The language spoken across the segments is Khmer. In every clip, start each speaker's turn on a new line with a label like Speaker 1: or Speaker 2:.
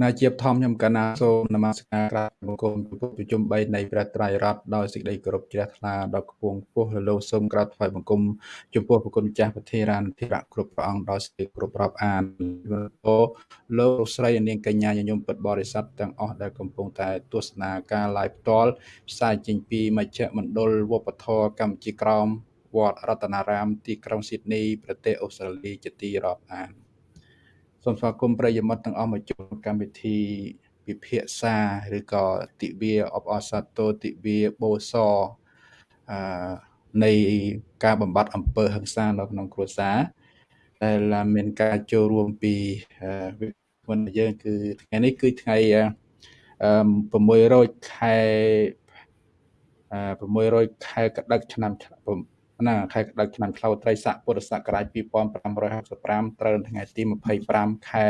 Speaker 1: ណាជាបឋមខ្ញុំកណាសូមនមស្ការក្រាបបង្គំចំពោះប្រជុំ3នៃព្រះត្រៃរតដោយសេចក្តីគោរពជ្រះថ្លាដល់គពងពោះលលោសូមក្រាបថ្វាយបង្គំចំពោះប្រគុណចាស់ពធារានធិរៈគ្រប់ព្រះអង្គដោយសេចក្តីគោរពរាប់អានអូលោកស្រីនាងកញ្ញាញញឹមពិតបរិស័ទទាំងអស់ដែលកំពុងតែទស្សនាការ live ផ្ទាល់ផ្សាយចេញពីមជ្ឈមណ្ឌលវប្បធម៌កម្ពុជាក្រោមវត្តរតនារាមទីក្រុងស៊ីដនីប្រទេសអូស្ត្រាលីជាទីរាប់អាន សូមស្វាគមន៍ប្រិយមិត្តទាំងអស់មកជួបកម្មវិធីពិភាក្សាឬក៏ទិវាអបអរសាទរទិវាបូសអឺនៃការបំបត្តិអំពើហិង្សានៅក្នុងគ្រួសារដែលមានការចូលរួមពីវិនយើងគឺថ្ងៃនេះគឺថ្ងៃ600ខែ600ខែកដឹកឆ្នាំ ណាខែក្តៅឆ្នាំឆ្លូវត្រីស័កពុរសករាជ2565ត្រូវថ្ងៃទី25ខែ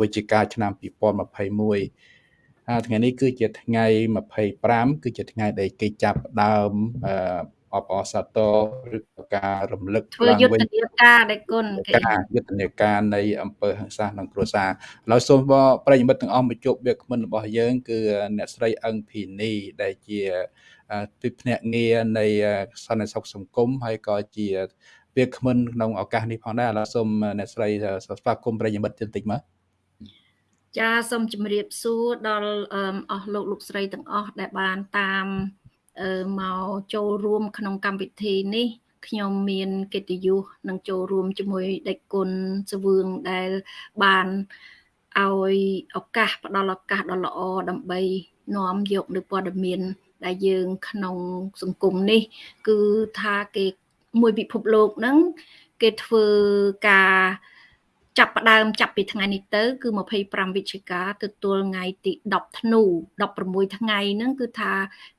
Speaker 1: វិច្ឆិកាឆ្នាំ2021ថ្ងៃនេះគឺជាថ្ងៃ25គឺជាថ្ងៃដែលគេចាប់ដើមអបអរសាទរឬការរំលឹក
Speaker 2: ធ្វើយុទ្ធនាការដែលគុណ
Speaker 1: គេការយុទ្ធនាការនៃអង្គើហឹង្សាក្នុងគ្រួសារហើយសូមប្រិយមិត្តទាំងអស់មកជួបវាគ្មិនរបស់យើង គឺអ្នកស្រីអឹងភីនីដែលជា ទីភ្នាក់ងារនៃសន្តិសុខសង្គមហើយក៏ជាវាគ្មិនក្នុងឱកាសនេះផងដែរឥឡូវសូមអ្នកស្រីស្វាគមន៍ប្រិយមិត្តបន្តិចមក
Speaker 2: ចាសូមជម្រាបសួរដល់អស់លោកលោកស្រីទាំងអស់ដែលបានតាមមកចូលរួម ក្នុងកម្មវិធីនេះខ្ញុំមានកិត្តិយសនឹងចូលរួមជាមួយដេចគុណសវឿងដែលបានឲ្យឱកាសផ្ដល់ឱកាសដ៏ល្អដើម្បីនាំយកនូវព័ត៌មាន ដែលយើងក្នុងសង្គមនេះ គឺថាគេមួយពិភពលោកហ្នឹងគេធ្វើការចាប់ផ្ដើមចាប់ពីថ្ងៃនេះទៅ គឺ25វិច្ឆិកាទទួលថ្ងៃទី10ធ្នូ16ថ្ងៃហ្នឹងគឺថា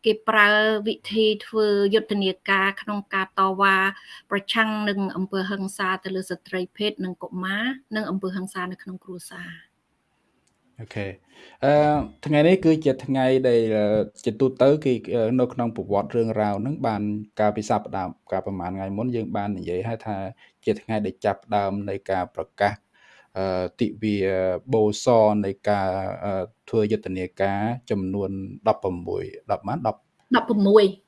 Speaker 2: គេប្រើវិធីធ្វើយុទ្ធនាការក្នុងការតវ៉ាប្រឆាំងនឹងអំពើហិង្សាទៅលើស្ត្រីភេទនិងកុមារនិងអំពើហិង្សានៅក្នុងគ្រួសារ
Speaker 1: អូខេអឺថ្ងៃនេះគឺជាថ្ងៃដែលជាទូទៅគឺនៅក្នុងប្រវត្តិរឿងរ៉ាវហ្នឹងបានកាលពីសប្តាហ៍កាលប្រហែលថ្ងៃមុនយើងបាននិយាយហើយថាជាថ្ងៃដែលចាប់ដើមនៃការប្រកាសអឺទិវាបូសនៃការធ្វើយុទ្ធនាការចំនួន16 10ម៉ាន
Speaker 2: 10 16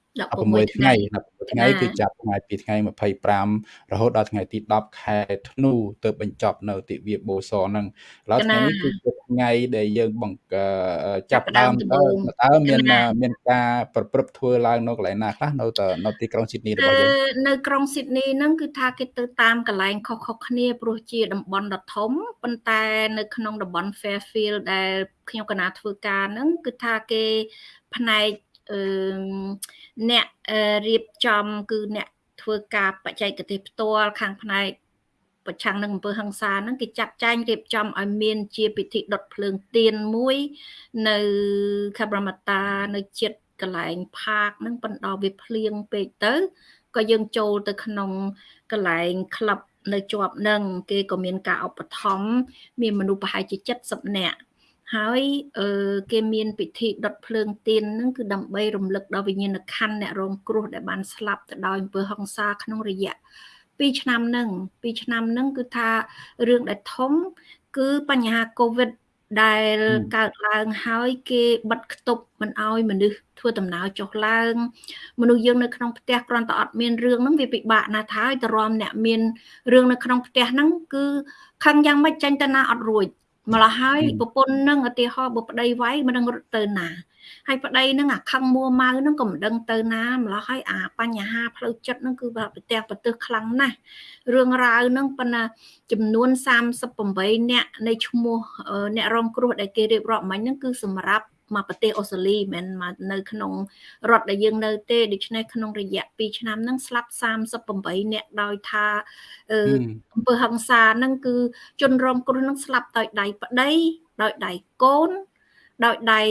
Speaker 1: 16ថ្ងៃ16 ថ្ងៃគឺចាប់ថ្ងៃពីថ្ងៃ25រហូតដល់ថ្ងៃទី10ខែធ្នូទៅបញ្ចប់នៅទិវាបូសហ្នឹងឥឡូវថ្ងៃនេះគឺជាថ្ងៃដែលយើងបង្ចាប់ដើមតើតើមានមានការប្រព្រឹត្តធ្វើឡើងនៅកន្លែងណាខ្លះនៅនៅទីក្រុងស៊ីដនីរបស់យើង
Speaker 2: នៅក្រុងស៊ីដនីហ្នឹងគឺថាគេទៅតាមកន្លែងខុសៗគ្នាព្រោះជាតំបន់ដ៏ធំប៉ុន្តែនៅក្នុងតំបន់ Fairfield ដែលខ្ញុំកណាធ្វើការហ្នឹងគឺថាគេផ្នែកអឺ អ្នករៀបចំគឺអ្នកធ្វើការបច្ចេកទេសផ្ទាល់ខាងផ្នែកប្រឆាំងនឹងអំពើហិង្សាហ្នឹងគេចាត់ចែងរៀបចំឲ្យមានជាពិធីដុតភ្លើងទៀនមួយ នៅខេបរមតានៅចិត្តកន្លែងផាកហ្នឹងប៉ុន្តែវាភ្លៀងពេកទៅក៏យើងចូលទៅក្នុងកន្លែងក្លឹបនៅជាប់នឹងគេក៏មានការឧបត្ថម្ភមានមនុស្សប្រហែលជា70នាក់ ហើយគេមានពិធីដុតភ្លើងទៀនហ្នឹងគឺដើម្បីរំលឹកដល់វិញ្ញាណក្ខន្ធអ្នករងគ្រោះដែលបានស្លាប់ទៅដោយអំពើហិង្សាក្នុងរយៈ2ឆ្នាំហ្នឹង2ឆ្នាំហ្នឹងគឺថារឿងដែលធំ គឺបញ្ហាកូវីដដែលកើតឡើងហើយគេបិទគប់មិនអោយមនុស្សធ្វើដំណើរចុះឡើង មនុស្សយើងនៅក្នុងផ្ទះគ្រាន់តែអត់មានរឿងហ្នឹងវាពិបាកណាស់ហើយតរំអ្នកមានរឿងនៅក្នុងផ្ទះហ្នឹងគឺខឹងយ៉ាងម៉េចចាញ់ទៅណាអត់រួច ម្ល៉េះហើយប្រពន្ធនឹងឧទាហរណ៍បើប្តីវាយមិនដឹងរត់ទៅណាហើយប្តីនឹងអាខឹងមួម៉ៅនឹងក៏មិនដឹងទៅណាម្ល៉េះហើយអាបញ្ហាផ្លូវចិត្តនឹងគឺប្រទះប្រទើសខ្លាំងណាស់រឿងរ៉ាវនឹងប៉ុន្តែចំនួន38អ្នកនៃឈ្មោះអ្នករងគ្រោះដែលគេរៀបរាប់មិញហ្នឹងគឺសម្រាប់ មកប្រទេសអូស្ត្រាលីមិនមែននៅក្នុងរដ្ឋដែលយើងនៅទេដូច្នេះក្នុងរយៈ2ឆ្នាំហ្នឹងស្លាប់38អ្នកដោយថាអំពើហិង្សាហ្នឹងគឺជនរងគ្រោះហ្នឹងស្លាប់ដោយដៃប្តីដោយដៃកូនដោយដៃ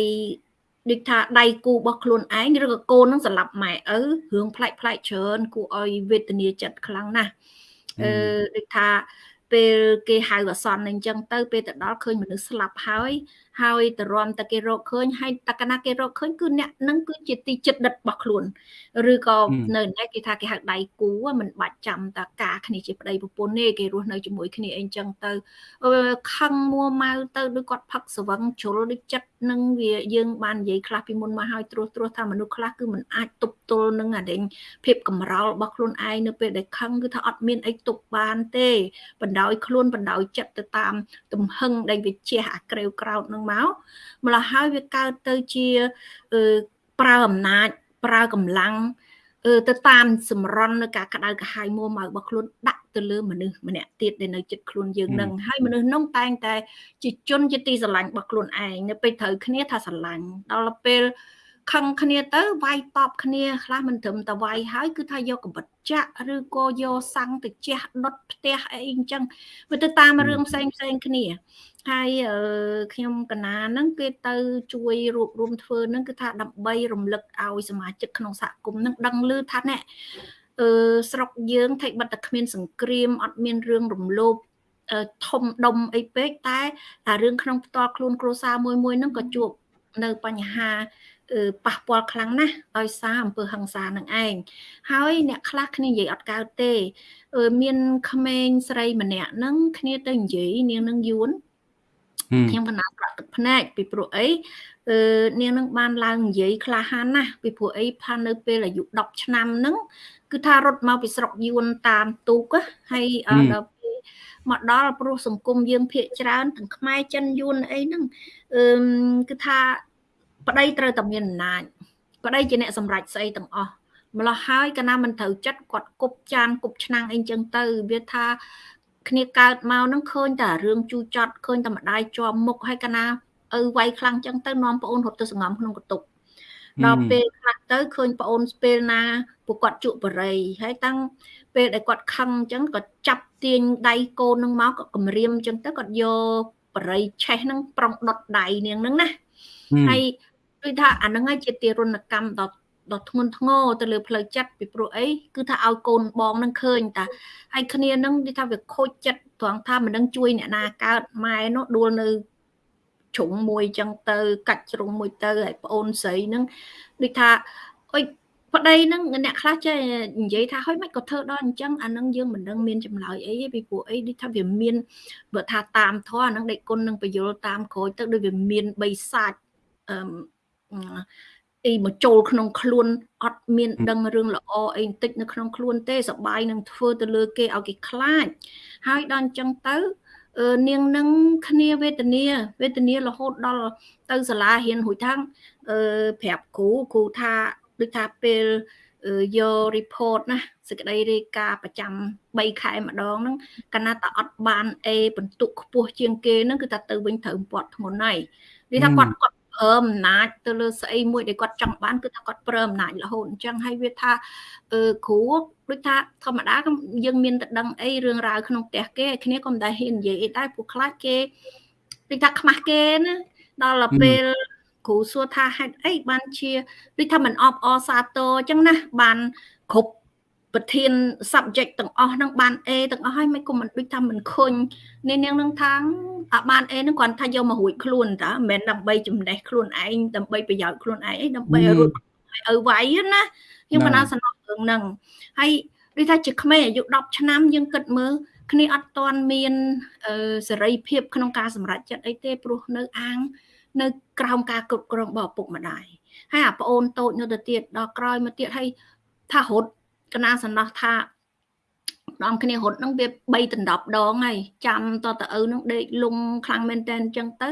Speaker 2: ដូចថាដៃគូរបស់ខ្លួនឯងឬក៏កូននឹងសម្លាប់ម៉ែឪរឿងផ្លែកផ្លែកច្រើនគួរឲ្យវេទនាចិត្តខ្លាំងណាស់អឺដូចថាពេលគេហៅអសន្នអញ្ចឹងទៅពេលទៅដល់ឃើញមនុស្សស្លាប់ហើយ ហើយតរំតែគេរកឃើញហើយតកណាគេរកឃើញគឺអ្នកនឹងគឺជាទីចិត្តដិតរបស់ខ្លួនឬក៏នៅនេះគេថាគេហៅដៃគូមិនបាច់ចាំតាការគ្នាជាប្តីប្រពន្ធទេគេរស់នៅជាមួយគ្នាអីចឹងទៅខឹងមួម៉ៅទៅដូចគាត់ផឹកស្វឹងជ្រុលដូចចិត្តនឹងវាយើងបាននិយាយខ្លះពីមុនមកហើយត្រួសត្រាសថាមនុស្សខ្លះគឺមិនអាចទប់ទល់នឹងអាដេញភាពកំរោលរបស់ខ្លួនឯងនៅពេលដែលខឹងគឺថាអត់មានអីទប់បានទេបណ្ដោយខ្លួនបណ្ដោយចិត្តទៅតាម ទំហឹងដែលវាជះអាក្រេវក្រោតនឹងមកម្ល៉េះហើយវាកើតទៅជាប្រើអំណាចប្រើកម្លាំងទៅតាមសម្រន់នៅការក្តៅក្រហាយមួម៉ៅរបស់ខ្លួនដាក់ទៅលើមនុស្សម្នាក់ទៀតដែលនៅចិត្តខ្លួនយើងនឹងហើយមនុស្សនោះតែងតែជាជនជាទីស្រឡាញ់របស់ខ្លួនឯងនៅពេលត្រូវគ្នាថាស្រឡាញ់ដល់ពេល ខឹងគ្នាទៅវាយតបគ្នាខ្លះមិនត្រឹមតែវាយហើយគឺថាយកកបិតចាក់ឬក៏យកសាំងទៅជះដុតផ្ទះអីអញ្ចឹងវាទៅតាមរឿងផ្សេងផ្សេងគ្នាហើយខ្ញុំកណាហ្នឹងគេទៅជួយរួបរวมធ្វើហ្នឹងគឺថាដើម្បីរំលឹកឲ្យសមាជិកក្នុងសហគមន៍ហ្នឹងដឹងឮថាណែអឺស្រុកយើងថៃបាត់តែគ្មានសង្គ្រាមអត់មានរឿងរំលោភធំដុំអីពេកតែអារឿងក្នុងផ្ទាល់ខ្លួនគ្រួសារមួយមួយហ្នឹងក៏ជួបនៅបញ្ហា ប៉ះពាល់ខ្លាំងណាស់ដោយសារអំពើហិង្សានឹងឯងហើយអ្នកខ្លះគ្នានិយាយអត់កើតទេមានក្មេងស្រីម្នាក់ហ្នឹងគ្នាទៅនិយាយនាងនឹងយួនខ្ញុំកណាប្រក់ទឹកភ្នែកពីព្រោះអីអឺនាងនឹងបានឡើងនិយាយក្លាហានណាស់ពីព្រោះអីផាននៅពេលអាយុ10ឆ្នាំហ្នឹងគឺថារត់មកពីស្រុកយួនតាមទូកហើយដល់ពេលមកដល់ព្រោះសង្គមយើងភាកច្រើនទាំងខ្មែរចិនយួនអីហ្នឹងអឺគឺថា ប្តីត្រូវតែមានអំណាចប្តីជាអ្នកសម្រេចស្អីទាំងអស់ម្លោះហើយកណាមិនត្រូវចិត្តគាត់គប់ចានគប់ឆ្នាំងអីចឹងទៅវាថាគ្នាកើតមកនឹងឃើញតែរឿងជូចត់ឃើញតែម្ដាយជាប់មុខហើយកណាឪវាយខ្លាំងចឹងទៅនាំប្អូនរត់ទៅសង្ងំក្នុងកតុកដល់ពេលខ្លះទៅឃើញប្អូនស្ពេលណាពួកគាត់ជក់បរិយហើយតាំងពេលដែលគាត់ខឹងអញ្ចឹងគាត់ចាប់ទាញដៃកូននឹងមកក៏គម្រាមអញ្ចឹងទៅគាត់យកបរិយឆេះហ្នឹងប្រុងដុតដៃនាងហ្នឹងណាហើយ ដូចថាអាហ្នឹងហើយជាទារុណកម្មដ៏ដ៏ធ្ងន់ធ្ងរទៅលើផ្លូវចិត្តពីព្រោះអីគឺថាឲ្យកូនបងនឹងឃើញតាហើយគ្នានឹងនិយាយថាវាខូចចិត្តត្រង់ថាមិននឹងជួយអ្នកណាកើតម៉ែនោះដួលនៅជ្រុងមួយចឹងទៅ កាច់ជ្រុងមួយទៅហើយប្អូនស្រីនឹងដូចថាអុយប្តីនឹងអ្នកខ្លះចេះនិយាយថាហុយមិនក៏ធ្វើដល់អញ្ចឹងអានឹងយើងមិនដឹងមានចម្លើយអីទេពីព្រោះអីដូចថាវាមានបើថាតាមធម៌អានឹងដេកគុណនឹងបយលតាមក្រោយទៅដូចវាមានបីសាច់អឺ អីមកចូលក្នុងខ្លួនអត់មានដឹងរឿងល្អអីបន្តិចនៅក្នុងខ្លួនទេសបាយនឹងធ្វើទៅលើគេឲ្យគេខ្លាចហើយដល់អញ្ចឹងទៅនាងនឹងគ្នាវេទនាវេទនារហូតដល់ទៅសាលារៀនរួចថាំងអឺប្រាប់គ្រូគ្រូថាដូចថាពេលយក report ណាសេចក្តីរាយការណ៍ប្រចាំ3ខែម្ដងហ្នឹងកាលណាតអត់បាន A បន្ទុកខ្ពស់ជាងគេហ្នឹងគឺថាទៅវិញត្រូវពាត់ធ្ងន់ហើយនិយាយថាគាត់គាត់ ប្រើអំណាចទៅលើស្អីមួយដែលគាត់ចង់បានគឺថាគាត់ប្រើអំណាចរហូតអញ្ចឹងហើយវាថាអឺគ្រូដូចថាធម្មតាយើងមានតែដឹងអីរឿងរ៉ាវក្នុងផ្ទះគេគ្នាក៏មិនដែលហ៊ាននិយាយអីដែរព្រោះខ្លាចគេដូចថាខ្មាស់គេណាដល់ពេលគ្រូសួរថាហេតុអីបានជាដូចថាមិនអបអសាទរអញ្ចឹងណាបានគ្រប់ ប្រធាន subject ទាំងអស់ហ្នឹងបាន A ទាំងអស់ហើយមិនគុំមិនដូចថាមិនខុញនេះនាងនឹងថាអាបាន A ហ្នឹងគ្រាន់ថាយកមករួចខ្លួនតាមិនមែនដើម្បីចំណេះខ្លួនឯងដើម្បីប្រយោជន៍ខ្លួនឯងអីដើម្បីរត់ឲ្យឪវាយណាខ្ញុំបណ្ដាសំណងរឿងហ្នឹងហើយដូចថាជាក្មេងអាយុ10ឆ្នាំយើងគិតមើលគ្នាអត់ទាន់មានសេរីភាពក្នុងការសម្រេចចិត្តអីទេព្រោះនៅអាង នៅក្រោមការគ្រប់គ្រងរបស់ឪពុកម្ដាយហើយអាប្អូនតូចនៅទៅទៀតដល់ក្រោយមកទៀតហើយថារត់ កណាសំណោះថាម្ដងគ្នារត់ហ្នឹងវា3ដណ្ដប់ដងហើយចាំតតឪហ្នឹងដេកលងខ្លាំងមែនតើអញ្ចឹងទៅ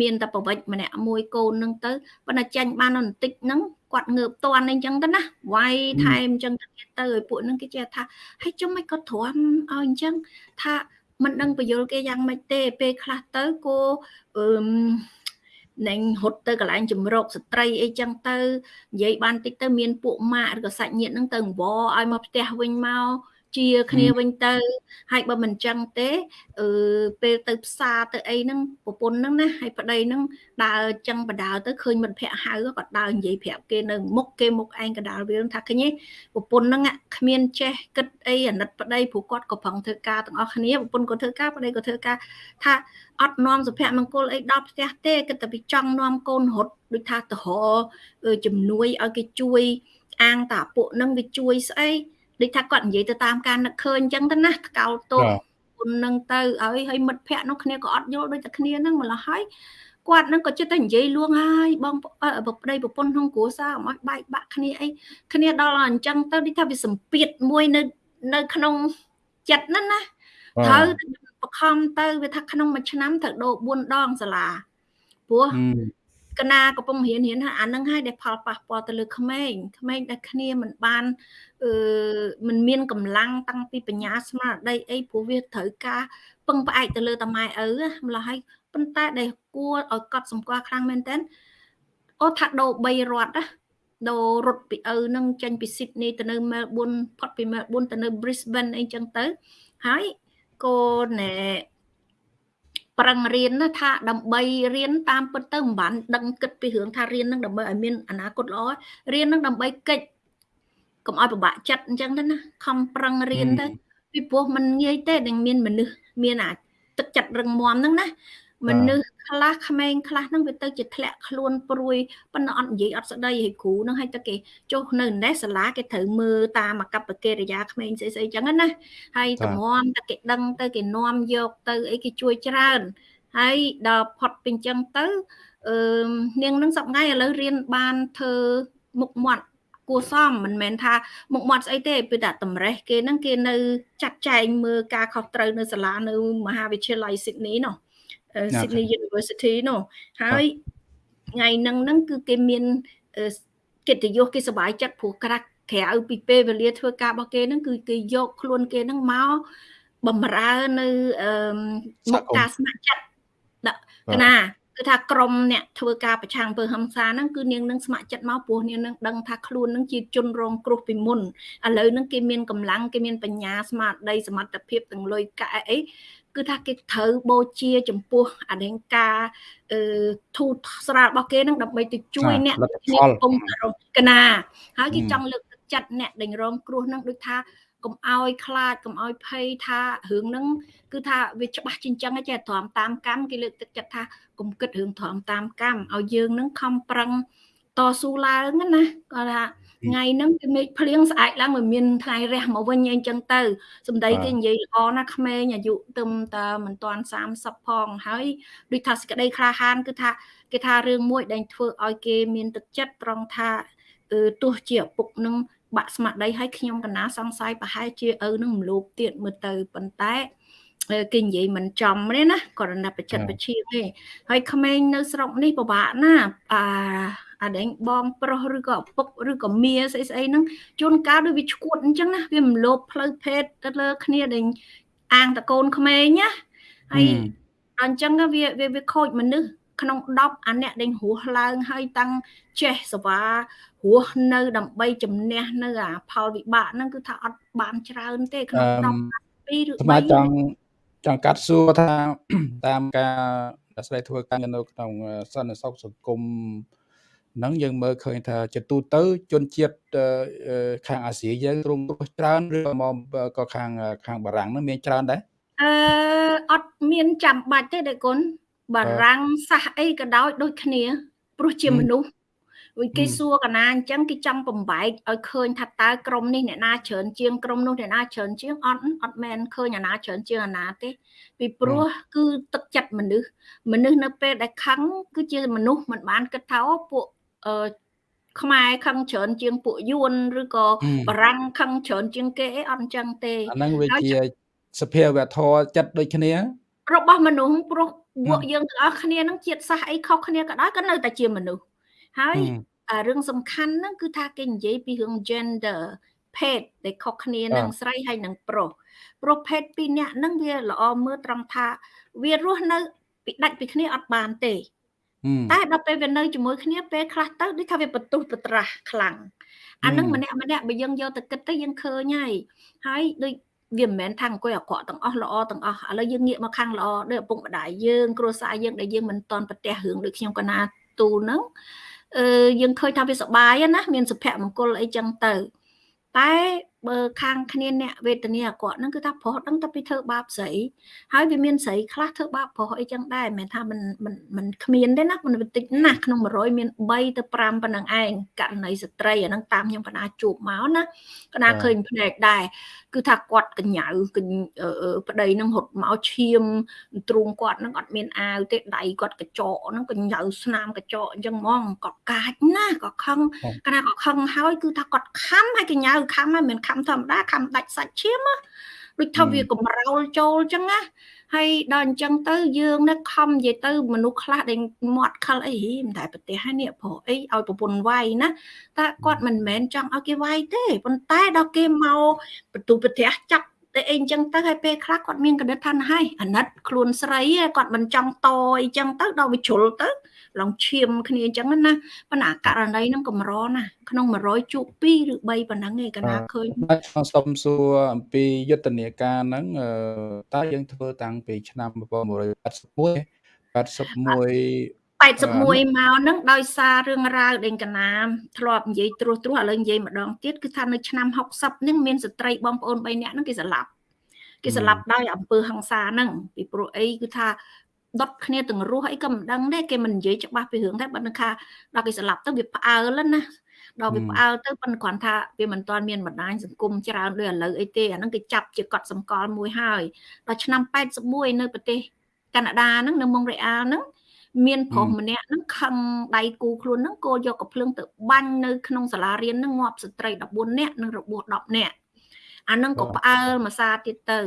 Speaker 2: មានតែប្រវិចម្នាក់មួយកូនហ្នឹងទៅប៉ុន្តែចាញ់បានបន្តិចហ្នឹងគាត់ងើបតន់អីចឹងទៅណាវាយថែមអញ្ចឹងទៅទៅឲ្យពួកហ្នឹងគេចេះថាហើយចុះមិនគាត់ទ្រាំឲ្យអញ្ចឹងថាមិនដឹងបញ្យលគេយ៉ាងម៉េចទេពេលខ្លះទៅគោអឺ នឹងហត់ទៅកន្លែងជំរកស្ត្រីអីចឹងទៅនិយាយបានតិចទៅមានពួកម៉ាក់ឬក៏សាច់ញាតិហ្នឹងទៅអង្វរឲ្យមកផ្ទះវិញមក ជាគ្នាវិញទៅហើយបើមិនចឹងទេអឺពេលទៅផ្សារទៅអីហ្នឹងប្រពន្ធហ្នឹងណាហើយប្តីហ្នឹងដើរចឹងបដាលទៅឃើញមិត្តភ័ក្ដិហៅគាត់ដើរនិយាយប្រាប់គេនៅមុខគេមុខឯងកដាលវាថាឃើញទេប្រពន្ធហ្នឹងគ្មានចេះគិតអីអាណិតប្តីព្រោះគាត់ក៏ប្រឹងធ្វើការទាំងអស់គ្នាប្រពន្ធក៏ធ្វើការប្តីក៏ធ្វើការថាអត់នាំសុភមង្គលអីដល់ផ្ទះទេគិតតែពីចង់នាំកូនរត់ដូចថាទៅរជំនួយឲ្យគេជួយអាងតាពួកហ្នឹងវាជួយស្អី ដូចថាគាត់និយាយទៅតាមការនឹកឃើញអញ្ចឹងទៅណាថ្កោលទោសគុណនឹងទៅឲ្យឲ្យមិត្តភ័ក្ដិនោះគ្នាក៏អត់យល់ដូចតែគ្នាហ្នឹងម្ល៉េះហើយគាត់នឹងក៏ចិត្តតែនិយាយលួងហើយបងប្រប្តីប្រពន្ធក្នុងគ្រួសារអមឲ្យបែកបាក់គ្នាអីគ្នាដល់អញ្ចឹងទៅដូចថាវាសម្ពាធមួយនៅនៅក្នុងចិត្តហ្នឹងណាត្រូវបខំទៅវាថាក្នុងមួយឆ្នាំត្រូវដូរ4ដងសាលាព្រោះ កណាកំពុងរៀនរៀនអានឹងហើយដែលផលប៉ះពាល់ទៅលើក្មេងក្មេងដែលគ្នាមិនបានអឺមិនមានកម្លាំងតាំងពីបញ្ញាស្មារតីអីព្រោះវាត្រូវការពឹងផ្អែកទៅលើតាម៉ែឪម្ល៉េះហើយប៉ុន្តែដែលគួរឲ្យកត់សម្គាល់ខ្លាំងមែនតើអូថាដូរ3រត់ណាដូររត់ពីឪនឹងចេញពី Sydney ទៅនៅ Melbourne ផុតពី Melbourne ទៅនៅ Brisbane អីចឹងទៅហើយក៏ណែ ប្រឹងរៀនណាថាដើម្បីរៀនតាមពិតទៅមិនបានដឹងគិតពីរឿងថារៀននឹងដើម្បីឲ្យមានអនាគតល្អរៀននឹងដើម្បីកិច្ចកុំឲ្យពិបាកចិត្តអញ្ចឹងទៅណាខំប្រឹងរៀនទៅពីព្រោះมันងាយទេនឹងមានមនុស្សមានអាទឹកចិត្តរឹងមាំហ្នឹងណា មនុស្សខ្លះក្មេងខ្លះហ្នឹងវាទៅជាធ្លាក់ខ្លួនព្រួយប៉ុន្តែអត់និយាយអត់ស្ដីឲ្យគ្រូហ្នឹងឲ្យតែគេចុះនៅនេះសាលាគេត្រូវមើលតាមអកប្បកិរិយាក្មេងស្អីស្អីចឹងណាហើយតម្រាំតែគេដឹងទៅគេនាំយកទៅអីគេជួយច្រើនហើយដល់ផុតពីចឹងទៅអឺនាងនឹងសប្ងៃឥឡូវរៀនបានធ្វើមុខមាត់គួសមមិនមែនថាមុខមាត់ស្អីទេគឺតែតម្រេះគេហ្នឹងគេនៅចាត់ចែងមើលការខុសត្រូវនៅសាលានៅមហាវិទ្យាល័យ Sydney នោះ Sydney University នោះហើយថ្ងៃហ្នឹងហ្នឹងគឺគេមានកិត្តិយសគេសប្បាយចិត្តព្រោះក្រាស់ក្រៅពីពេលវេលាធ្វើការរបស់គេហ្នឹងគឺគេយកខ្លួនគេហ្នឹងមកបំរើនៅមុខការស្ម័គ្រចិត្តដាក់កណាគឺថាក្រមអ្នកធ្វើការប្រឆាំងពើហឹង្សាហ្នឹងគឺនាងនឹងស្ម័គ្រចិត្តមកព្រោះនាងនឹងដឹងថាខ្លួននឹងជាជនរងគ្រោះពីមុនឥឡូវហ្នឹងគេមានកម្លាំងគេមានបញ្ញាស្មារតីសមត្ថភាពទាំងលុយកាក់អី គឺថាគេត្រូវបូជាចំពោះអធិការអឺធូតស្រាលរបស់គេនឹងដើម្បីទៅជួយអ្នកគ្នាកំពុងកណាហើយគេចង់លើកទឹកចិត្តអ្នកដែលរងគ្រោះនឹងដូចថាកុំឲ្យខ្លាចកុំឲ្យភ័យថារឿងហ្នឹងគឺថាវាច្បាស់ជាអញ្ចឹងចេះទ្រាំតាមកម្មគេលើកទឹកចិត្តថាកុំគិតរឿងទ្រាំតាមកម្មឲ្យយើងហ្នឹងខំប្រឹងតស៊ូឡើងណាគាត់ថា ថ្ងៃហ្នឹងគឺមេឃភ្លៀងស្អែកឡើងមិនមានថ្ងៃរះមកវិញអីចឹងទៅសំដីគេនិយាយល្អណាស់ក្មេងអាយុទឹមតមិនទាន់30ផងហើយដូចថាសេចក្តីក្លាហានគឺថាគេថារឿងមួយដែលធ្វើឲ្យគេមានទឹកចិត្តត្រង់ថាទោះជាឪពុកនឹងបាក់ស្មារតីឲ្យខ្ញុំកណាសង្ស័យប្រហែលជាឪនឹងមលោបទៀតមើលទៅប៉ុន្តែគេនិយាយមិនចំទេណាគាត់ណាបច្ចិតបជាទេហើយក្មេងនៅស្រុកនេះពិបាកណាអា អាដែងបងប្រុសឬក៏ឪពុកឬក៏មាស្អីស្អីហ្នឹងជួនកាលដូចវាឈួតអញ្ចឹងណាវាមិនលោបផ្លូវភេទទៅលើគ្នាដែលអាងតកូនក្មេងណាហើយអញ្ចឹងវាវាខូចមនុស្សក្នុង10អាអ្នកដេញរស់ឡើងហើយតាំងចេះសវ៉ារស់នៅដើម្បីជំនះនៅអាផលវិបាកហ្នឹងគឺថាអត់បានច្រើនទេក្នុង10 2ឬ3
Speaker 1: ស្មាចង់ចង់កាត់សួរថាតាមការដែលស្រីធ្វើការនៅក្នុងសន្តិសុខសង្គម ហ្នឹងយើងមើលឃើញថាជាទូទៅជនជាតិខាងអាស៊ីយើងទ្រង់ទ្រោះច្រើនឬមកក៏ខាងខាងបារាំងហ្នឹងមានច្រើនដែរ
Speaker 2: អឺអត់មានចាំបាច់ទេដេគុណបារាំងសាសអីក៏ដោយដូចគ្នាព្រោះជាមនុស្សវិញគេសួរកណាអញ្ចឹងគេចង់បំបែកឲ្យឃើញថាតើក្រុមនេះអ្នកណាច្រើនជាងក្រុមនោះអ្នកណាច្រើនជាងអត់អត់មែនឃើញអាណាច្រើនជាងអាណាទេ ពីព្រោះគឺទឹកចិត្តមនុស្សមនុស្សនៅពេលដែលខឹងគឺជាមនុស្សមិនបានគិតថាពួក អឺខ្មែរខឹងច្រើនជាងពួកយួនឬក៏បារាំងខឹងច្រើនជាងគេអីអត់អញ្ចឹងទេ
Speaker 1: អាហ្នឹងវាជាសភាវធម៌ចិត្តដូចគ្នា
Speaker 2: របស់មនុស្សព្រោះពួកយើងទាំងអស់គ្នានឹងជាតិសាសអីខុសគ្នាក៏ដោយក៏នៅតែជាមនុស្សហើយរឿងសំខាន់ហ្នឹងគឺថាគេនិយាយពីរឿង gender ភេទដែលខុសគ្នានឹងស្រីហើយនឹងប្រុសប្រុសភេទពីរនាក់ហ្នឹងវាល្អមើលត្រង់ថា វារស់នៅពីដាច់ពីគ្នាអត់បានទេ តែដល់ពេលវានៅជាមួយគ្នាពេលខ្លះទៅដូចថាវាបន្ទុះបត្រាស់ខ្លាំងអានឹងម្នាក់ម្នាក់បើយើងយកទៅគិតទៅយើងឃើញហើយហើយដូចវាមិនមែនថាអង្គុយអាក្រក់ទាំងអស់ល្អទាំងអស់ឥឡូវយើងងាកមកខាងល្អដូចឪពុកម្ដាយយើងគ្រួសារយើងដែលយើងមិនតន់ប្រទះរឿងដូចខ្ញុំកណាទូហ្នឹងអឺយើងឃើញថាវាសុបាយណាមានសុភមង្គលអីចឹងទៅតែ បើខាងគ្នាអ្នកវេទនាគាត់ហ្នឹងគឺថាប្រុសដឹងតែពីធ្វើបាបស្រីហើយវាមានស្រីខ្លះធ្វើបាបប្រុសអីចឹងដែរមិនថាមិនមិនមិនគ្មានទេណាមិនតិចណាស់ក្នុង100មាន3ទៅ5ប៉ុណ្ណឹងឯងករណីស្ត្រីអាហ្នឹងតាមខ្ញុំកណាជួបមកណាកណាឃើញភ្នែកដែរគឺថាគាត់កញ្ញៅប្តីហ្នឹងរត់មកឈាមទ្រូងគាត់ហ្នឹងអត់មានអាវទេដៃគាត់កញ្ចក់ហ្នឹងកញ្ញៅស្នាមកញ្ចក់អញ្ចឹងហ្មងគាត់កាចណាស់គាត់ខឹងកណាគាត់ខឹងហើយគឺថាគាត់ខំហើយកញ្ញៅខំហើយមិនខធម្មតាខំដាច់សាច់ឈាមណាដូចថាវាកំរោលចូលអញ្ចឹងណាហើយដល់អញ្ចឹងទៅយើងនឹកខំនិយាយទៅមនុស្សខ្លះដែលមាត់ខលអីមិនតែប្រទេសហើយនេះព្រោះអីឲ្យប្រពន្ធវាយណាតែគាត់មិនមែនចង់ឲ្យគេវាយទេប៉ុន្តែដល់គេមកបន្ទូប្រទេសចាប់តែអីអញ្ចឹងទៅហើយពេលខ្លះគាត់មានកណិតថាហើយអាណិតខ្លួនស្រីគាត់មិនចង់តអីចឹងទៅដល់វាជ្រុលទៅ ឡងឈាមគ្នាអញ្ចឹងណាប៉ុន្តែករណីហ្នឹងកម្រណាក្នុង100ជួប2ឬ3ប៉ុណ្ណឹងឯងកណាឃើញ
Speaker 1: បាទសូមសួរអំពីយុទ្ធនាការហ្នឹងតើយើងធ្វើតាំងពីឆ្នាំ1981 81
Speaker 2: 81មកហ្នឹងដោយសាររឿងរ៉ាវដេញកណាមធ្លាប់និយាយត្រួសត្រាសឥឡូវនិយាយម្ដងទៀតគឺថានៅឆ្នាំ60ហ្នឹងមានស្ត្រីបងប្អូន3នាក់ហ្នឹងគេស្លាប់គេស្លាប់ដោយអំពើហិង្សាហ្នឹងពីព្រោះអីគឺថា ដុតគ្នាទាំងរស់អីក៏មិនដឹងដែរគេមិននិយាយច្បាស់ពីរឿងដែរបើនឹងថាដល់គេស្លាប់ទៅវាផ្អើលណាដល់វាផ្អើលទៅប៉ុន្តែគ្រាន់ថាវាមិនទាន់មានបណ្ដាញសង្គមច្រើនដូចឥឡូវអីទេអាហ្នឹងគេចាប់ជាកត់សម្គាល់មួយហើយដល់ឆ្នាំ81នៅប្រទេសកាណាដាហ្នឹងនៅម៉ុងរ៉េអាលហ្នឹងមានប្រុសម្នាក់ហ្នឹងខឹងដៃគូខ្លួនហ្នឹងគោយកកំភ្លើងទៅបាញ់នៅក្នុងសាលារៀនហ្នឹងងាប់ស្ត្រី14នាក់និងរបួស10នាក់ អានឹងក៏ផ្អើលមួយសាទៀតទៅ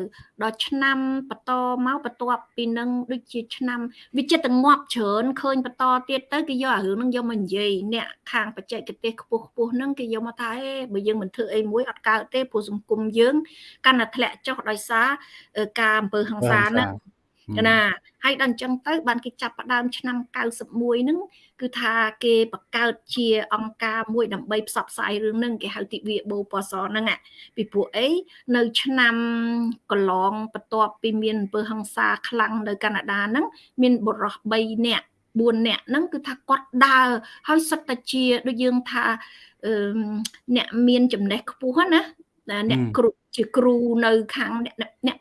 Speaker 2: ដល់ឆ្នាំបន្តមកបន្ទាប់ពីនឹងដូចជាឆ្នាំវាចិត្តតែងាប់ច្រើនឃើញបន្តទៀតទៅគេយកអារឿងហ្នឹងយកមកនិយាយអ្នកខាងបច្ចេកទេសខ្ពស់ខ្ពស់ហ្នឹងគេយកមកថាអេបើយើងមិនធ្វើអីមួយអត់កើតទេព្រោះសង្គមយើង កាន់តែធ្លាក់ចុះដោយសារការអំពើហិង្សាហ្នឹង ណាហើយដល់អញ្ចឹងទៅបានគេចាប់ផ្ដើមឆ្នាំ91ហ្នឹងគឺថាគេបង្កើតជាអង្គការមួយដើម្បីផ្សព្វផ្សាយរឿងហ្នឹងគេហៅទិវាបូពសហ្នឹងពីព្រោះអីនៅឆ្នាំកន្លងបន្ទាប់ពីមានអំពើហិង្សាខ្លាំងនៅកាណាដាហ្នឹងមានបុរស3នាក់4នាក់ហ្នឹងគឺថាគាត់ដើរហើយសិតតែជាដូចយើងថាអ្នកមានចំណេះខ្ពស់ណាអ្នកគ្រូជាគ្រូនៅខាងអ្នកអ្នក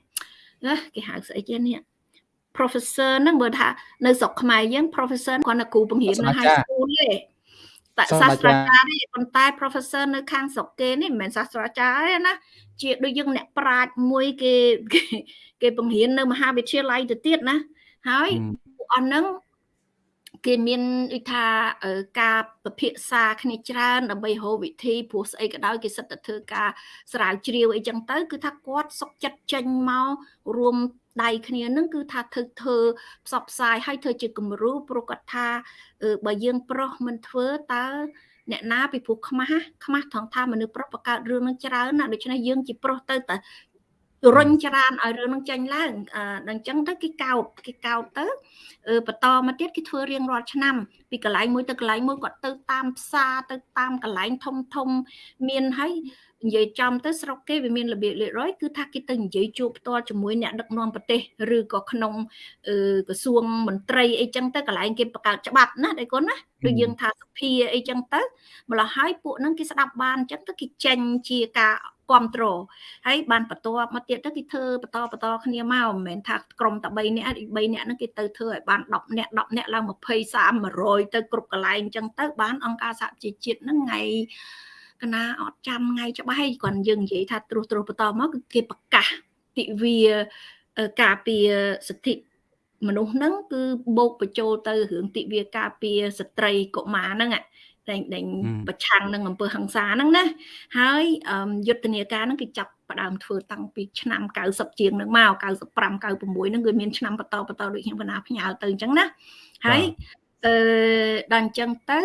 Speaker 2: គេហៅស្អីគេនេះ professor ហ្នឹងមើលថានៅស្រុកខ្មែរយើង professor គាត់នៅគ្រូបង្រៀននៅ high school ទេតែសាស្ត្រាចារ្យទេប៉ុន្តែ professor នៅខាងស្រុកគេនេះមិនមែនសាស្ត្រាចារ្យទេណាជាដូចយើងអ្នកប្រាជ្ញមួយគេគេបង្រៀននៅមហាវិទ្យាល័យទៅទៀតណាហើយពួកអស់ហ្នឹងគេមានដូចថាការពិភាក្សាគ្នាច្រើនដើម្បីរកវិធីព្រោះស្អីក៏ដោយគេសិតតែធ្វើការស្រាវជ្រាវអីចឹងទៅ គឺថាគាត់សុកចិត្តចេញមករួម ដៃគ្នានឹងគឺថាធ្វើធ្វើផ្សព្វផ្សាយឲ្យធ្វើជាគំរូព្រោះគាត់ថាបើយើងប្រុសមិនធ្វើតើអ្នកណាពីព្រោះខ្មាស់ខ្មាស់ថងថាមនុស្សប្រុសបង្កើតរឿងនឹងច្រើនណាដូច្នេះយើងជាប្រុសទៅតែ រុញច្រានឲ្យរឿងនឹងចេញឡើងដល់អញ្ចឹងទៅគេកោតគេកោតទៅបន្តមកទៀតគេធ្វើរៀងរាល់ឆ្នាំ ពីកន្លែងមួយទៅកន្លែងមួយគាត់ទៅតាមផ្សារទៅតាមកន្លែងធំធំមានហើយនិយាយចំទៅស្រុកគេវាមានរបៀបរៀបរយគឺថាគេទៅនិយាយជួបផ្ទាល់ជាមួយអ្នកដឹកនាំប្រទេសឬក៏ក្នុងក្រសួងមន្ត្រីអីចឹងទៅកន្លែងគេបង្កើតច្បាប់ណាដៃគុណណាដូចយើងថាសភាអីចឹងទៅម្ល៉េះហើយពួកហ្នឹងគេស្ដាប់បានចឹងទៅគេចេញជាការ គ្រប់គ្រងហើយបានបន្ទាប់មកទៀតទៅគេធ្វើបន្តបន្តគ្នាមកមិនមែនថាក្រុមតែ3នាក់3នាក់ហ្នឹងគេទៅធ្វើឲ្យបាន10នាក់10នាក់ឡើង20 30 100ទៅគ្រប់កន្លែងអញ្ចឹងទៅបានអង្គការសហជីវជាតិហ្នឹងថ្ងៃកណាអត់ចាំថ្ងៃច្បាស់ហើយគាត់យើងនិយាយថាត្រួសត្រាសបន្តមកគឺគេប្រកាសទិវាការពារសិទ្ធិមនុស្សហ្នឹងគឺបូកបញ្ចូលទៅរឿងទិវាការពារស្ត្រីកុមារហ្នឹង តែតែប្រឆាំងនឹងអំពើហិង្សាហ្នឹងណាហើយយុទ្ធនាការហ្នឹងគេចាប់ផ្ដើមធ្វើតាំងពីឆ្នាំ90ជាងហ្នឹងមក95 96ហ្នឹងគឺមានឆ្នាំបន្តបន្តដូចខ្ញុំកណាផ្ញើទៅអញ្ចឹងណាហើយអឺដល់អញ្ចឹងទៅ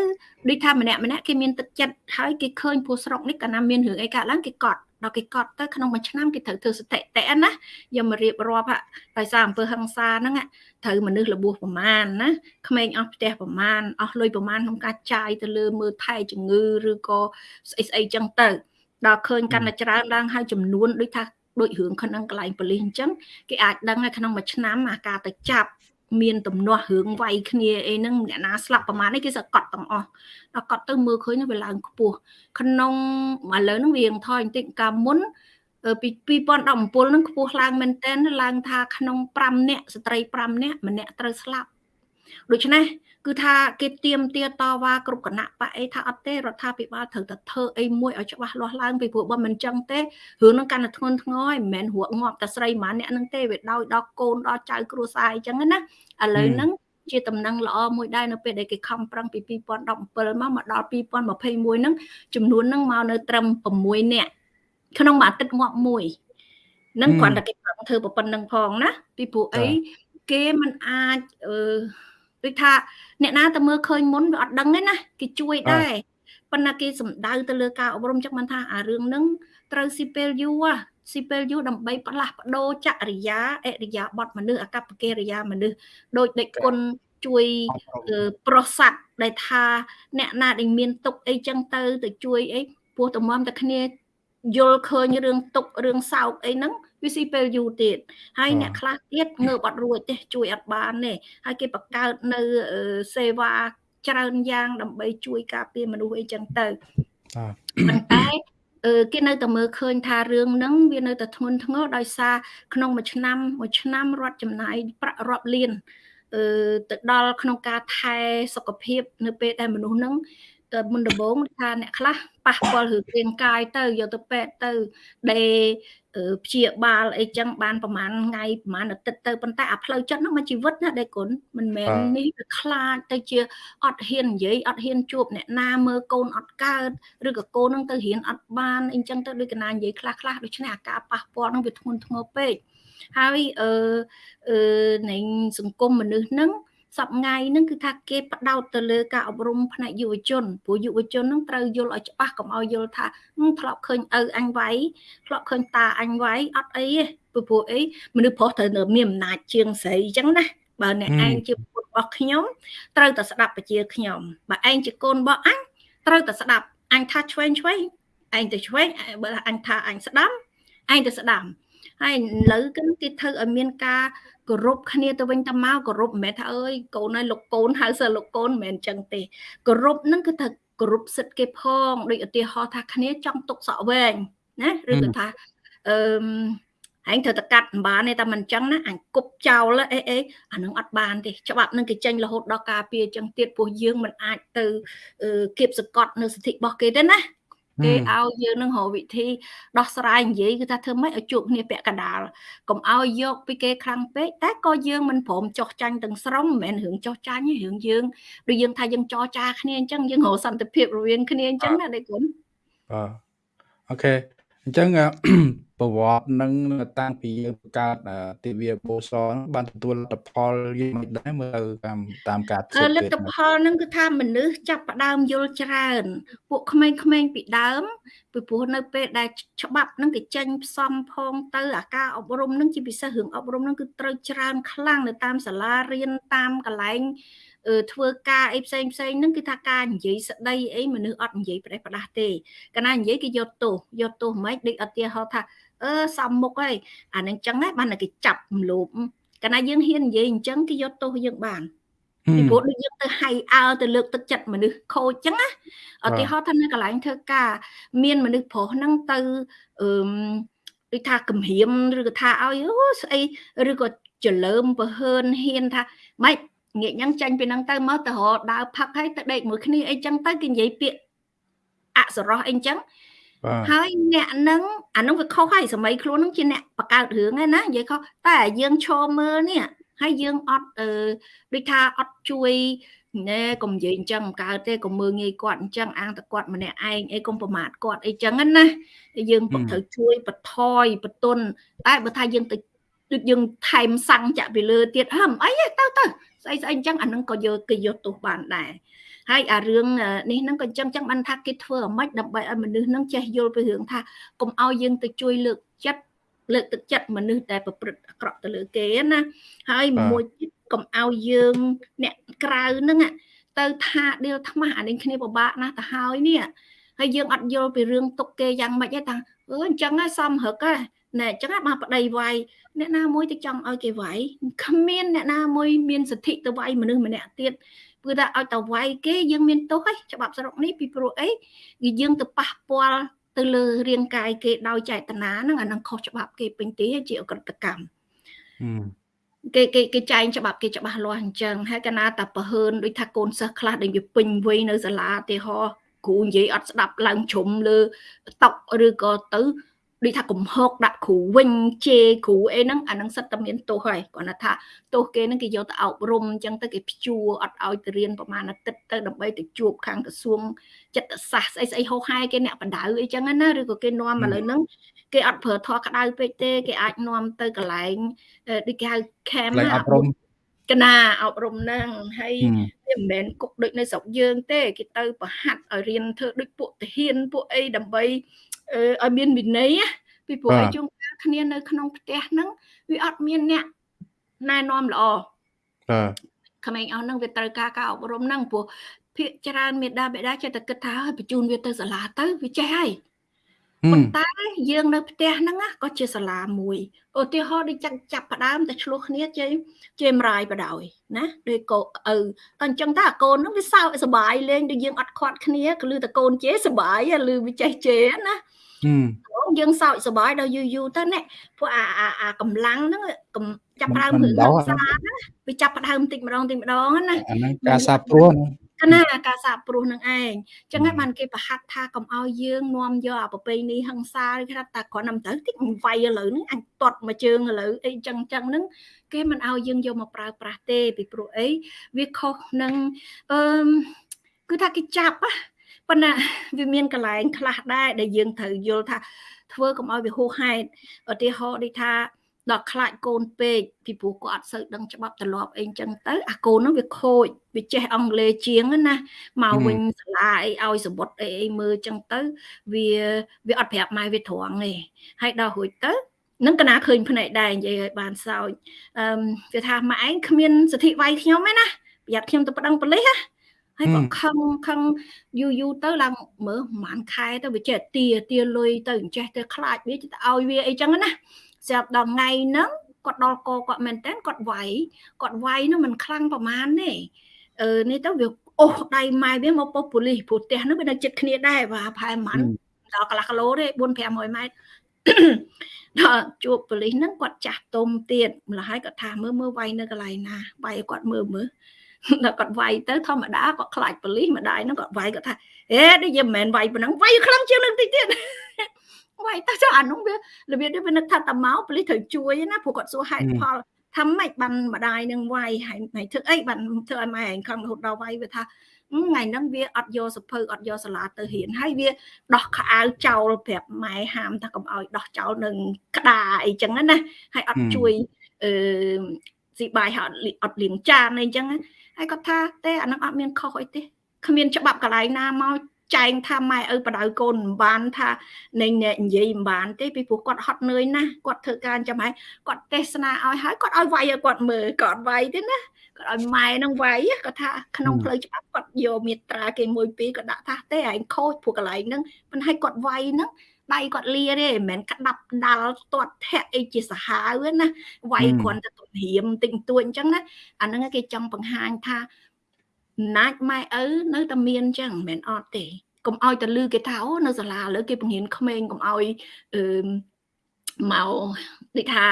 Speaker 2: ដូចថាម្នាក់ម្នាក់គេមានទឹកចិត្តហើយគេឃើញពូស្រុកនេះកាលណាមានរឿងអីកើតឡើងគេកត់ ដល់គេកត់ទៅក្នុងមួយឆ្នាំគេត្រូវធ្វើស្ថិតិណាយកមករៀបរាប់ដោយសារអំពើហិង្សាហ្នឹងត្រូវមនុស្សរបួសប្រមាណណាក្មេងអស់ផ្ទះប្រមាណអស់លុយប្រមាណក្នុងការចាយទៅលើមើលថែជំងឺឬក៏ស្អីស្អីចឹងទៅដល់ឃើញកាន់តែច្រើនឡើងហើយចំនួនដូចថាដូចរឿងក្នុងកន្លែងប៉ូលីសអញ្ចឹងគេអាចដឹងថាក្នុងមួយឆ្នាំអាការទៅចាប់ មានទំនាស់រឿងវាយគ្នាអីហ្នឹងអ្នកណាស្លាប់ប្រហែលនេះគេសកត់ទាំងអស់ដល់កត់ទៅមើលឃើញវាឡើងខ្ពស់ក្នុងឥឡូវហ្នឹងវារៀងថយបន្តិចកាលមុនពី2017ហ្នឹងខ្ពស់ឡើងមែនតើឡើងថាក្នុង5នាក់ស្ត្រី5នាក់ម្នាក់ត្រូវស្លាប់ដូច្នេះ គឺថាគេទៀមទាតវ៉ាគ្រប់គណៈបកអីថាអត់ទេរដ្ឋាភិបាលត្រូវតែធ្វើអីមួយឲ្យច្បាស់លាស់ឡើងពីព្រោះបើមិនចឹងទេរឿងនឹងកាន់តែធ្ងន់ធ្ងរហើយមិនមែនរកងាប់តែស្រីម្នាក់នឹងទេវាដោយដល់កូនដល់ចៅគ្រួសារអញ្ចឹងណាឥឡូវហ្នឹងជាតំណែងល្អមួយដែរនៅពេលដែលគេខំប្រឹងពី2017មកមកដល់2021ហ្នឹងចំនួនហ្នឹងមកនៅត្រឹម6នាក់ក្នុងមួយអាទិត្យងាប់មួយនឹងគ្រាន់តែគេប្រឹងធ្វើប៉ុណ្្នឹងផងណាពីព្រោះអីគេមិនអាចអឺ ដូចថាអ្នកណាទៅមើលឃើញមុនវាអត់ដឹងទេណាគេជួយដែរប៉ុន្តែគេសំដៅទៅលើការអប់រំចឹងបានថាអារឿងហ្នឹងត្រូវស៊ីពេលយូរស៊ីពេលយូរដើម្បីផ្លាស់ប្ដូរចរិយាអរិយាប័តមនុស្សអកប្បកិរិយាមនុស្សដោយដេចគុណជួយប្រុសស័ក្តិដែលថាអ្នកណាដែលមានទុកអីចឹងទៅទៅជួយអីពោះតម្រាំតែគ្នាយល់ឃើញរឿងទុករឿងសោកអីហ្នឹង វាស៊ីពេលយូរទៀតហើយអ្នកខ្លះទៀតងើបអត់រួចទេជួយអត់បានទេហើយគេបង្កើតនៅសេវាច្រើនយ៉ាងដើម្បីជួយការពារមនុស្សអីចឹងទៅប៉ុន្តែគេនៅតែមើលឃើញថារឿងហ្នឹងវានៅតែធ្ងន់ធ្ងរដោយសារក្នុងមួយឆ្នាំមួយឆ្នាំរដ្ឋចំណាយប្រាក់រាប់លានអឺទៅដល់ក្នុងការថែសុខភាព នៅពេលដែលមនុស្សហ្នឹងទៅមុនដំបូងថាអ្នកខ្លះប៉ះពាល់រឿងរាងកាយទៅយកទៅពេទ្យទៅដេ ព្យាបាលអីចឹងបានប្រហែលថ្ងៃប្រហែលអាទិត្យទៅប៉ុន្តែអាផ្លូវចិត្តហ្នឹងមកជីវិតណាដេគុណមិនមែននេះវាខ្លាចទៅជាអត់ហ៊ាននិយាយអត់ហ៊ានជួបអ្នកណាមើលកូនអត់កើតឬក៏កូនហ្នឹងទៅរៀនអត់បានអីចឹងទៅដូចកណានិយាយខ្លះខ្លះដូច្នេះអាការប៉ះពាល់ហ្នឹងវាធ្ងន់ធ្ងរពេកហើយអឺអឺនៃសង្គមមនុស្សហ្នឹង សប្ងៃហ្នឹងគឺថាគេផ្ដោតទៅលើការអប់រំផ្នែកយុវជនព្រោះយុវជនហ្នឹងត្រូវយល់ឲ្យច្បាស់កុំឲ្យយល់ថាធ្លាប់ឃើញឪអញវាយធ្លាប់ឃើញតាអញវាយអត់អីទេព្រោះព្រោះអីមនុស្សប្រុសត្រូវនៅមានអំណាចជាងស្រីអញ្ចឹងណាបើអ្នកឯងជាពុទ្ធរបស់ខ្ញុំត្រូវតែស្ដាប់បជាខ្ញុំបើឯងជាកូនរបស់អញត្រូវតែស្ដាប់អញថាឆ្វេងឆ្វេងឯងទៅឆ្វេងបើអញថាអញស្ដាំឯងទៅស្ដាំ ហើយឥឡូវគឺគេធ្វើឲ្យមានការគោរពគ្នាទៅវិញទៅមកគោរពមិនមែនថាអើយកូនហើយលោកកូនហៅសើលោកកូនមិនមែនអញ្ចឹងទេគោរពហ្នឹងគឺថាគោរពសិទ្ធិគេផងដូចឧទាហរណ៍ថាគ្នាចង់ទុកសក់វែងណាឬក៏ថាអឺហែងត្រូវតែកាត់មិនបានទេតែមិនអញ្ចឹងណាអញគប់ចោលអីអីអានឹងអត់បានទេច្បាប់នឹងគេចេញរហូតដល់ការពារអញ្ចឹងទៀតពោះយើងមិនអាចទៅគៀបសកត់នៅសិទ្ធិរបស់គេទេណា គេឲ្យយើងនឹងរកវិធីដោះស្រាយនិយាយគឺថាធ្វើម៉េចឲ្យជួបគ្នាពាក់កណ្ដាលកុំឲ្យយកពីគេខ្លាំងពេកតែក៏យើងមិនព្រមចោះចាញ់ទាំងស្រុងមិនមែនរឿងចោះចាញ់ទេរឿងយើងដូចយើងថាយើងចោះចាគ្នាអញ្ចឹងយើងរកសន្តិភាពរវាងគ្នាអញ្ចឹងណាដេគុណ
Speaker 1: បាទអូខេអញ្ចឹង ប្រវត្តិនឹងតាំងពីយើងបង្កើតទិវាបូសបានទទួលលទ្ធផលយ៉ាងម៉េចដែរមើលតាមតាមការ
Speaker 2: ធ្វើលទ្ធផលនឹងគឺថាមនុស្សចាប់ផ្ដើមយល់ច្រើន ពួកក្មេងៗពីដើមពីព្រោះនៅពេលដែលច្បាប់នឹងគេចេញផ្សំផងទៅអាការអប់រំនឹងជាពិសេសរឿងអប់រំនឹងគឺត្រូវច្រើនខ្លាំងនៅតាមសាលារៀនតាមកន្លែងធ្វើការអីផ្សេងផ្សេងហ្នឹងគឺថាការនិយាយស្ដីអីមនុស្សអត់និយាយប្រេះប្រដាស់ទេកាលណានិយាយគេយកទោសយកទោសមិនដូចអត់ទាហោថា អឺសំមុខហើយអានឹងចឹងហ្នឹងបានតែគេចាប់រំលោភកាលណាយើងហ៊ាននិយាយអញ្ចឹងគេយកទោសយើងបានពីព្រោះដូចយើងទៅហៃអើទៅលើកទឹកចិត្តមនុស្សខូចចឹងណាឧទាហរណ៍ថានៅកន្លែងធ្វើការមានមនុស្សប្រុសហ្នឹងទៅអឺដូចថាគំរាមឬក៏ថាឲ្យអូស្អីឬក៏ចលើមបើហឿនហ៊ានថាម៉េចងាកញ៉ាំងចាញ់ពីហ្នឹងទៅមកទៅរដើរផឹកហើយទៅដេកមួយគ្នាអីចឹងទៅគេនិយាយពាក្យអសរោះអីចឹង ហើយអ្នកនឹងអានឹងវាខុសហើយសម័យខ្លួននឹងជាអ្នកបង្កើតរឿងហ្នឹងណានិយាយខុសតែយើងឈរមើលនេះហើយយើងអត់អឺដូចថាអត់ជួយណែកុំនិយាយអញ្ចឹងកើតទេកុំមើងងាយគាត់អញ្ចឹងអាងតែគាត់ម្នាក់ឯងអីកុំប្រមាថគាត់អីចឹងណាយើងក៏ត្រូវជួយបថយបន្ទន់តែបើថាយើងទៅដូចយើងថែមសាំងចាក់ពីលើទៀតហឹមអីទៅទៅស្អីស្អីអញ្ចឹងអានឹងក៏យកគេយកទោសបានដែរ ហើយអារឿងនេះហ្នឹងក៏អញ្ចឹងចឹងបានថាគេធ្វើអ្មិចដើម្បីឲ្យមនុស្សហ្នឹងចេះយល់ពីរឿងថាកុំឲ្យយើងទៅជួយលើកចិត្តលើកទឹកចិត្តមនុស្សដែលប្រព្រឹត្តអាក្រក់ទៅលើគេណាហើយមួយទៀតកុំឲ្យយើងអ្នកក្រៅហ្នឹងទៅថាដៀលថ្មាស់អានេះគ្នាពិបាកណាស់ទៅហើយនេះហើយយើងអត់យល់ពីរឿងទុកគេយ៉ាងម៉េចទេតាអឺអញ្ចឹងហើយសំរឹកហ៎ណែអញ្ចឹងបានប្តីវាយអ្នកណាមួយទៅចង់ឲ្យគេវាយគ្មានអ្នកណាមួយមានសិទ្ធិទៅវាយមនុស្សម្នាក់ទៀត គឺថាឲ្យទៅវាយគេយើងមានទោសហើយច្បាប់ស្រុកនេះពីព្រោះអីគឺយើងទៅប៉ះពាល់ទៅលើរាងកាយគេដោយចេតនាហ្នឹងអានឹងខុសច្បាប់គេពេញទីជាអក្រិតកម្មគេគេគេចែងច្បាប់គេច្បាស់លាស់អញ្ចឹងហើយកណាតាប្រហើនដូចថាកូនសិស្សខ្លះដែលវាពេញវ័យនៅសាលាទីហោគ្រូនិយាយអត់ស្ដាប់ឡើងជ្រុំលើតុឬក៏ទៅ ដូចថាកំហុកដាក់គ្រូវិញជេរគ្រូអីហ្នឹងអាហ្នឹងសិតតែមានទោសហើយគាត់ថាទោសគេហ្នឹងគេយកទៅអប់រំអញ្ចឹងទៅគេព្យួរអត់ឲ្យទៅរៀនប្រហែលអាទិត្យទៅដើម្បីទៅជួបខាងក្រសួងចិត្តសាស្ត្រស្អីស្អីហោហែគេអ្នកបដៅអីចឹងណាឬក៏គេនាំឥឡូវហ្នឹងគេអត់ប្រើធေါ်ក្តៅពេកទេគេអាចនាំទៅកន្លែងដូចគេហៅ camp
Speaker 1: ណាអប់រំ
Speaker 2: កណាអប់រំហ្នឹងហើយវាមិនមែនគុកដូចនៅស្រុកយើងទេគេទៅប្រហាត់ឲ្យរៀនធ្វើដូចពួកទាហានពួកអីដើម្បី ឲ្យមានវិន័យពីព្រោះឲ្យជួងកាលគ្នានៅក្នុងផ្ទះហ្នឹងវាអត់មានអ្នកណែនាំល្អ
Speaker 1: បាទ
Speaker 2: ក្មេងអស់ហ្នឹងវាត្រូវការការអប់រំហ្នឹងព្រោះភាកច្រើនមេដាបេដាចេះតែគិតថាឲ្យបញ្ជូនវាទៅសាលាទៅវាចេះហើយប៉ុន្តែយើងនៅផ្ទះហ្នឹងក៏ជាសាលាមួយឧទាហរណ៍ដូចចាក់ចាប់ផ្ដើមតែឆ្លោះគ្នាជ័យជេមរាយបដ ாய் ណាដូចកូឪតែអញ្ចឹងតើកូនហ្នឹងវាសើចសบายលេងដូចយើងអត់ខាត់គ្នាក៏លឺតែកូនជេសบายលឺវាចេះជេណា យើងសោកសប្បាយដល់យូរយូរទៅណាពួកអាអាកម្លាំងហ្នឹងចាប់ដើមរឿងសាណាវាចាប់ដើមបន្តិចម្ដងបន្តិចម្ដងណា
Speaker 1: អាហ្នឹងការសាព្រោះ
Speaker 2: កណាការសាព្រោះនឹងឯងចឹងហើយបានគេប្រហាត់ថាកុំឲ្យយើងនាំយកអាប្រពៃណីហឹង្សាឬថាតែគ្រាន់តែទៅតិចវាយឥឡូវហ្នឹងអញតត់មកជើងឥឡូវអីចឹងចឹងហ្នឹងគេមិនឲ្យយើងយកមកប្រើប្រាស់ទេពីព្រោះអីវាខុសនឹងអឺគឺថាគេចាប់ណា ប៉ុន្តែវាមានកន្លែងខ្លះដែរដែលយើងត្រូវយល់ថាធ្វើកុំឲ្យវាហួសហេតុឧទាហរណ៍ដូចថាដល់ខ្លាចកូនពេកពីព្រោះគាត់អត់សូវដឹងច្បាប់ទម្លាប់អីចឹងទៅអាកូនហ្នឹងវាខូចវាចេះអង់គ្លេសជាងណាមកវិញសាលាអីឲ្យសបុតអីអីមើលចឹងទៅវាវាអត់ប្រាប់ម៉ែវាត្រង់ទេហើយដល់រួចទៅនឹងកណាឃើញភ្នែកដែរនិយាយឲ្យបានសោចអឺវាថាម៉ែឯងគ្មានសិទ្ធិវាយខ្ញុំទេណាប្រយ័ត្នខ្ញុំទៅប្តឹងប៉ូលីសណា ហើយក៏ខឹងខឹងយូរយូរទៅឡើងមើលប្រហែលខែទៅវាចេះទាទាលុយទៅអញ្ចេះទៅខ្លាចវាទៅឲ្យវាអីចឹងណាស្រាប់ដល់ថ្ងៃហ្នឹងគាត់ដល់កគាត់មែនតើគាត់វាយគាត់វាយនោះមិនខ្លាំងប្រមាណទេអឺនេះទៅវាអូសដៃម៉ែវាមកប៉ុស្តិ៍ប៉ូលីសព្រោះផ្ទះនោះវានៅជិតគ្នាដែរបាទប្រហែលប្រហែលដល់កន្លះគីឡូទេ4 500ម៉ែត្រដល់ជួបប៉ូលីសហ្នឹងគាត់ចាស់ទុំទៀតម្ល៉េះហើយគាត់ថាមើលមើលវាយនៅកន្លែងណាវាយគាត់មើលមើល ដល់គាត់វាយទៅធម្មតាគាត់ខ្លាចប៉ូលីសម្ដាយហ្នឹងគាត់វាយគាត់ថាអេនេះយើងមិនមែនវាយប៉ុណ្ណឹងវាយខ្លាំងជាងនឹងតិចទៀតវាយទៅចុះអានោះវារបៀបនេះវានឹកថាតាមកប៉ូលីសត្រូវជួយណាព្រោះគាត់សួរហេតុផលថាម៉េចបានម្ដាយនឹងវាយហើយម៉េចធ្វើអីបានធ្វើឲ្យម៉ែឯងខំរហូតដល់វាយវាថាថ្ងៃហ្នឹងវាអត់យកសភៅអត់យកសាលាទៅរៀនហើយវាដោះខោអាវចោលប្រាប់ម៉ែហាមថាកុំឲ្យដោះចោលនឹងក្តារអីចឹងណាហើយអត់ជួយអឺស៊ីបាយហើយអត់លាងចានអីចឹង ហើយគាត់ថាទេអានឹងអត់មានខុសអីទេគ្មានច្បាប់កន្លែងណាមកចែងថាម៉ែឪបដៅកូនមិនបានថានឹងនិយាយមិនបានទេពីព្រោះគាត់ហត់នឿយណាស់គាត់ធ្វើការចាំហើយគាត់ទេសនាឲ្យហើយគាត់ឲ្យវាយឲ្យគាត់មើលគាត់វាយទេណាគាត់ឲ្យម៉ែនឹងវាយគាត់ថាក្នុងផ្លូវច្បាប់គាត់យកមេត្រាគេមួយពីរគាត់ដាក់ថាទេឯងខូចព្រោះកន្លែងហ្នឹងប៉ុន្តែគាត់វាយហ្នឹង ដៃគាត់លាទេមិនមែនក្តាប់ដាល់ទាត់ធាក់អីជាសាហាវណាវាយគ្រាន់តែទំរៀមតិចតួចអញ្ចឹងណាអាហ្នឹងគេចង់បង្ហាញថាណាច់ម៉ែឪនៅតែមានអញ្ចឹងមិនមែនអត់ទេកុំឲ្យតែលឺគេថាអូនៅសាលាឥឡូវគេបង្រៀនក្មេងកុំឲ្យអឺ មកដូចថា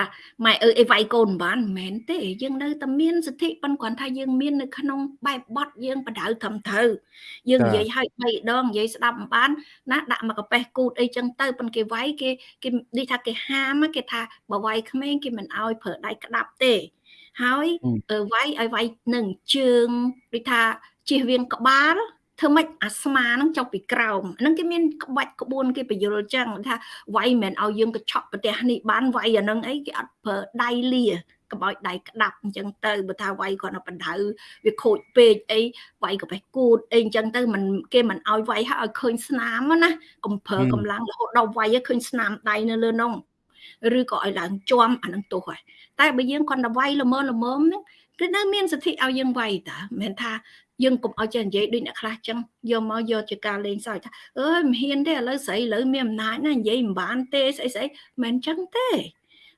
Speaker 2: ម៉ែអើអីវាយកូនមិនបានមិនមែនទេយើងនៅតែមានសិទ្ធិប៉ុន្តែគ្រាន់ថាយើងមាននៅក្នុងបែបបត់យើងបដៅត្រឹមត្រូវយើងនិយាយឲ្យ3ដងនិយាយស្ដាប់មិនបានណាដាក់មកកាប៉េះគូតអីចឹងទៅប៉ុន្តែគេវាយគេគេដូចថាគេហាមគេថាបើវាយក្មេងគេមិនឲ្យប្រើដៃក្តាប់ទេហើយវាយឲ្យវាយនឹងជើងដូចថាជិះវៀងក្បាល ធ្វើម៉េចអាស្មាហ្នឹងចុះពីក្រោមហ្នឹងគេមានក្បាច់ក្បួនគេបញ្យល់ចឹងថាវាយមិនឲ្យយើងកឆក់ប្រទេសនេះបានវាយអាហ្នឹងអីគេអត់ប្រើដៃលាកុំឲ្យដៃក្តាប់អញ្ចឹងទៅបើថាវាយគាត់នៅបណ្ដៅវាខូចពេកអីវាយក៏បេះគូតអីអញ្ចឹងទៅมันគេមិនឲ្យវាយឲ្យឃើញស្នាមណាកុំប្រើកម្លាំងរហូតដល់វាយឃើញស្នាមដៃនៅលើនោះឬក៏ឲ្យឡើងជាប់អានឹងទោសហើយតែបើយើងគាត់ទៅវាយល្មមល្មមហ្នឹង គឺនៅមានសិទ្ធិឲ្យយើងវាយតាមិនមែនថាយើងកុំឲ្យចេះនិយាយដូចអ្នកខ្លះចឹងយកមកយកជាការលេងសើចថាអើយមិនហ៊ានទេឥឡូវស្រីឥឡូវមានអំណាចណានិយាយមិនបានទេស្អីស្អីមិនចឹងទេ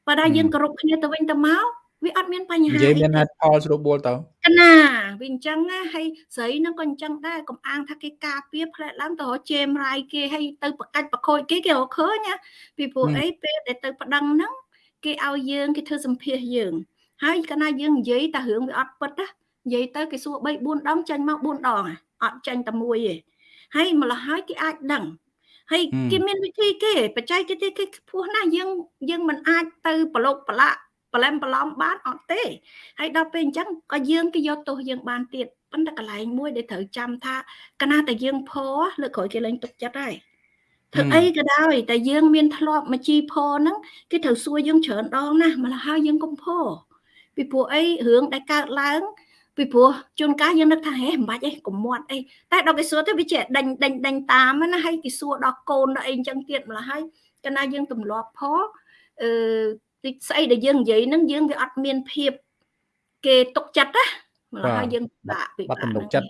Speaker 2: បើតែយើងគោរពគ្នាទៅវិញទៅមកវាអត់មានបញ្ហានិ
Speaker 1: យាយមានហេតុផលស្រួលបួលទៅ
Speaker 2: កណាវាអញ្ចឹងណាហើយស្រីនឹងក៏អញ្ចឹងដែរកុំអាងថាគេការពារផ្លែឡើងទៅរកជេមរាយគេហើយទៅប្រកាច់ប្រខូចគេគេរកឃើញណាពីព្រោះអីពេលដែលទៅប្តឹងហ្នឹងគេឲ្យយើងគេធ្វើសម្ភាសយើង ហើយកាលណាយើងនិយាយតែរឿងវាអត់ពិតណានិយាយទៅគេសួរ3 4ដងចាញ់មក4ដងអត់ចាញ់តែមួយទេហើយម្ល៉េះហើយគេអាចដឹងហើយគេមានវិធីគេបច្ចេកទេសគេខ្ពស់ណាស់យើងយើងមិនអាចទៅប្រឡូកប្រឡាក់ប្រឡែមប្រឡំបានអត់ទេហើយដល់ពេលអញ្ចឹងក៏យើងគេយកទោសយើងបានទៀតប៉ុន្តែកន្លែងមួយដែលត្រូវចាំថាកណាតែយើងផលើក្រោយគេលែងទុកចិត្តហើយធ្វើអីក៏ដោយតែយើងមានធ្លាប់មកជីផហ្នឹងគេត្រូវសួរយើងច្រើនដងណាស់ម្ល៉េះហើយយើងកុំផ ពីព្រោះអីរឿងដែលកើតឡើងពីព្រោះជួនកាលយើងនឹកថាហេមិនបាច់អីកុំមាត់អីតែដល់គេសួរទៅវាជាដេញដេញដេញតាមណាហើយគេសួរដល់កូនដល់អីអញ្ចឹងទៀតម្ល៉េះហើយកាលណាយើងទម្លាប់ផងអឺតិចស្អីដែលយើងនិយាយហ្នឹងយើងវាអត់មានភាពគេទុកចិត្តណាម្ល៉េះហើយយើងបាក់
Speaker 1: ពីបាក់ទំនុកចិត្ត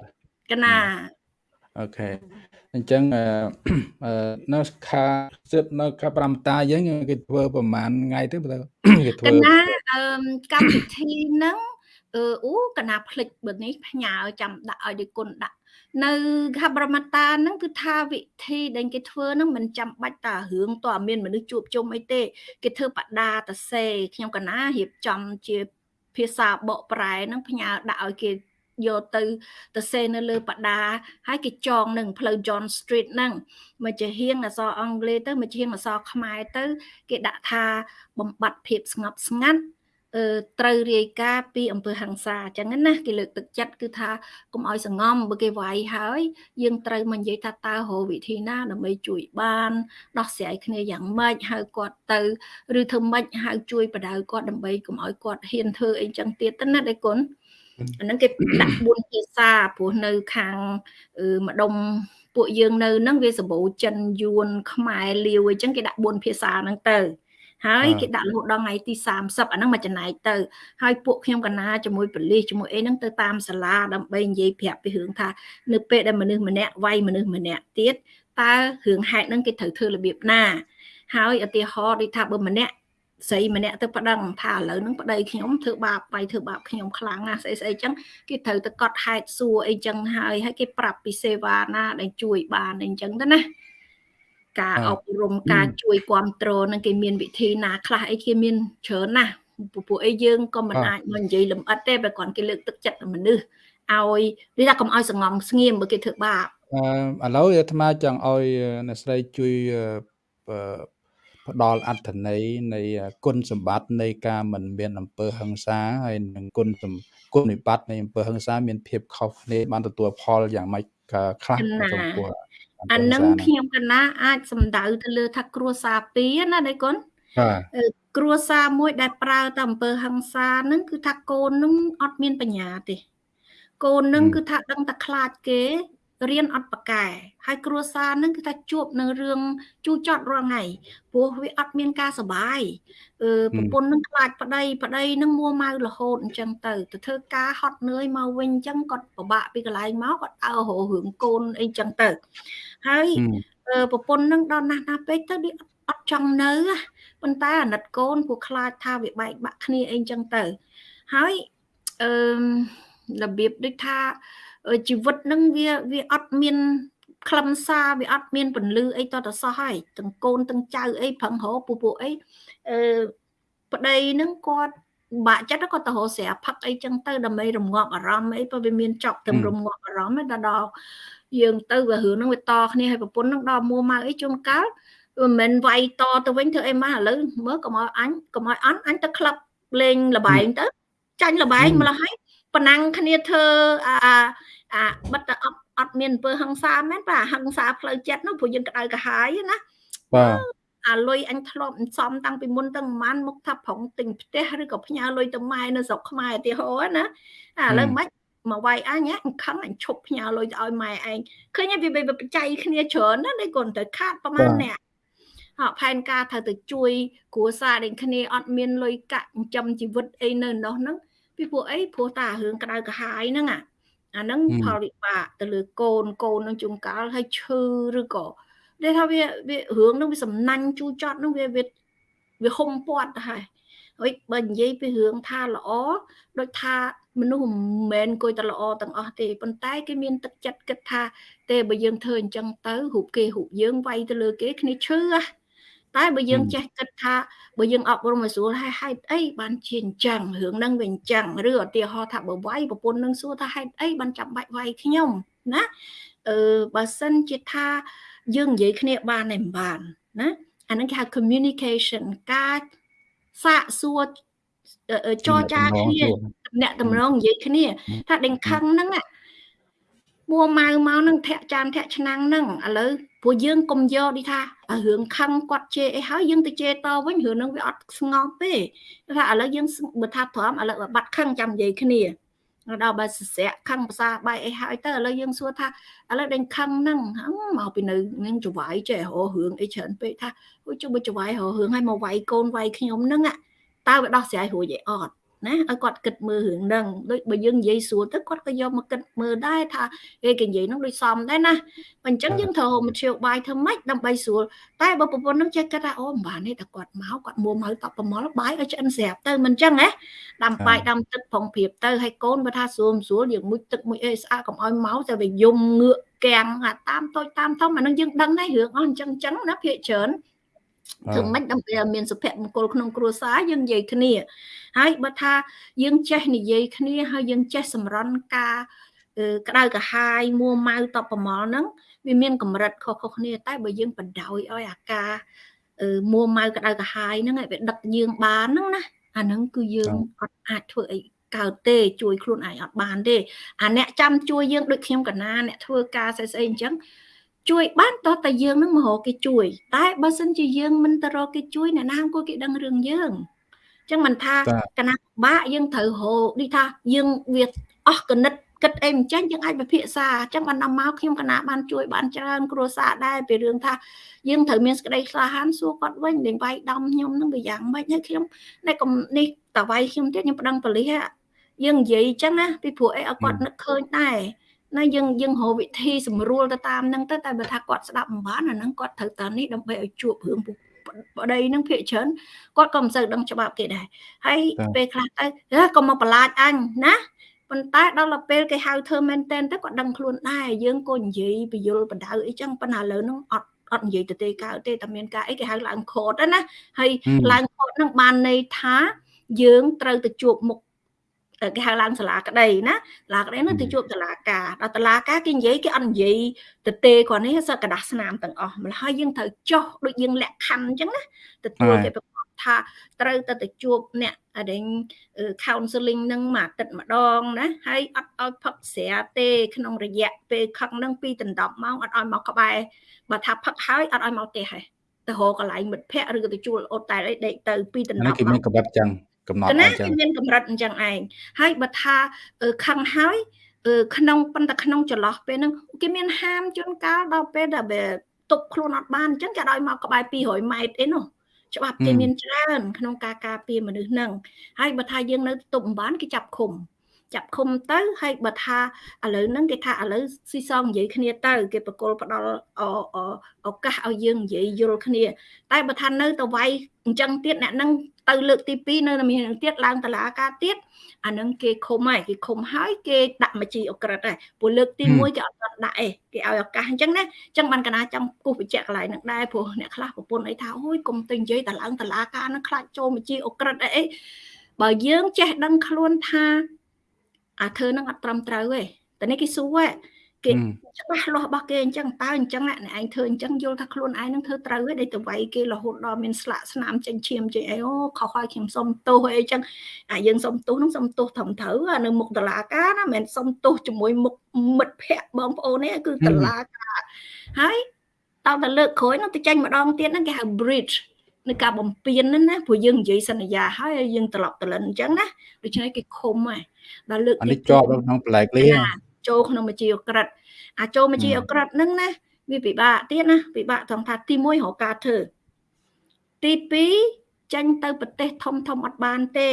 Speaker 2: កណា
Speaker 1: អូខេអញ្ចឹងនៅខាសិតនៅខា5តាយើងគេធ្វើប្រហែលថ្ងៃទៅគេធ្វើ
Speaker 2: កណាកម្មវិធីហ្នឹងអឺអូកណាផ្លិចបើនេះផ្ញើចាំដាក់ឲ្យដូចគុណដាក់នៅខាប្រមតាហ្នឹងគឺថាវិធីដែលគេធ្វើហ្នឹងមិនចាំបាច់តារឿងតើមានមនុស្សជួបជុំអីទេ គេធ្វើបដាតសេខ្ញុំកណារៀបចំជាភាសាបកប្រែហ្នឹងផ្ញើដាក់ឲ្យគេ យកទៅទៅសេនៅលើបដាហើយគេចងនឹងផ្លូវ John Street ហ្នឹងមកជាហៀងអក្សរអង់គ្លេសទៅមកជាហៀងអក្សរខ្មែរទៅ គេដាក់ថាបំបត្តិភាពស្ងប់ស្ងាត់ត្រូវរាយការណ៍ពីអំពើហិង្សាអញ្ចឹងណាគេលើកទឹកចិត្តគឺថាកុំឲ្យសងំបើគេវាយហើយយើងត្រូវមកនិយាយថាតើរកវិធីណាដើម្បីជួយបានដោះស្រាយគ្នាយ៉ាងម៉េចហៅគាត់ទៅឬធ្វើម៉េចហៅជួយបដៅគាត់ដើម្បីកុំឲ្យគាត់ហ៊ានធ្វើអីចឹងទៀតទៅណាដៃគុណ អាហ្នឹងគេដាក់4ភាសាព្រោះនៅខាងម្ដុំពួកយើងនៅហ្នឹងវាសម្បូរចិនយួនខ្មែរលាវអីចឹងគេដាក់4ភាសាហ្នឹងទៅហើយគេដាក់រហូតដល់ថ្ងៃទី30អាហ្នឹងមកចំណែកទៅហើយពួកខ្ញុំកណាជាមួយប៉ូលីសជាមួយអីហ្នឹងទៅតាមសាលាដើម្បីនិយាយប្រាប់ពីរឿងថានៅពេលដែលមនុស្សម្នាក់វាយមនុស្សម្នាក់ទៀតតើរឿងហេតុហ្នឹងគេត្រូវធ្វើរបៀបណាហើយឧទាហរណ៍ដូចថាបើម្នាក់ ស្រីម្នាក់ទៅប្តឹងថាឥឡូវហ្នឹងប្តីខ្ញុំធ្វើបាបបាយធ្វើបាបខ្ញុំខ្លាំងណាស់ស្អីស្អីចឹងគេត្រូវទៅកត់ហេតុសួរអីចឹងហើយហើយគេប្រាប់ពីសេវាណាដែលជួយបានអីចឹងទៅណាការអប់រំការជួយគ្រប់គ្រងនឹងគេមានវិធីណាខ្លះអីគេមានច្រើនណាស់ពួកអីយើងក៏មិនអាចមកនិយាយលម្អិតទេបើគ្រាន់គេលើកទឹកចិត្តមនុស្សឲ្យនិយាយថាកុំឲ្យសងំស្ងៀមបើគេធ្វើបាប
Speaker 1: អឺឥឡូវអាត្មាចង់ឲ្យអ្នកស្រីជួយ ផ្ដល់អត្ថន័យនៃគុណសម្បត្តិនៃការមិនមានអំពើហិង្សាហើយនឹងគុណគុណវិបត្តិនៃអំពើហិង្សាមានភាពខុសគ្នាបានទទួលផលយ៉ាងម៉េចខ្លះចំពោះ
Speaker 2: អានឹងខ្ញុំកណាអាចសំដៅទៅលើថាគ្រួសារពីរណាដៃគុណ
Speaker 1: បាទ
Speaker 2: គ្រួសារមួយដែលប្រើតែអំពើហិង្សានឹងគឺថាកូននឹងអត់មានបញ្ញាទេកូននឹងគឺថាដឹងតែខ្លាចគេ រៀនអត់ប្រកែហើយគ្រួសារនឹងគឺថាជួបនៅរឿងជូរចត់រាល់ថ្ងៃព្រោះវាអត់មានការសុបាយអឺប្រពន្ធនឹងខ្លាចប្តីប្តីនឹងមួម៉ៅរហូតអញ្ចឹងទៅទៅធ្វើការហត់នឿយមកវិញអញ្ចឹងគាត់ពិបាកពីកន្លែងមកគាត់អើររឿងកូនអីអញ្ចឹងទៅហើយប្រពន្ធនឹងដល់ណាស់ណាពេកទៅវាអត់ចង់នៅប៉ុន្តែអាណិតកូនពួកខ្លាចថាវាបែកបាក់គ្នាអីអញ្ចឹងទៅហើយអឺរបៀបដូចថា ជីវិតនឹងវាវាអត់មានខ្លឹមសារវាអត់មានពន្លឺអីតតសោះហើយទាំងកូនទាំងចៅអីប្រឹងរកពូពួកអីអឺប្តីនឹងគាត់បាក់ចិត្តគាត់ទៅរកស្រាផឹកអីចឹងទៅដើម្បីរងាប់អារម្មណ៍អីព្រោះវាមានចប់ទាំងរងាប់អារម្មណ៍ដល់យើងទៅវារឿងហ្នឹងវាតគ្នាហើយប្រពន្ធហ្នឹងដល់មួម៉ៅអីជួនកាលមិនមែនវាយតទៅវិញធ្វើអីមកឥឡូវមើលកុំឲ្យអញកុំឲ្យអន់អញទៅក្លឹបលេងលបែងទៅចាញ់លបែងម្ល៉េះហើយប៉ុណ្ណឹងគ្នាធ្វើអា អាបិទតែអត់អត់មានអំពើហិង្សាមែនបាទហិង្សាផ្លូវចិត្តនោះព្រោះយើងក្តៅក្រហាយណា
Speaker 1: បាទ
Speaker 2: អាលុយអញធ្លាប់សំតាំងពីមុនតាំងប្រហែលមកថាប្រងទិញផ្ទះឬក៏ផ្ញើលុយទៅម៉ែនៅស្រុកខ្មែរឧទាហរណ៍ណាឥឡូវមិនមកវាយអញអញខឹងអញឈប់ផ្ញើលុយទៅឲ្យម៉ែឯងឃើញវាបច្ច័យគ្នាច្រើនណាស់នេះគាត់ទៅខាតប្រហែលអ្នកហោផែនការត្រូវទៅជួយគ្រួសារដូចគ្នាអត់មានលុយកាក់ចិញ្ចឹមជីវិតអីនៅនោះហ្នឹងពីព្រោះអីព្រោះតារឿងក្តៅក្រហាយហ្នឹងអា អាហ្នឹងផលវិបាកទៅលើកូនកូននឹងជួនកាលហើយឈឺឬក៏ដែលថាវាវារឿងហ្នឹងវាសំណាញ់ជូរចត់ហ្នឹងវាវាវាហុំពាត់ទៅហើយហើយបើនិយាយពីរឿងថាល្អដូចថាមនុស្សមិនមែនអង្គុយតែល្អទាំងអស់ទេប៉ុន្តែគេមានទឹកចិត្តគិតថា ទេបើយើងធ្វើអញ្ចឹងទៅរូបគេរូបយើងវាយទៅលើគេគ្នាឈឺ តែបើយើងចេះគិតថាបើយើងអប់រំឲ្យស្រួលហើយហេតុអីបានជាអញ្ចឹងរឿងហ្នឹងវាអញ្ចឹងឬឧទាហរណ៍ថាបើវាយប្រពន្ធនឹងសួរថាហេតុអីបានចាំបាច់វាយខ្ញុំណាអឺបើសិនជាថាយើងនិយាយគ្នាបានតែមិនបានណាអាហ្នឹងគេហៅ communication ការសាកសួរចរចាគ្នាអ្នកតម្រងនិយាយគ្នា ថាដេញខឹងហ្នឹង មួម៉ៅមកនឹងធាក់ចានធាក់ឆ្នាំងហ្នឹងឥឡូវព្រោះយើងកុំយកនេះថារឿងខឹងគាត់ជេរអីហើយយើងទៅជេរតវិញរឿងហ្នឹងវាអត់ស្ងប់ទេថាឥឡូវយើងបើថាព្រមឥឡូវបាត់ខឹងចាំនិយាយគ្នាដល់បើសស្រាក់ខឹងភាសាបាយអីហើយទៅឥឡូវយើងសួរថាឥឡូវដេញខឹងហ្នឹងមកពីនៅនឹងចវាយចេះរករឿងអីច្រើនពេកថាអូជុំបើចវាយរករឿងឲ្យមកវាយកូនវាយខ្ញុំហ្នឹងតើវាដោះស្រាយរួចឯអត់ ណាឲ្យគាត់គិតមើលរឿងហ្នឹងដូចបើយើងនិយាយស្រួលទៅគាត់ក៏យកមកគិតមើលដែរថាគេគេនិយាយហ្នឹងដូចសមដែរណាអញ្ចឹងយើងត្រូវមធ្យោបាយធ្វើម៉េចដើម្បីស្រួលតែបើប្រពន្ធហ្នឹងចេះគិតថាអូមិនបានទេតែគាត់មកគាត់មួម៉ៅតបប្រមល់បាយឲ្យឆ្អិនស្រាប់ទៅមិនអញ្ចឹងណាដាំបាយដាំទឹកផងព្រៀបទៅឲ្យកូនបើថាស្រួលស្រួលយើងមុជទឹកមួយអីស្អាតកុំឲ្យមកតែវាយំងឿកកាំងតាមតូចតាមធំអានឹងយើងដឹងដែររឿងអស់អញ្ចឹងអញ្ចឹងណាភាកច្រើន ធ្វើម៉េចដើម្បីឲ្យមានសុភមង្គលក្នុងគ្រួសារយើងនិយាយគ្នាហើយបើថាយើងចេះនិយាយគ្នាហើយយើងចេះសម្រន់ការក្តៅក្រហាយមួម៉ៅតបប្រមល់ហ្នឹងវាមានកម្រិតខុសៗគ្នាតែបើយើងបដ ாய் ឲ្យអាការមួម៉ៅក្តៅក្រហាយហ្នឹងឲ្យវាដឹកយើងបានហ្នឹងណាអាហ្នឹងគឺយើងអត់អាចធ្វើអីកើតទេជួយខ្លួនឯងអត់បានទេអាអ្នកចាំជួយយើងដូចខ្ញុំកណាអ្នកធ្វើការស្អីស្អីអញ្ចឹង ជួយបានតោះតែយើងនឹងមករកគេជួយ តែបើសិនជាយើងមិនទៅរកគេជួយអ្នកណាអង្គគេដឹងរឿងយើងអញ្ចឹងមិនថាកណាបាក់យើងត្រូវរកដូចថាយើងវាអស់កណិតគិតអីមិនចាញ់យើងអាចពិភាក្សាអញ្ចឹងបានដល់មកខ្ញុំកណាបានជួយបានច្រើនគ្រួសារដែរពីរឿងថាយើងត្រូវមានសេចក្តីក្លាហានសួរគាត់វិញលេងវាយដំខ្ញុំនឹងវាយ៉ាងម៉េចហើយខ្ញុំនេះកុំនេះតវាយខ្ញុំទៀតខ្ញុំប្តឹងប៉ូលីសយើងនិយាយអញ្ចឹងណាពីព្រោះអីឲ្យគាត់នឹកឃើញដែរ ណាយើងយើងរកវិធីសម្រួលទៅតាមហ្នឹងទៅតែបើថាគាត់ស្ដាប់មិនបានអាហ្នឹងគាត់ត្រូវតាមនេះដើម្បីឲ្យជួបរឿងប្តីនឹងភាកច្រើនគាត់ក៏មិនសូវដឹងច្បាប់គេដែរហើយពេលខ្លះទៅក៏មកបន្លាចអញណាប៉ុន្តែដល់ទៅពេលគេហៅធ្វើមែនតែនទៅគាត់ដឹងខ្លួនដែរយើងក៏និយាយពយលបដៅអីចឹងប៉ុន្តែឥឡូវហ្នឹងអត់អត់និយាយទៅទេកើតទេតែមានការអីគេហៅឡើងខតណាហើយឡើងខតហ្នឹងបានន័យថាយើងត្រូវទៅជួបមុខ គេហៅឡើងសាលាក្តីណាសាលាក្តីនោះទៅជួបតឡាការដល់តឡាការគេនិយាយគេអត់និយាយទៅទេគាត់នេះសក្តាស្នាមទាំងអស់ម្ល៉េះហើយយើងត្រូវចុះដូចយើងលក្ខខណ្ឌអញ្ចឹងណាទទួលគេប្រកបថាត្រូវទៅទៅជួបអ្នកអរិញ counseling នឹងមួយអាទិត្យម្ដងណាហើយអត់ឲ្យផឹកស្រាទេក្នុងរយៈពេលខឹកនឹងពីដណ្ដប់ម៉ោងអត់ឲ្យមកក្បែរបើថាផឹកហើយអត់ឲ្យមកទេហេះទៅរកកន្លែងមិត្តភ័ក្ដិឬក៏ទៅជួលអូតែលអីដេកទៅពីដណ្ដប់
Speaker 1: ម៉ោងគេមានកបិតអញ្ចឹង កំណត់អ
Speaker 2: ញ្ចឹងមានកម្រិតអញ្ចឹងឯងហើយបើថាខឹងហើយក្នុងប៉ុន្តែក្នុងចន្លោះពេលហ្នឹងគេមានហាមជួនកាលដល់ពេលដែលទប់ខ្លួនអត់បានអញ្ចឹងគេឲ្យមកក្បែរ200ម៉ែត្រអីនោះច្បាប់គេមានច្រើនក្នុងការការពារមនុស្សហ្នឹងហើយបើថាយើងនៅទប់មិនបានគេចាប់ឃុំចាប់ឃុំទៅហើយបើថាឥឡូវហ្នឹងគេថាឥឡូវស៊ីសងនិយាយគ្នាទៅ គេបកគលផ្ដល់ឱកាសឲ្យយើងនិយាយយល់គ្នា តែបើថានៅទៅវាយអញ្ចឹងទៀតអ្នកហ្នឹង ទៅលើកទី2នៅមាននឹងទៀតឡើងតឡាការទៀតអានឹងគេឃុំហើយគេឃុំហើយគេដាក់មជីអក្រិតហើយព្រោះលើកទី1គេអត់ដាក់អេគេឲ្យឱកាសអញ្ចឹងណាអញ្ចឹងបានកណាចង់គូសបញ្ជាក់កន្លែងហ្នឹងដែរព្រោះអ្នកខ្លះប្រពន្ធអីថាអូយកុំទៅនិយាយតឡើងតឡាការហ្នឹងខ្លាចចូលមជីអក្រិតអីអីបើយើងចេះដឹងខ្លួនថាអាធ្វើហ្នឹងអត់ត្រឹមត្រូវទេតែនេះគេសួរ គេច្បាស់លាស់របស់គេអញ្ចឹងតើអញ្ចឹងអ្នកឯងធ្វើអញ្ចឹងយល់ថាខ្លួនឯងនឹងធ្វើត្រូវទេដែលទៅវាយគេរហូតដល់មានស្លាកស្នាមចេញឈាមចេញអីអូខុសហើយខ្ញុំសុំទោសអីអញ្ចឹងអាយើងសុំទោសនឹងសុំទោសត្រឹមត្រូវនៅមុខតឡាការណាមិនមែនសុំទោសជាមួយមុខមិត្តភ័ក្តិបងប្អូនទេគឺតឡាការហើយដល់តែលើកក្រោយនោះទៅចាញ់ម្ដងទៀតហ្នឹងគេហៅ bridge នៅការបំពេញហ្នឹងណាព្រោះយើងនិយាយសន្យាហើយយើងត្រឡប់ទៅលិនអញ្ចឹងណាដូច្នេះគេឃុំហើយ
Speaker 1: ដល់លើកនេះជាប់ក្នុងប្លែកលា
Speaker 2: ចូលក្នុងមជាអក្រិតអាចចូលមជាអក្រិតហ្នឹងណាវាពិបាកទៀតណាពិបាកត្រង់ថាទី1រកការធ្វើទី2ចាញ់ទៅប្រទេសធំធំអត់បានទេ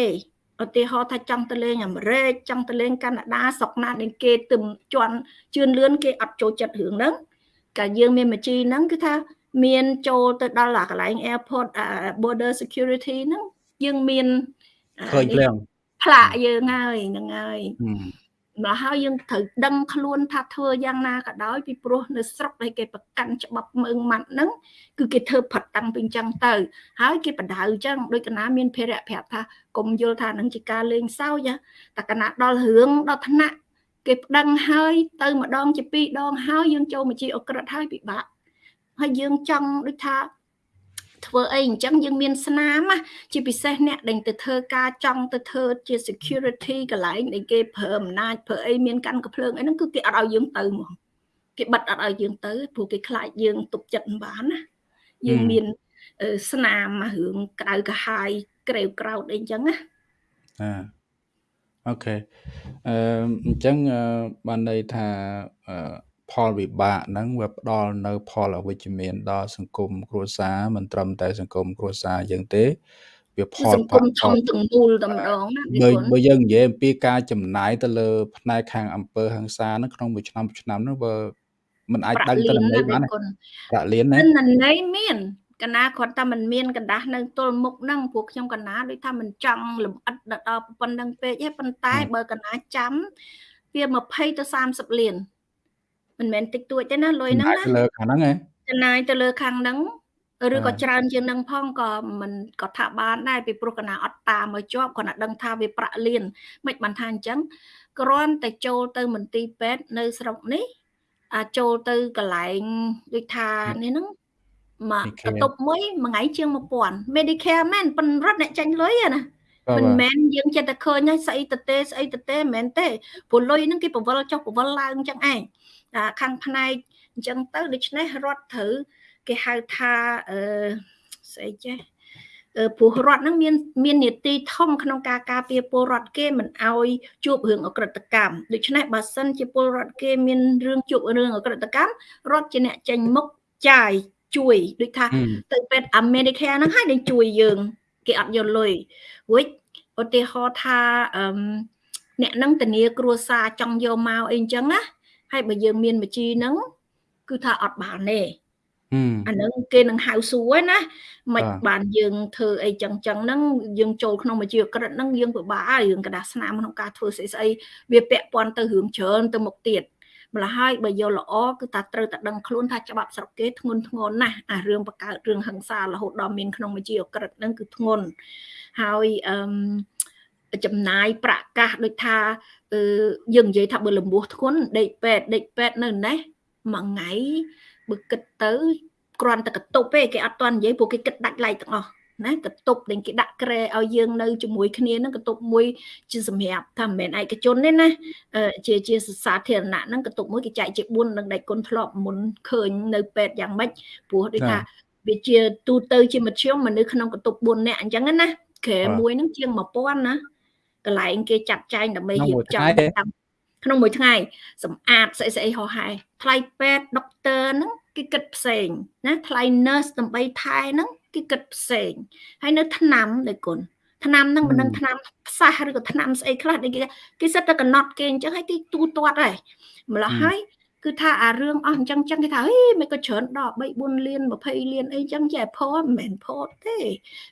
Speaker 2: ឧទាហរណ៍ថាចង់ទៅលេងអាមេរិកចង់ទៅលេងកាណាដាស្រុកណាដែលគេទឹមជន់ជឿនលឿនគេអត់ចូលចិត្តរឿងហ្នឹងកាលយើងមានមជីហ្នឹងគឺថាមានចូលទៅដល់កន្លែង airport border security ហ្នឹងយើងមាន
Speaker 1: ឃើញភ្លាម
Speaker 2: ផ្លាកយើងហើយហ្នឹងហើយ មកហើយយើងត្រូវដឹងខ្លួនថាធ្វើយ៉ាងណាក៏ដោយពីព្រោះនៅស្រុកដែលគេប្រកាន់ច្បាប់មើងម៉ាត់ហ្នឹងគឺគេធ្វើផាត់តាំងពីអញ្ចឹងទៅ ហើយគេបដៅអញ្ចឹងដូចកណាមានភារៈប្រាប់ថាកុំយល់ថានឹងជាការលេងសើចតែកណាដល់រឿងដល់ថ្នាក់គេប្តឹងហើយទៅម្ដងជាពីរដងហើយយើងចូលមកជាអក្រិតហើយពិបាកហើយយើងចង់ដូចថា ធ្វើអីអញ្ចឹងយើងមានស្នាមជាពិសេសអ្នកដែលទៅធ្វើការចង់ទៅធ្វើជា security កន្លែងដែលគេប្រើអំណាចប្រើអីមានកាន់កំភ្លើងអីហ្នឹងគឺគេអត់ឲ្យយើងទៅហ្មងគេបិទអត់ឲ្យយើងទៅព្រោះគេខ្លាចយើងទុកចិត្តមិនបានណាយើងមានស្នាមរឿងក្តៅកាហាយក្រេវក្រោតអីអញ្ចឹងណា
Speaker 1: អាអូខេអឺអញ្ចឹងបានន័យថាអឺ ផលវិបាកហ្នឹងវាផ្ដល់នៅផលអវិជ្ជមានដល់សង្គមគ្រួសារមិនត្រឹមតែសង្គមគ្រួសារយើងទេវាផល
Speaker 2: សង្គមធំទាំងមូលតែម្ដងណា
Speaker 1: បើបើយើងនិយាយអំពីការចំណាយទៅលើផ្នែកខាងអង្គើហ ংস ាហ្នឹងក្នុងមួយឆ្នាំឆ្នាំហ្នឹងបើមិនអាចដឹងទៅន័យបានប្រាក់លៀនណា
Speaker 2: ន័យមានកណាគាត់តែមិនមានកណ្ដាស់នៅទល់មុខហ្នឹងពួកខ្ញុំកណាដូចថាមិនចង់លំអិតដល់ប៉ុណ្្នឹងពេកទេប៉ុន្តែបើកណាចាំវា20ទៅ30លាន មិនមែនតិចតួចទេណាលុយហ្នឹងណា
Speaker 1: លើខាងហ្នឹងហ៎
Speaker 2: ចំណាយទៅលើខាងហ្នឹងឬក៏ច្រើនជាងនឹងផងក៏មិនក៏ថាបានដែរពីព្រោះកណាអត់តាមមកជាប់គាត់ណាដឹងថាវាប្រាក់លៀនមិនបានថាអញ្ចឹងគ្រាន់តែចូលទៅមន្ទីរពេទ្យនៅស្រុកនេះអាចចូលទៅកន្លែងដូចថានេះហ្នឹងមកបន្ទប់មួយមួយថ្ងៃជាង1000 Medicare មែនប៉ុនរត់អ្នកចាញ់លុយណាមិនមែនយើងចិត្តតែឃើញហើយស្អីទៅទេស្អីទៅទេមិនមែនទេព្រោះលុយហ្នឹងគេបវលចុះបវលឡើងអញ្ចឹងឯង ខាងផ្នែកអញ្ចឹងទៅដូច្នេះរដ្ឋត្រូវគេហៅថាអឺស្អីចេះព្រោះរដ្ឋហ្នឹងមានមាននីតិធំក្នុងការការពារពលរដ្ឋគេមិនអោយជួបរឿងអក្រិតកម្មដូច្នេះបើសិនជាពលរដ្ឋគេមានរឿងជួបរឿងអក្រិតកម្មរដ្ឋជាអ្នកចេញមុខចាយជួយដូចថាទៅពេទ្យអាមេរិកហ្នឹងហើយនឹងជួយយើងគេអត់យកលុយរួចឧទាហរណ៍ថាអឺអ្នកនឹងធានាគ្រួសារចង់យកមកអីអញ្ចឹងណា ហើយបើយើងមានមជីហ្នឹងគឺថាអត់បានទេអាហ្នឹងគេនឹងហៅសួរណាមិនបានយើងធ្វើអីចឹងចឹងហ្នឹងយើងចូលក្នុងមជ្ឈក្រិតហ្នឹងយើងពិបាករឿងกระดาษស្នាមក្នុងការធ្វើស្អីស្អីវាពាក់ព័ន្ធទៅរឿងច្រើនទៅមុខទៀតម្ល៉េះហើយបើយកល្អគឺថាត្រូវតែដឹងខ្លួនថាច្បាប់ស្រុកគេធ្ងន់ធ្ងរណាស់អារឿងបកកើតរឿងហិង្សារហូតដល់មានក្នុងមជ្ឈក្រិតហ្នឹងគឺធ្ងន់ហើយអឺចំណាយប្រកាសដូចថាអឺ យើងនិយាយថាបើលំពោះធ្ងន់ដេកពេទ្យដេកពេទ្យនៅណេះមួយថ្ងៃបើគិតទៅគ្រាន់តែកតុបទេគេអត់ទាន់និយាយព្រោះគេគិតដាច់ឡៃទាំងអស់ណាកតុបដែលគេដាក់ក្រែឲ្យយើងនៅជាមួយគ្នាហ្នឹងកតុបមួយជាសម្រាប់ថាមិនមែនឯកជនទេណាជាជាសាធារណៈហ្នឹងកតុបមួយគេចែកជា4នឹងដៃគុណធ្លាប់មុនឃើញនៅពេទ្យយ៉ាងម៉េចព្រោះដូចថាវាជាទូទៅជាមធ្យមមនុស្សក្នុងកតុប4នាក់អញ្ចឹងណាក្រែមួយហ្នឹងជាង1000ណា កន្លែងគេចាត់ចែងដើម្បីរៀបចំក្នុងមួយថ្ងៃសម្អាតស្អីស្អីហោហែថ្លៃពេទ្យដុកទ័រហ្នឹងគេគិតផ្សេងណាថ្លៃ nurse ដើម្បីថែហ្នឹងគេគិតផ្សេងហើយនៅថ្នាំដូចគុណថ្នាំហ្នឹងមិនដឹងថ្នាំផ្សះឬក៏ថ្នាំស្អីខ្លះគេគេសិតតែកំណត់គេអញ្ចឹងហើយគេទូទាត់ហើយម្ល៉េះហើយ គឺថាអារឿងអស់អញ្ចឹងចឹងគេថាហេមិនក៏ច្រើនដល់3 4លាន20លានអីចឹងចេះផមិនមែនផទេ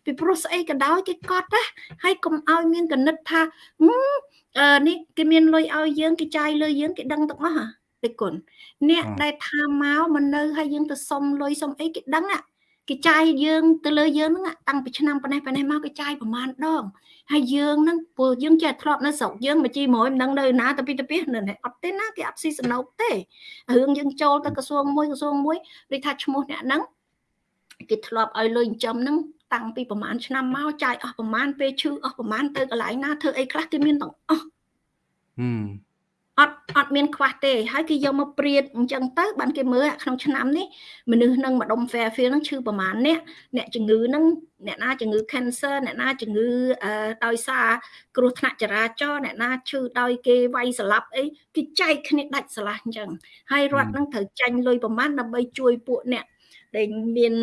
Speaker 2: ពីព្រោះស្អីក៏ដោយគេកត់ណាហើយកុំឲ្យមានកណិតថាអឺនេះគេមានលុយឲ្យយើងគេចាយលើយើងគេដឹងទាំងអស់ហ៎ទេគុណអ្នកដែលថាមកមិននៅហើយយើងទៅសុំលុយសុំអីគេដឹង គេចាយយើងទៅលើយើងហ្នឹងតាំងពីឆ្នាំប៉ុណ្ណេះប៉ុណ្ណេះមកគេចាយប្រហែលដងហើយយើងហ្នឹងព្រោះយើងចេះធ្លាប់នៅស្រុកយើងមកជីមួយមិនដឹងនៅណាទៅពីទៅពីនៅអត់ទេណាគេអត់ស៊ីសណូកទេរឿងយើងចូលទៅក្រសួងមួយក្រសួងមួយដូចថាឈ្មោះអ្នកហ្នឹងគេធ្លាប់ឲ្យលុយចិញ្ចឹមហ្នឹងតាំងពីប្រហែលឆ្នាំមកចាយអស់ប្រហែលពេលឈឺអស់ប្រហែលទៅកន្លែងណាធ្វើអីខ្លះគេមានទាំងអស់
Speaker 1: ហឹម
Speaker 2: អត់អត់មានខ្វះទេហើយគេយកមកព្រៀតអញ្ចឹងទៅបានគេមើលក្នុងឆ្នាំនេះមនុស្សនឹងម្ដុំ Fairfield នឹងឈឺប្រមាណអ្នកអ្នកជំងឺនឹងអ្នកណាជំងឺ cancer អ្នកណាជំងឺដោយសារគ្រោះថ្នាក់ចរាចរណ៍អ្នកណាឈឺដោយគេវាយស្លាប់អីគេចែកគ្នាដាច់ស្រឡះអញ្ចឹងហើយរដ្ឋនឹងត្រូវចាញ់លុយប្រមាណដើម្បីជួយពួកអ្នកដែលមាន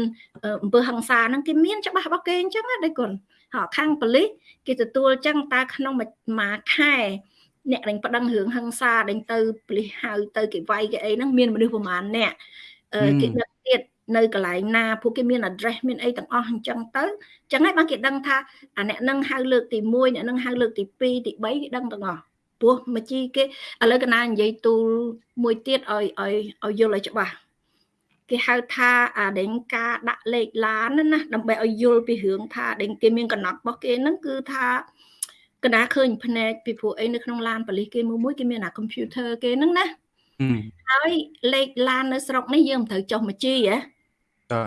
Speaker 2: អំពើហិង្សាហ្នឹងគេមានច្បាស់របស់គេអញ្ចឹងណាដៃគុណហើយខាងប៉ូលីសគេទទួលអញ្ចឹងតើក្នុងមួយខែ អ្នកដែលប្តឹងរឿងហិង្សាដែលទៅប៉ូលីសហៅទៅគេវាយគេអីហ្នឹងមានមនុស្សប្រហែលអ្នកគេដឹកទៀតនៅកន្លែងណាពួកគេមាន address មានអីទាំងអស់អញ្ចឹងទៅអញ្ចឹងហើយបានគេដឹងថាអាអ្នកនឹងហៅលើកទី1អ្នកនឹងហៅលើកទី2ទី3គេដឹងទាំងអស់ព្រោះមកជីគេឥឡូវកណានិយាយទូលមួយទៀតឲ្យឲ្យឲ្យយល់ឲ្យច្បាស់គេហៅថាអាដេញការដាក់លេខឡានណាដើម្បីឲ្យយល់ពីរឿងថាដេញគេមានកំណត់របស់គេហ្នឹងគឺថា កណាឃើញភ្នែកពីព្រោះអីនៅក្នុងឡានប៉ូលីសគេមួយមួយគេមានអា computer គេហ្នឹងណាហើយលេខឡាននៅស្រុកនេះយើងមិនត្រូវចុះមកជីហ៎
Speaker 1: តា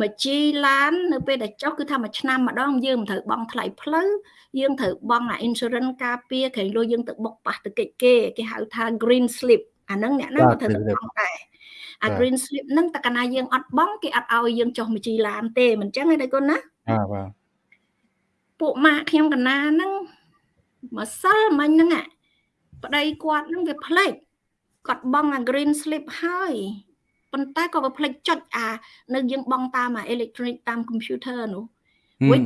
Speaker 2: មកជីឡាននៅពេលដែលចុះគឺថាមួយឆ្នាំម្ដងយើងមិនត្រូវបង់ថ្លៃផ្លូវយើងត្រូវបង់អា insurance ការពារក្រែងលុយយើងទៅបុកប៉ះទៅកិច្ចគេគេហៅថា green slip អាហ្នឹងអ្នកណាក៏ត្រូវបង់ដែរអា green slip ហ្នឹងតើកាលណាយើងអត់បង់គេអត់ឲ្យយើងចុះមកជីឡានទេមិនចឹងទេកូនណា
Speaker 1: បាទបាទ
Speaker 2: ពួកម៉ាក់ខ្ញុំកណាហ្នឹងម្សិលមិញហ្នឹងប្តីគាត់ហ្នឹងវាផ្លេចគាត់បង់អា green slip ហើយប៉ុន្តែក៏វាផ្លេចចុចអានៅយើងបង់តាមអា electronic តាម computer នោះវិញ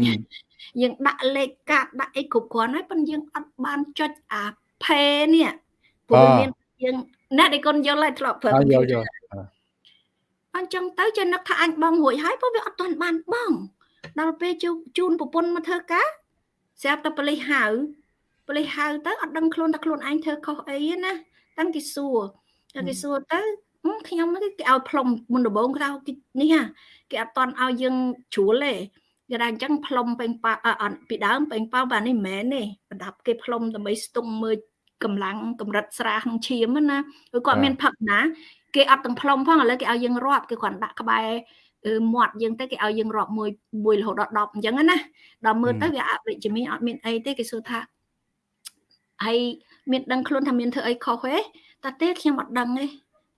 Speaker 2: យើងដាក់លេខកាតដាក់អីគ្រប់គ្រាន់ហើយប៉ុន្តែយើងអត់បានចុចអា pay នេះព្រោះមានយើងអ្នកដែលកូនយល់ហើយធ្លាប់ប្រើ
Speaker 1: computer
Speaker 2: អញ្ចឹងទៅចេះនឹកថាអញបងរួចហើយព្រោះវាអត់ទាន់បានបង ដល់ពេលជូនប្រពន្ធមកធ្វើការស្រាប់តែប៉ូលីសហៅប៉ូលីសហៅទៅអត់ដឹងខ្លួនថាខ្លួនឯងធ្វើខុសអីណាតាំងគេសួរតែគេសួរទៅខ្ញុំគេឲ្យផ្លុំមុនដំបូងក្រៅនេះហ่ะគេអត់តន់ឲ្យយើងជ្រួលទេគេថាអញ្ចឹងផ្លុំពេញប៉អត់ពីដើមពេញប៉បាទនេះមិនមែនទេប្រដាប់គេផ្លុំដើម្បីស្ទង់មើលកម្លាំងកម្រិតស្រាក្នុងឈាមណាគឺគាត់មានផឹកណាគេអត់ទាំងផ្លុំផងឥឡូវគេឲ្យយើងរាប់គេគ្រាន់ដាក់ក្បែរ មាត់យើងទៅគេឲ្យយើងរាប់មួយមួយរហូតដល់10អញ្ចឹងណាដល់មើលទៅវាអវិជ្ជមានអត់មានអីទេគេសួរថាហើយមានដឹងខ្លួនថាមានធ្វើអីខុសទេតែទេខ្ញុំអត់ដឹងទេ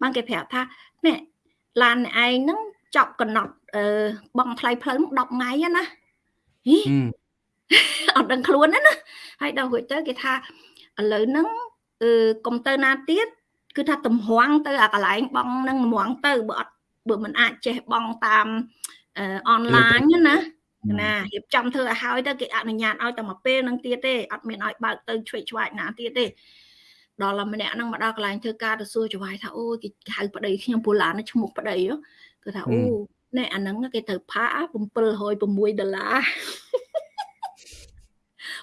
Speaker 2: បានគេប្រាប់ថានេះឡានឯងហ្នឹងចប់កំណត់អឺបងថ្លៃផ្លូវ10ថ្ងៃណាហីអត់ដឹងខ្លួនណាហើយដល់រួចទៅគេថាឥឡូវហ្នឹងអឺកុំទៅណាទៀតគឺថាតម្រង់ទៅអាកន្លែងបងនឹងតម្រង់ទៅបើអត់ បើមិនអាចចេះបងតាមអនឡាញណាណារៀបចំធ្វើឲ្យហើយទៅគេអនុញ្ញាតឲ្យតែមួយពេលនឹងទៀតទេអត់មានឲ្យបើកទៅឆ្វេងឆ្វាយណាទៀតទេដល់តែម្នាក់ហ្នឹងមកដល់កន្លែងធ្វើការទៅសួរចវាយថាអូគេហៅប្តីខ្ញុំពូឡានឈ្មោះប្តីគឺថាអូណែអាហ្នឹងគេត្រូវផា706ដុល្លារ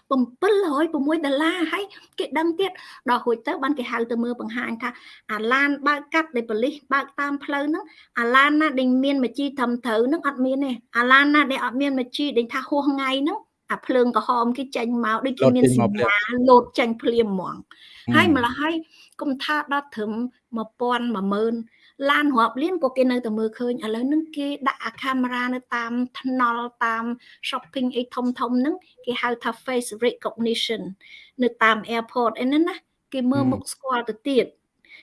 Speaker 2: 706ដុល្លារហើយគេដឹងទៀតដល់រួចទៅបានគេហៅទៅមើលបង្ហាញថាអាឡានបើកកាត់ដែលប៉ូលីសបើកតាមផ្លូវហ្នឹងអាឡានណាដែលមានមជីត្រឹមត្រូវហ្នឹងអត់មានទេអាឡានណាដែលអត់មានមជីដែលថាហួសថ្ងៃហ្នឹងអាភ្លើងក្រហមគេចេញមកដូចគេមានសញ្ញាលោតចេញភ្លាមហ្មងហើយម្ល៉េះហើយកុំថាដល់ត្រឹម1000 10000 ឡានរាប់លានក៏គេនៅតែមើលឃើញឥឡូវហ្នឹងគេដាក់អាកាមេរ៉ានៅតាមថ្នល់តាម shopping អីធំធំហ្នឹងគេហៅថា face recognition នៅតាម airport អីហ្នឹងណាគេមើលមុខស្គាល់ទៅទៀត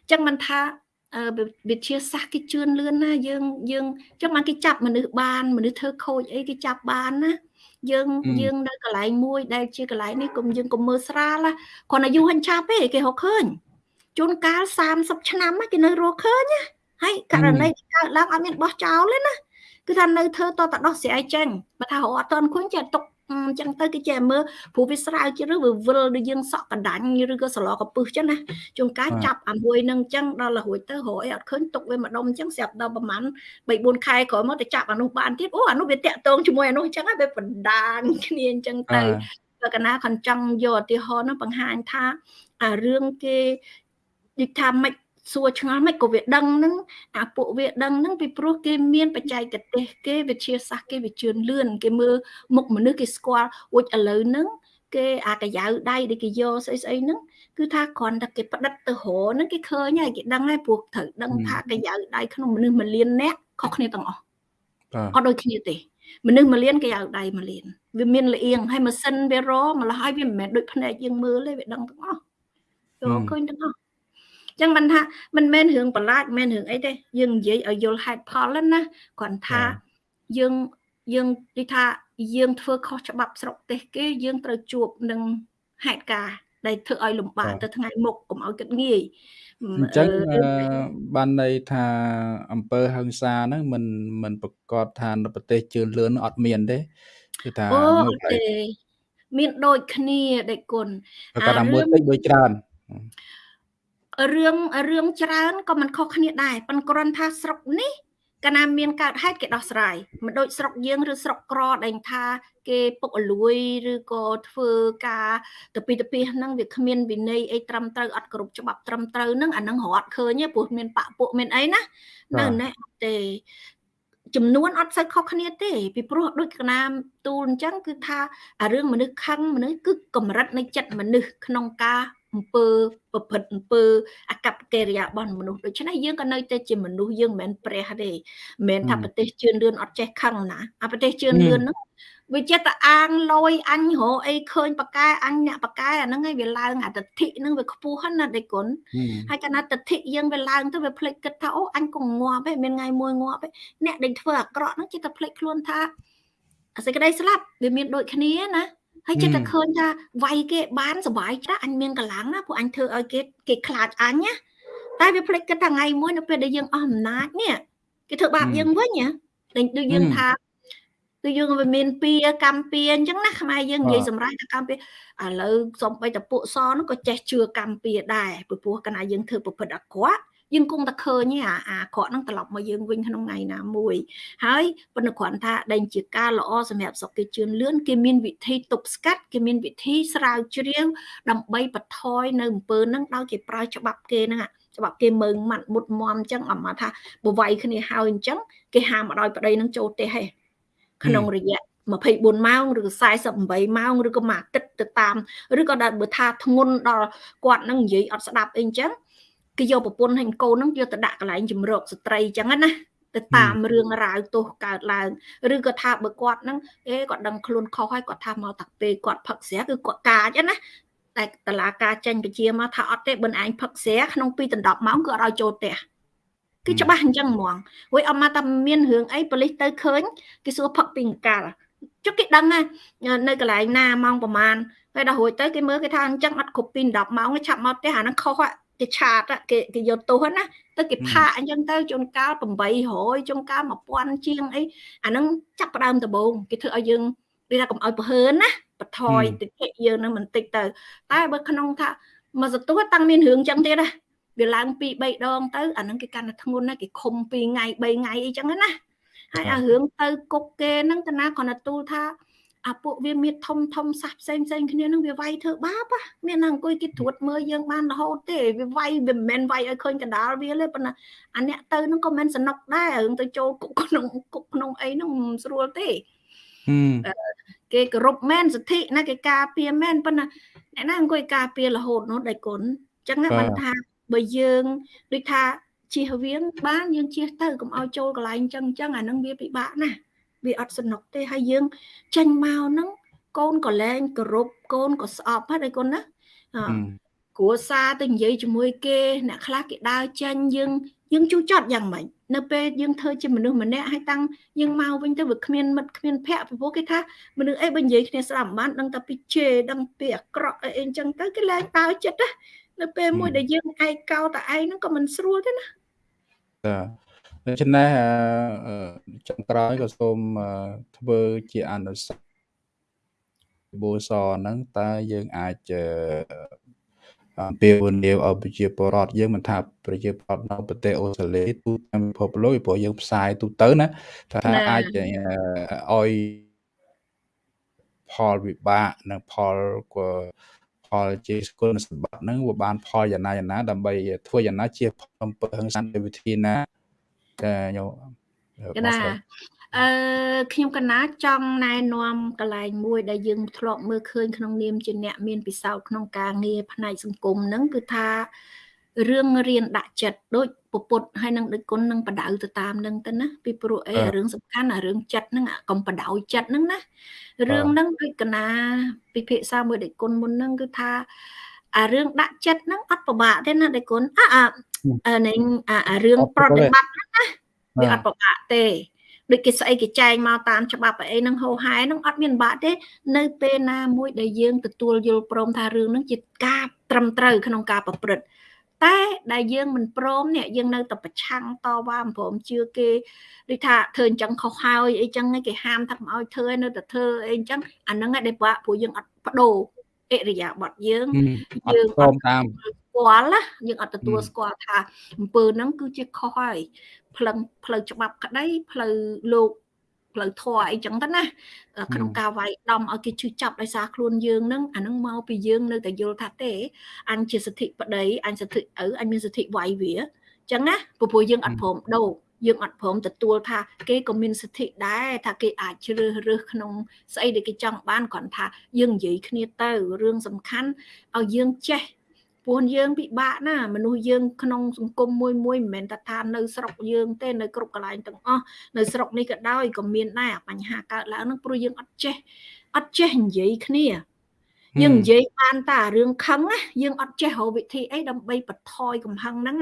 Speaker 2: អញ្ចឹងមិនថាវិទ្យាសាស្ត្រគេជឿនលឿនណាយើងយើងចឹងបានគេចាប់មនុស្សបានមនុស្សធ្វើខូចអីគេចាប់បានណាយើងយើងនៅកន្លែងមួយដែលជាកន្លែងនេះកុំយើងកុំមើលស្រាលគ្រាន់តែយូរហិនឆាប់ទេគេរកឃើញជួនកាល30ឆ្នាំគេនៅរកឃើញណា ហើយករណីកើតឡើងអត់មានបោះចោលទេណាគឺថានៅធ្វើតតដោះស្រាយចេញបើថារកអត់តន់ឃើញចេះទុកអញ្ចឹងទៅគេចេះមើលព្រោះវាស្រាវជ្រាវវាវិលដូចយើងសក់កដាញ់ឬក៏សឡកពឹសចឹងណាជួនកាលចាប់អាមួយនឹងអញ្ចឹងដល់រួចទៅរកអីអត់ឃើញទុកវាម្ដុំអញ្ចឹងស្រាប់ដល់ប្រហែល3 4ខែក្រោយមកទៅចាប់អានោះបានទៀតអូអានោះវាតាក់ទងជាមួយអានោះអញ្ចឹងហើយវាបណ្ដាញគ្នាអញ្ចឹងទៅបើកណាខនចង់យកឧទាហរណ៍នោះបង្ហាញថាអារឿងគេដូចថាមិន សួរឆ្ងល់មិនក៏វាដឹងនឹងអាពួកវាដឹងនឹងពីព្រោះគេមានបច្ចេកទេសគេវិទ្យាសាស្ត្រគេវាជឿនលឿនគេមើលមុខមនុស្សគេស្គាល់អួចឥឡូវហ្នឹងគេអាកាយាវដៃដែលគេយកស្អីស្អីហ្នឹងគឺថាគ្រាន់តែគេផ្ដិតទៅរហ្នឹងគេឃើញហើយគេដឹងហើយព្រោះត្រូវដឹងថាកាយាវដៃក្នុងមនុស្សមួយលានអ្នកខុសគ្នាទាំងអស់អត់ដូចគ្នាទេមនុស្សមួយលានគេឲ្យដៃមួយលានវាមានលៀងហើយម៉ាស៊ីនវារមកលហើយវាមិនមែនដូចភ្នែកយើងមើលទេវាដឹងទាំងអស់យកឃើញទាំងអស់ ចឹងមិនថាមិនមែនរឿងប្រឡាចមិនមែនរឿងអីទេយើងនិយាយឲ្យយល់ហេតុផលណាគ្រាន់ថាយើងយើងនិយាយថាយើងធ្វើខុសច្បាប់ស្រុកទេសគេយើងត្រូវជួបនឹងហេតុការណ៍ដែលធ្វើឲ្យលំបាកទៅថ្ងៃមុខកុំឲ្យគិតងាយ
Speaker 1: អញ្ចឹងបានន័យថាអង្គើហឹង្សាហ្នឹងមិនមិនប្រកាសថានៅប្រទេសជឿនលឿនអត់មានទេ
Speaker 2: គឺថានៅផ្លេមានដូចគ្នាដេគុណ
Speaker 1: អារឿងមួយតិចដូចច្រើន
Speaker 2: រឿងរឿងច្រើនក៏មិនខុសគ្នាដែរប៉ុន្តែគ្រាន់ថាស្រុកនេះកាលណាមានកើតហេតុគេដោះស្រាយមិនដូចស្រុកយើងឬស្រុកក្រដែលថា គេពុកអលួយឬក៏ធ្វើការទៅពីទៅពីហ្នឹងវាគ្មានវិន័យអីត្រឹមត្រូវអត់គ្រប់ច្បាប់ត្រឹមត្រូវហ្នឹងអាហ្នឹងរត់ឃើញព្រោះមានបាក់ពួកមានអីណានៅនេះអត់ទេចំនួនអត់សូវខុសគ្នាទេពីព្រោះដូចកណាមទូលអញ្ចឹងគឺថាអារឿងមនុស្សខឹងមនុស្សគឺកម្រិតនៃចិត្តមនុស្សក្នុងការ អំពើប្រព្រឹត្តអំពើអកប្បកិរិយារបស់មនុស្សដូច្នេះយើងក៏នៅតែជាមនុស្សយើងមិនមែនព្រះទេមិនមែនថាប្រទេសជឿនលឿនអត់ចេះខឹងណាអាប្រទេសជឿនលឿនហ្នឹងវាចិត្តតែអាងលយអញរកអីឃើញប៉កែអញអ្នកប៉កែអាហ្នឹងឯងវាឡើងអាទិដ្ឋិហ្នឹងវាខ្ពស់ហ្នឹងណាដេគុណហើយកាលណាទិដ្ឋិយើងវាឡើងទៅវាភ្លេចគិតថាអូអញក៏ងាប់ឯងមានថ្ងៃមួយងាប់ឯងអ្នកដែលធ្វើអាក្រក់ហ្នឹងចិត្តតែភ្លេចខ្លួនថាអាសេចក្តីស្លាប់វាមានដូចគ្នាណា ហើយចិត្តតែឃើញថាវាយគេបានសុបាយចាស់អញមានកម្លាំងណាពួកអញធ្វើឲ្យគេគេខ្លាចអញណាតែវាភ្លេចគិតថាថ្ងៃមួយនៅពេលដែលយើងអស់អំណាចនេះគេធ្វើបាបយើងវិញណាដូចយើងថាគឺយើងវាមានពៀកម្មពៀអញ្ចឹងណាខ្មែរយើងនិយាយសម្រាប់តែកម្មពៀឥឡូវសំបីតពួកសនោះក៏ចេះជឿកម្មពៀដែរព្រោះកាលណាយើងធ្វើប្រព្រឹត្តអាក្រក់ យើងគង់តែឃើញអាអាក្រក់ហ្នឹងត្រឡប់មកយើងវិញក្នុងថ្ងៃណាមួយហើយប៉ុន្តែគ្រាន់ថាដែលជាការល្អសម្រាប់សុខគេជឿនលឿនគេមានវិធីទប់ស្កាត់គេមានវិធីស្រាវជ្រាវដើម្បីបន្ថយនៅអំពើហ្នឹងដោយគេប្រើច្បាប់គេហ្នឹងច្បាប់គេមើងម៉ាត់មុតមមអញ្ចឹងអមថាបវៃគ្នាហើយអញ្ចឹងគេហាមឲ្យប្តីនឹងចូលទេហេក្នុងរយៈ24ម៉ោងឬ48ម៉ោងឬក៏មួយអាទិត្យទៅតាមឬក៏ដល់បើថាធ្ងន់ដល់គាត់នឹងនិយាយអត់ស្ដាប់អីអញ្ចឹង គេយកប្រពន្ធហើយកូននឹងយកទៅដាក់កន្លែងជំរកស្ត្រីអញ្ចឹងណាទៅតាមរឿងរ៉ាវទោសកើតឡើងឬក៏ថាបើគាត់នឹងអេគាត់ដឹងខ្លួនខុសហើយគាត់ថាមកតាពេលគាត់ផឹកស្រាគឺគាត់កាចណាតែតឡាការចេញពជាមកថាអត់ទេបិណ្ឌឯងផឹកស្រាក្នុង2ដល់10ម៉ោងគឺអត់ឲ្យចូលផ្ទះគឺច្បាស់អញ្ចឹងហ្មងហួយអត់មកតែមានរឿងអីប៉ូលីសទៅឃើញគេសួរផឹកពីអង្កាលចុះគេដឹងណានៅកន្លែងណាម៉ោងប្រហែលហើយដល់រួចទៅគេមើលគេថាអញ្ចឹងអត់គ្រប់ពី10ម៉ោងឆាប់មកផ្ទះអាហ្នឹងខុស គេឆាតគេគេយកទោសណាទៅគេផាកអញ្ចឹងទៅជួនកាល800ជួនកាល1000ជាងអីអាហ្នឹងចាប់ផ្ដើមដំបូងគេធ្វើឲ្យយើងវាថាកុំឲ្យប្រហើនណាបន្ថយតិចយើងនឹងបន្តិចទៅ តែបើក្នុងថាមកសទួតាំងមានរឿងអញ្ចឹងទៀតណាវាឡើង2 3ដងទៅអាហ្នឹងគេកាន់តែធ្ងន់ណាគេខុំ2ថ្ងៃ3ថ្ងៃអីចឹងណាហើយអារឿងទៅគុកគេហ្នឹងតាណាគាត់ទៅទូលថា អាពួកវាមានធំធំសះផ្សេងផ្សេងគ្នានឹងវាវាយធ្វើបាបមានណាអង្គុយគេត្រួតមើលយើងបានរហូតទេវាវាយវាមិនមែនវាយឲ្យឃើញកណ្ដាលវាទេប៉ុន្តែអាអ្នកទៅនឹងក៏មិនសនុកដែររឿងទៅចូលគុកក្នុងគុកក្នុងអីហ្នឹងមិនស្រួលទេគេគោរពមែនសិទ្ធិណាគេការពារមែនប៉ុន្តែអ្នកណាអង្គុយការពាររហូតនោះដៃគុណអញ្ចឹងណាបានថាបើយើងដូចថាជៀសវាងបានយើងជៀសទៅកុំឲ្យចូលកន្លែងចឹងចឹងអានឹងវាពិបាកណាស់ វាអត់សនុកទេហើយយើងចេញមកហ្នឹងកូនក៏លែងគោរពកូនក៏ស្អប់ហើយកូនណាគ្រួសារទៅនិយាយជាមួយគេអ្នកខ្លះគេដើរចេញយើងយើងជូចត់យ៉ាងម៉េចនៅពេលយើងធ្វើជាមនុស្សម្នាក់ហើយតាំងយើងមកវិញទៅវាគ្មានមិត្តគ្មានភ័ក្រពីព្រោះគេថាមនុស្សអីបើនិយាយគ្នាស្ដាប់មិនបានដឹងតែពីជេរដឹងពីអាក្រក់អីអញ្ចឹងទៅគេលែងដើរចិត្តណានៅពេលមួយដែលយើងឯកោតែឯងហ្នឹងក៏មិនស្រួលទេណា
Speaker 1: ចា ដូច្នេះចុងក្រោយក៏សូមធ្វើជាអនុសាសន៍បូសហ្នឹងតើយើងអាចអំពាវនាវឲ្យប្រជាពលរដ្ឋយើងមិនថាប្រជាពលរដ្ឋនៅប្រទេសអូស្ត្រាលីទូទាំងពិភពលោកព្រោះយើងផ្សាយទូទៅណាថាអាចឲ្យផលវិបាកនិងផលផលជាគុណសម្បត្តិហ្នឹងវាបានផលយ៉ាងណាយ៉ាងណាដើម្បីធ្វើយ៉ាងណាជាអំពើហិង្សាវិធីណា តែខ្ញុំ
Speaker 2: កណាអឺខ្ញុំកណាចង់ណែនាំកន្លែងមួយដែលយើងធ្លាប់មើលឃើញក្នុងនាមជាអ្នកមានពិសោធន៍ក្នុងការងារផ្នែកសង្គមហ្នឹងគឺថារឿងរៀនដាក់ចិត្តដូចពពុតហើយនឹងដូចគុណនឹងបដៅទៅតាមនឹងទៅណាពីព្រោះអីរឿងសំខាន់អារឿងចិត្តហ្នឹងកុំបដៅចិត្តហ្នឹងណារឿងហ្នឹងដូចកណាពិភាក្សាមួយដូចគុណមុនហ្នឹងគឺថាអារឿងដាក់ចិត្តហ្នឹងអត់ពិបាកទេណាដៃគុណអា អានឹងអារឿងប្រតិបត្តិហ្នឹងណាវាអត់ពិបាកទេដូចគេស្អីគេចែងមកតាមច្បាប់អីហ្នឹងហោហែហ្នឹងអត់មានបាក់ទេ នៅពេលណាមួយដែលយើងទទួលយល់ព្រមថារឿងហ្នឹងជាការត្រឹមត្រូវក្នុងការប្រព្រឹត្តតែដែលយើងមិនព្រមនេះយើងនៅតែប្រឆាំងតវ៉ាមិនព្រមជឿគេដូចថាធ្វើអញ្ចឹងខុសហើយអីចឹងគេហាមថាមិនឲ្យធ្វើនៅតែធ្វើអីអញ្ចឹងអាហ្នឹងដែលបាក់ព្រោះយើងអត់បដូរអិរិយាបថយើង
Speaker 1: យើងអត់តាម
Speaker 2: ស្គាល់ណាយើងអត់ទទួលស្គាល់ថាអំពើហ្នឹងគឺជាខុសហើយផ្លឹងផ្លូវច្បាប់ក្តីផ្លូវលោកផ្លូវធម៌អីចឹងទៅណាក្នុងការវាយដំឲ្យគេឈឺចាប់ដោយសារខ្លួនយើងនឹងអានឹងមកពីយើងនៅតែយល់ថាទេអញជាសិទ្ធិប្តីអញសិទ្ធិឪអញមានសិទ្ធិវាយវាចឹងណាព្រោះយើងអត់ព្រមដូរយើងអត់ព្រមទទួលថាគេក៏មានសិទ្ធិដែរថាគេអាចជ្រើសរើសក្នុងស្អីដែលគេចង់បានគ្រាន់ថាយើងនិយាយគ្នាទៅរឿងសំខាន់ឲ្យយើងចេះ ព្រោះយើងពិបាកណាមនុស្សយើងក្នុងសង្គមមួយមួយមិនមែនតែថានៅស្រុកយើងទេនៅគ្រប់កន្លែងទាំងអស់នៅស្រុកនេះក៏ដោយក៏មានដែរបញ្ហាកើតឡើងហ្នឹងព្រោះយើងអត់ចេះអត់ចេះនិយាយគ្នាយើងនិយាយបានតែរឿងខឹងណាយើងអត់ចេះរកវិធីអីដើម្បីបន្ថយកំហឹងហ្នឹង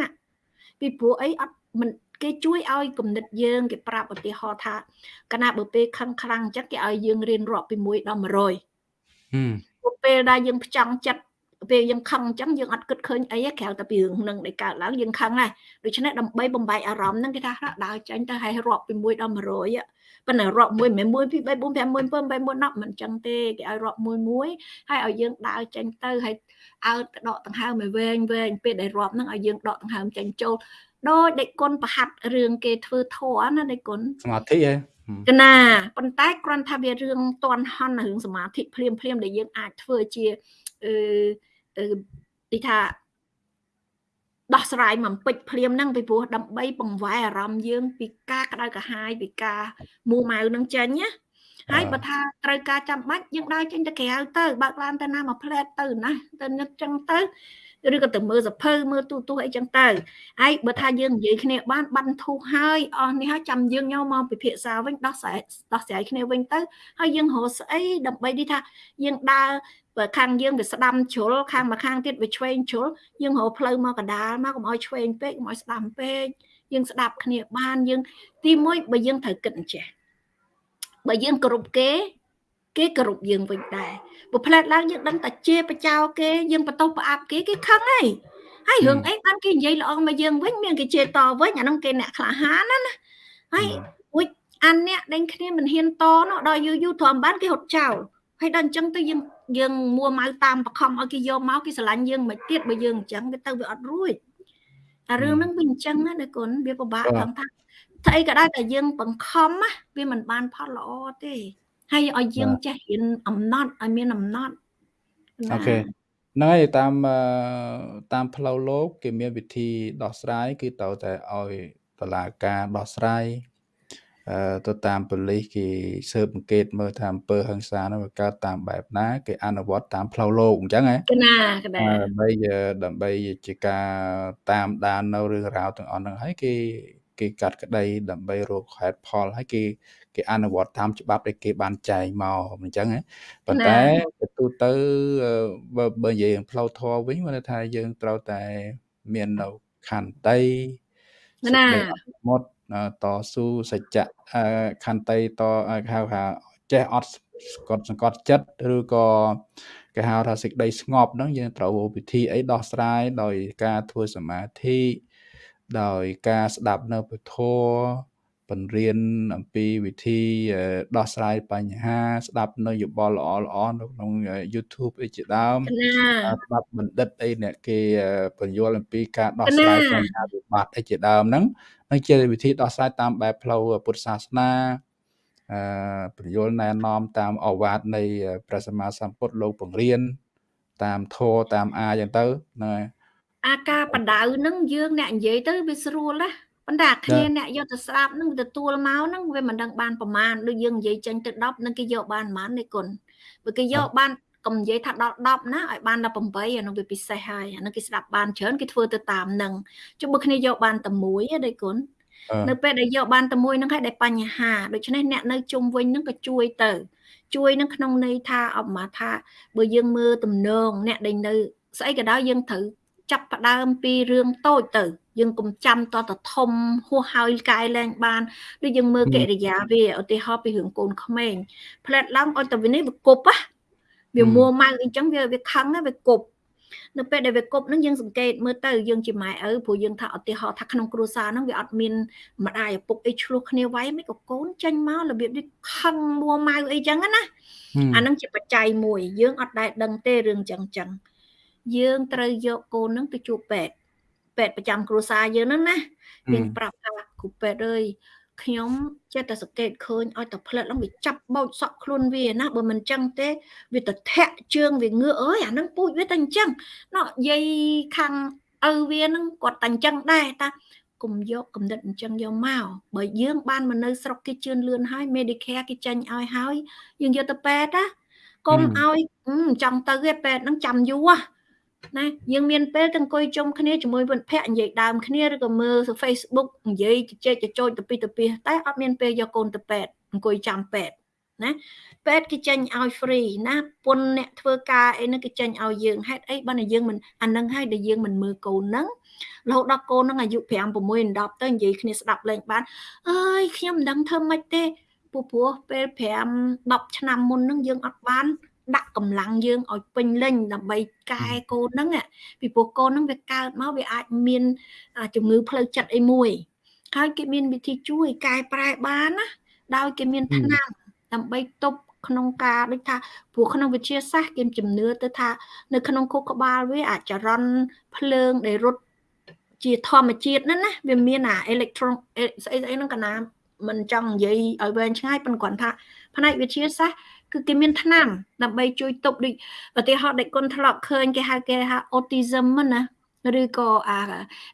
Speaker 2: ពីព្រោះអីអត់មិនគេជួយឲ្យគំនិតយើងគេប្រាប់ឧទាហរណ៍ថាកាលណាបើពេលខឹងខ្លាំងចិត្តគេឲ្យយើងរៀនរាប់ពី1ដល់100ហឹមពេលដែលយើងផ្ចង់ចិត្ត ពេលយើងខឹងអញ្ចឹងយើងអត់គិតឃើញអីក្រៅតែពីរឿងនឹងដែលកើតឡើងយើងខឹងដែរដូច្នេះដើម្បីបំបែកអារម្មណ៍ហ្នឹងគេថាដើរចាញ់ទៅឲ្យរាប់ពី1ដល់100ប៉ុន្តែរាប់1មិន1 2 3 4 5 6 7 8 9 10មិនអញ្ចឹងទេគេឲ្យរាប់មួយមួយហើយឲ្យយើងដើរចេញទៅហើយអើដកដង្ហើមឲ្យវែងវែងពេលដែលរាប់ហ្នឹងឲ្យយើងដកដង្ហើមចេញចូលដោយដេកគុណប្រហាត់រឿងគេធ្វើធัวណាដេកគុណ
Speaker 1: សមាធិហ៎
Speaker 2: កណាប៉ុន្តែគ្រាន់ថាវារឿងតន់ហន់រឿងសមាធិភ្លាមភ្លាមដែលយើងអាចធ្វើជាអឺ ទីថាដោះស្រាយមិនពេចភ្លាមហ្នឹងពីព្រោះដើម្បីបង្វែរអារម្មណ៍យើងពីការក្តៅក្រហាយពីការមួម៉ៅនឹងចេញណា ហើយបើថាត្រូវការចាំបាច់យើងដើរចេញទៅក្រៅទៅបើកឡានទៅណាមកផ្លែតទៅណាទៅនឹកចឹងទៅឬក៏ទៅមើលសភៅមើលទូទូអីចឹងទៅហើយបើថាយើងនិយាយគ្នាបានបានធូរហើយអស់នេះហើយចាំយើងយកមកពិភាក្សាវិញដោះស្រាយដោះស្រាយគ្នាវិញទៅហើយយើងរកស្អីដើម្បីនេះថាយើងដើរបើខាងយើងវាស្ដាំជ្រុលខាងមកខាងទៀតវាឆ្វេងជ្រុលយើងរកផ្លូវមកកដាលមកកុំឲ្យឆ្វេងពេកកុំឲ្យស្ដាំពេកយើងស្ដាប់គ្នាបានយើងទីមួយបើយើងត្រូវគិតអញ្ចេះ បើយើងគ្រប់គេគេគោរពយើងវិញដែរបើផ្លែតឡើងយើងដឹងតែជាបចោគេយើងបន្ទោសប្រអាប់គេគេខឹងហើយហើយរឿងអីបានគេនិយាយល្អមកយើងវិញមានគេជេរតវិញអាហ្នឹងគេអ្នកក្លាហានណាណាហើយអួយអានអ្នកដេញគ្នាមិនហ៊ានតនោះដល់យូរយូរទ្រាំបានគេហត់ចោលហើយដល់អញ្ចឹងទៅយើងយើងមួម៉ៅតាមបខំឲ្យគេយកមកគេស្រឡាញ់យើងមិនទៀតបើយើងអញ្ចឹងវាទៅវាអត់រួចតែរឿងហ្នឹងវាអញ្ចឹងណាដៃគុណវាពិបាកផងថា ស្អីក៏ដោយតែយើងបង្ខំណាវាមិនបានផលល្អទេហើយឲ្យយើងចេះរៀនអំណត់ឲ្យមានអំណត់
Speaker 1: អូខេហ្នឹងហើយតាមតាមផ្លូវលោកគេមានវិធីដោះស្រាយគឺត្រូវតែឲ្យតឡាការដោះស្រាយអឺទៅតាមប៉ូលីសគេស៊ើបអង្កេតមើលថាអំពើហិង្សានោះវាកើតតាមបែបណាគេអនុវត្តតាមផ្លូវលោកអញ្ចឹងហ៎
Speaker 2: កណាកណា
Speaker 1: ដើម្បីដើម្បីជាការតាមដាននៅរឿងរ៉ាវទាំងអស់ហ្នឹងហើយគេ គេកាត់ក្តីដើម្បីរកហេតុផលហើយគេគេអនុវត្តតាមច្បាប់ដែលគេបានចែងមកអញ្ចឹងណាប៉ុន្តែទៅទូទៅបើបើនិយាយផ្លូវធម៌វិញគាត់ថាយើងត្រូវតែមាននៅខន្តី
Speaker 2: ណា
Speaker 1: មុតតស៊ូសច្ចៈខន្តីតហៅថាចេះអត់ស្កត់សង្កត់ចិត្តឬក៏គេហៅថាសេចក្តីស្ងប់ហ្នឹងយើងត្រូវវិធីអីដោះស្រាយដោយការធ្វើសមាធិ ដោយការស្ដាប់នៅពធបង្រៀនអំពីវិធីដោះស្រាយបញ្ហា ស្ដាប់នៅយោបល់ល្អល្អនៅក្នុង YouTube អីជាដើមស្ដាប់បណ្ឌិតអីអ្នកគេបញ្យល់អំពីការដោះស្រាយបញ្ហាវិបត្តិអីជាដើមហ្នឹងនឹងជាវិធីដោះស្រាយតាមបែបផ្លូវពុទ្ធសាសនាអឺបញ្យល់ណែនាំតាមអវាទនៃព្រះសម្មាសម្ពុទ្ធលោកបង្រៀនតាមធម៌តាមអាយ៉ាងទៅហ្នឹងហើយ
Speaker 2: អាការបដៅនឹងយើងអ្នកនិយាយទៅវាស្រួលណាប៉ុន្តែគ្នាអ្នកយកទៅស្ដាប់នឹងទទួលមកហ្នឹងវាមិនដឹងបានប្រមាណដូចយើងនិយាយចេញទៅ10នឹងគេយកបានប្រមាណនេះគុណបើគេយកបានកុំនិយាយថាដល់10ណាឲ្យបានដល់8អានោះវាពិសេសហើយអានោះគេស្ដាប់បានច្រើនគេធ្វើទៅតាមនឹងជុំបើគ្នាយកបានតែមួយទេគុណនៅពេលដែលយកបានតែមួយហ្នឹងហើយដែលបញ្ហាដូច្នេះអ្នកនៅជុំវិញហ្នឹងក៏ជួយទៅ ជួយនឹងក្នុងន័យថាអបមាថាបើយើងមើលទំនងអ្នកដែលនៅស្អីក៏ដោយយើងត្រូវ ចាប់ផ្ដើមពីរឿងតូចទៅ យើងកុំចាំតតធំហួសហើយកែលែងបានដូចយើងមើលកិរិយាវាឧទាហរណ៍ពីរឿងកូនក្មេងផ្លែតឡើងឲ្យតែវានេះវាគប់ណាវាមួម៉ៅអីចឹងវាវាខឹងវាគប់នៅពេលដែលវាគប់នឹងយើងសង្កេតមើលទៅយើងជាម៉ែឪព្រោះយើងថាឧទាហរណ៍ថាក្នុងគ្រួសារហ្នឹងវាអត់មានម្ដាយឪពុកអីឆ្លោះគ្នាវាយមិនក៏កូនចេញមករបៀបនេះខឹងមួម៉ៅអីចឹងណាអាហ្នឹងជាបច្ច័យមួយយើងអត់ដែលដឹងទេរឿងចឹងចឹង យើងត្រូវយកកូនហ្នឹងទៅជួបពេទ្យពេទ្យប្រចាំគ្រួសារយើងហ្នឹងណាយើងប្រាប់ថាគ្រូពេទ្យអើយខ្ញុំចេះតែសង្កេតឃើញឲ្យតែផ្លិតឡើងវាចាប់បោចសក់ខ្លួនវាណាបើមិនចឹងទេវាទៅធាក់ជើងវាងឿអើយអាហ្នឹងពូជវាតែអញ្ចឹងណោះយាយខាងឪវាហ្នឹងគាត់តែអញ្ចឹងដែរតាកុំយកកំណត់អញ្ចឹងយកមកបើយើងបានមកនៅស្រុកគេជឿនលឿនហើយ Medicare គេចាញ់ឲ្យហើយយើងយកទៅពេទ្យណាកុំឲ្យចង់ទៅទេពេទ្យហ្នឹងចាំយូរ ណាយើងមានពេលទៅអង្គុយជុំគ្នាជាមួយមិត្តភ័ក្តិនិយាយដើមគ្នាឬក៏មើល Facebook និយាយជជែកចចោចទៅពីទៅពីតែអត់មានពេលយកកូនទៅពេទ្យអង្គុយចាំពេទ្យណាពេទ្យគេចេញឲ្យ free ណាពុនអ្នកធ្វើការអីហ្នឹងគេចេញឲ្យយើងហេតុអីបើតែយើងមិនអានឹងឲ្យដែលយើងមិនមើលកូនហ្នឹងរហូតដល់កូនហ្នឹងអាយុ5 6 10ទៅនិយាយគ្នាស្ដាប់លេងបានអើយខ្ញុំមិនដឹងធ្វើម៉េចទេពូព្រោះពេល5 10ឆ្នាំមុនហ្នឹងយើងអត់បាន ដាក់កម្លាំងយើងឲ្យពេញលេញដើម្បីកែកូនហ្នឹងពីព្រោះកូនហ្នឹងវាកើតមកវាអាចមានជំងឺផ្លូវចិត្តអីមួយហើយគេមានវិធីជួយកែប្រែបានណាដោយគេមានថ្នាំដើម្បីទប់ក្នុងការដូចថាព្រោះក្នុងវិទ្យាសាស្ត្រគេជំនឿទៅថានៅក្នុងខួរក្បាលវាអាចចរន្តភ្លើងដែលរត់ជាធម្មជាតិហ្នឹងណាវាមានអាអេເລັກត្រូនស្អីស្អីហ្នឹងកណាមិនចង់និយាយឲ្យវែងឆ្ងាយប៉ុន្តែគាត់ថាផ្នែកវិទ្យាសាស្ត្រ គឺគេមានថ្នាំដើម្បីជួយទប់ដូចឧទាហរណ៍ដែលគុណធ្លាប់ឃើញគេហៅគេហៅ autism ណាឬក៏អា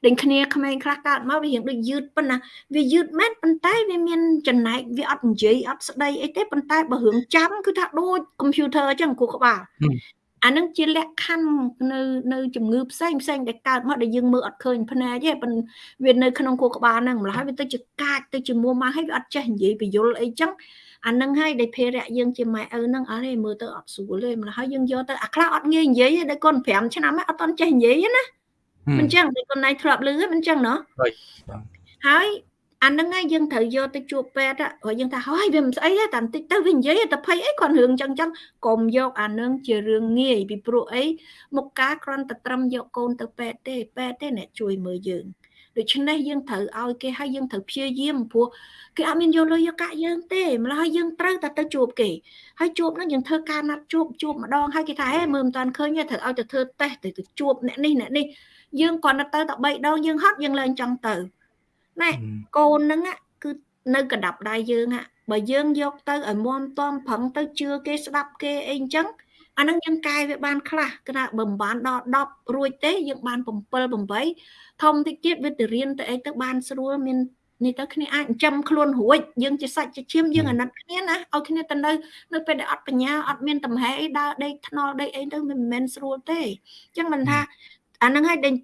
Speaker 2: ដូចគ្នាក្មេងខ្លះកើតមកវារៀងដូចយឺតប៉ុណ្ណាវាយឺតមែនប៉ុន្តែវាមានចំណែកវាអត់និយាយអត់ស្ដីអីទេប៉ុន្តែបើរឿងចាំគឺថាដូច computer អញ្ចឹងគូក្បាលអានឹងជាលក្ខខណ្ឌនៅនៅជំងឺផ្សេងផ្សេងដែលកើតមកដែលយើងមើលអត់ឃើញភ្នែកទេប៉ុន្តែវានៅក្នុងខួរក្បាលហ្នឹងម្ល៉េះវាទៅជាកាចទៅជាមួម៉ាហើយវាអត់ចេះនិយាយបញ្យលអីចឹង អានឹងហើយដែលភារៈយើងជាម៉ែឪហ្នឹងអត់ទេមើលទៅអត់ស្រួលទេម្ល៉េះហើយយើងយកទៅអាខ្លះអត់ងាយនិយាយទេដល់កូន5ឆ្នាំហើយអត់តន់ចេះនិយាយណាមិនចឹងដូចកូនណៃធ្លាប់លឺមិនចឹងណោះហើយអានឹងឯងយើងត្រូវយកទៅជួបពេទ្យហើយយើងថាហើយវាមិនស្អីទេតែបន្តិចទៅវានិយាយតែភ័យអីគាត់រឿងចឹងចឹងកុំយកអានឹងជារឿងងាយពីព្រោះអីមុខការគ្រាន់តែត្រឹមយកកូនទៅពេទ្យទេពេទ្យទេអ្នកជួយមើលយើង ដូច្នេះយើងត្រូវឲ្យគេហើយយើងត្រូវព្យាយាមព្រោះគេអត់មានយកលុយយកកាក់យើងទេម្ល៉េះហើយយើងត្រូវតែទៅជួបគេហើយជួបនោះយើងធ្វើការណាត់ជួបជួបម្ដងហើយគេថាហេមើលមិនតាន់ឃើញទេត្រូវឲ្យទៅធ្វើតេស្តទៅជួបអ្នកនេះអ្នកនេះយើងគ្រាន់តែទៅតែ3ដងយើងហត់យើងឡើងចង់ទៅណែកូនហ្នឹងគឺនៅកដាប់ដៃយើងបើយើងយកទៅឲ្យមមតំប្រឹងទៅជឿគេស្ដាប់គេអីអញ្ចឹង អាហ្នឹងយើងកែវាបានខ្លះគឺថាបើមិនបានដល់10រួចទេយើងបាន7 8ធំតិចទៀតវាទៅរៀនទៅអីទៅបានស្រួលមាននេះទៅគ្នាអាចចិញ្ចឹមខ្លួនរួចយើងជាសាច់ជាឈាមយើងអាណិតគ្នាណាឲ្យគ្នាទៅនៅនៅពេលដែលអត់បញ្ញាអត់មានតំហែអីដើរដេកថ្នល់ដេកអីទៅមិនមែនស្រួលទេអញ្ចឹងមិនថាអាហ្នឹងឲ្យដេញ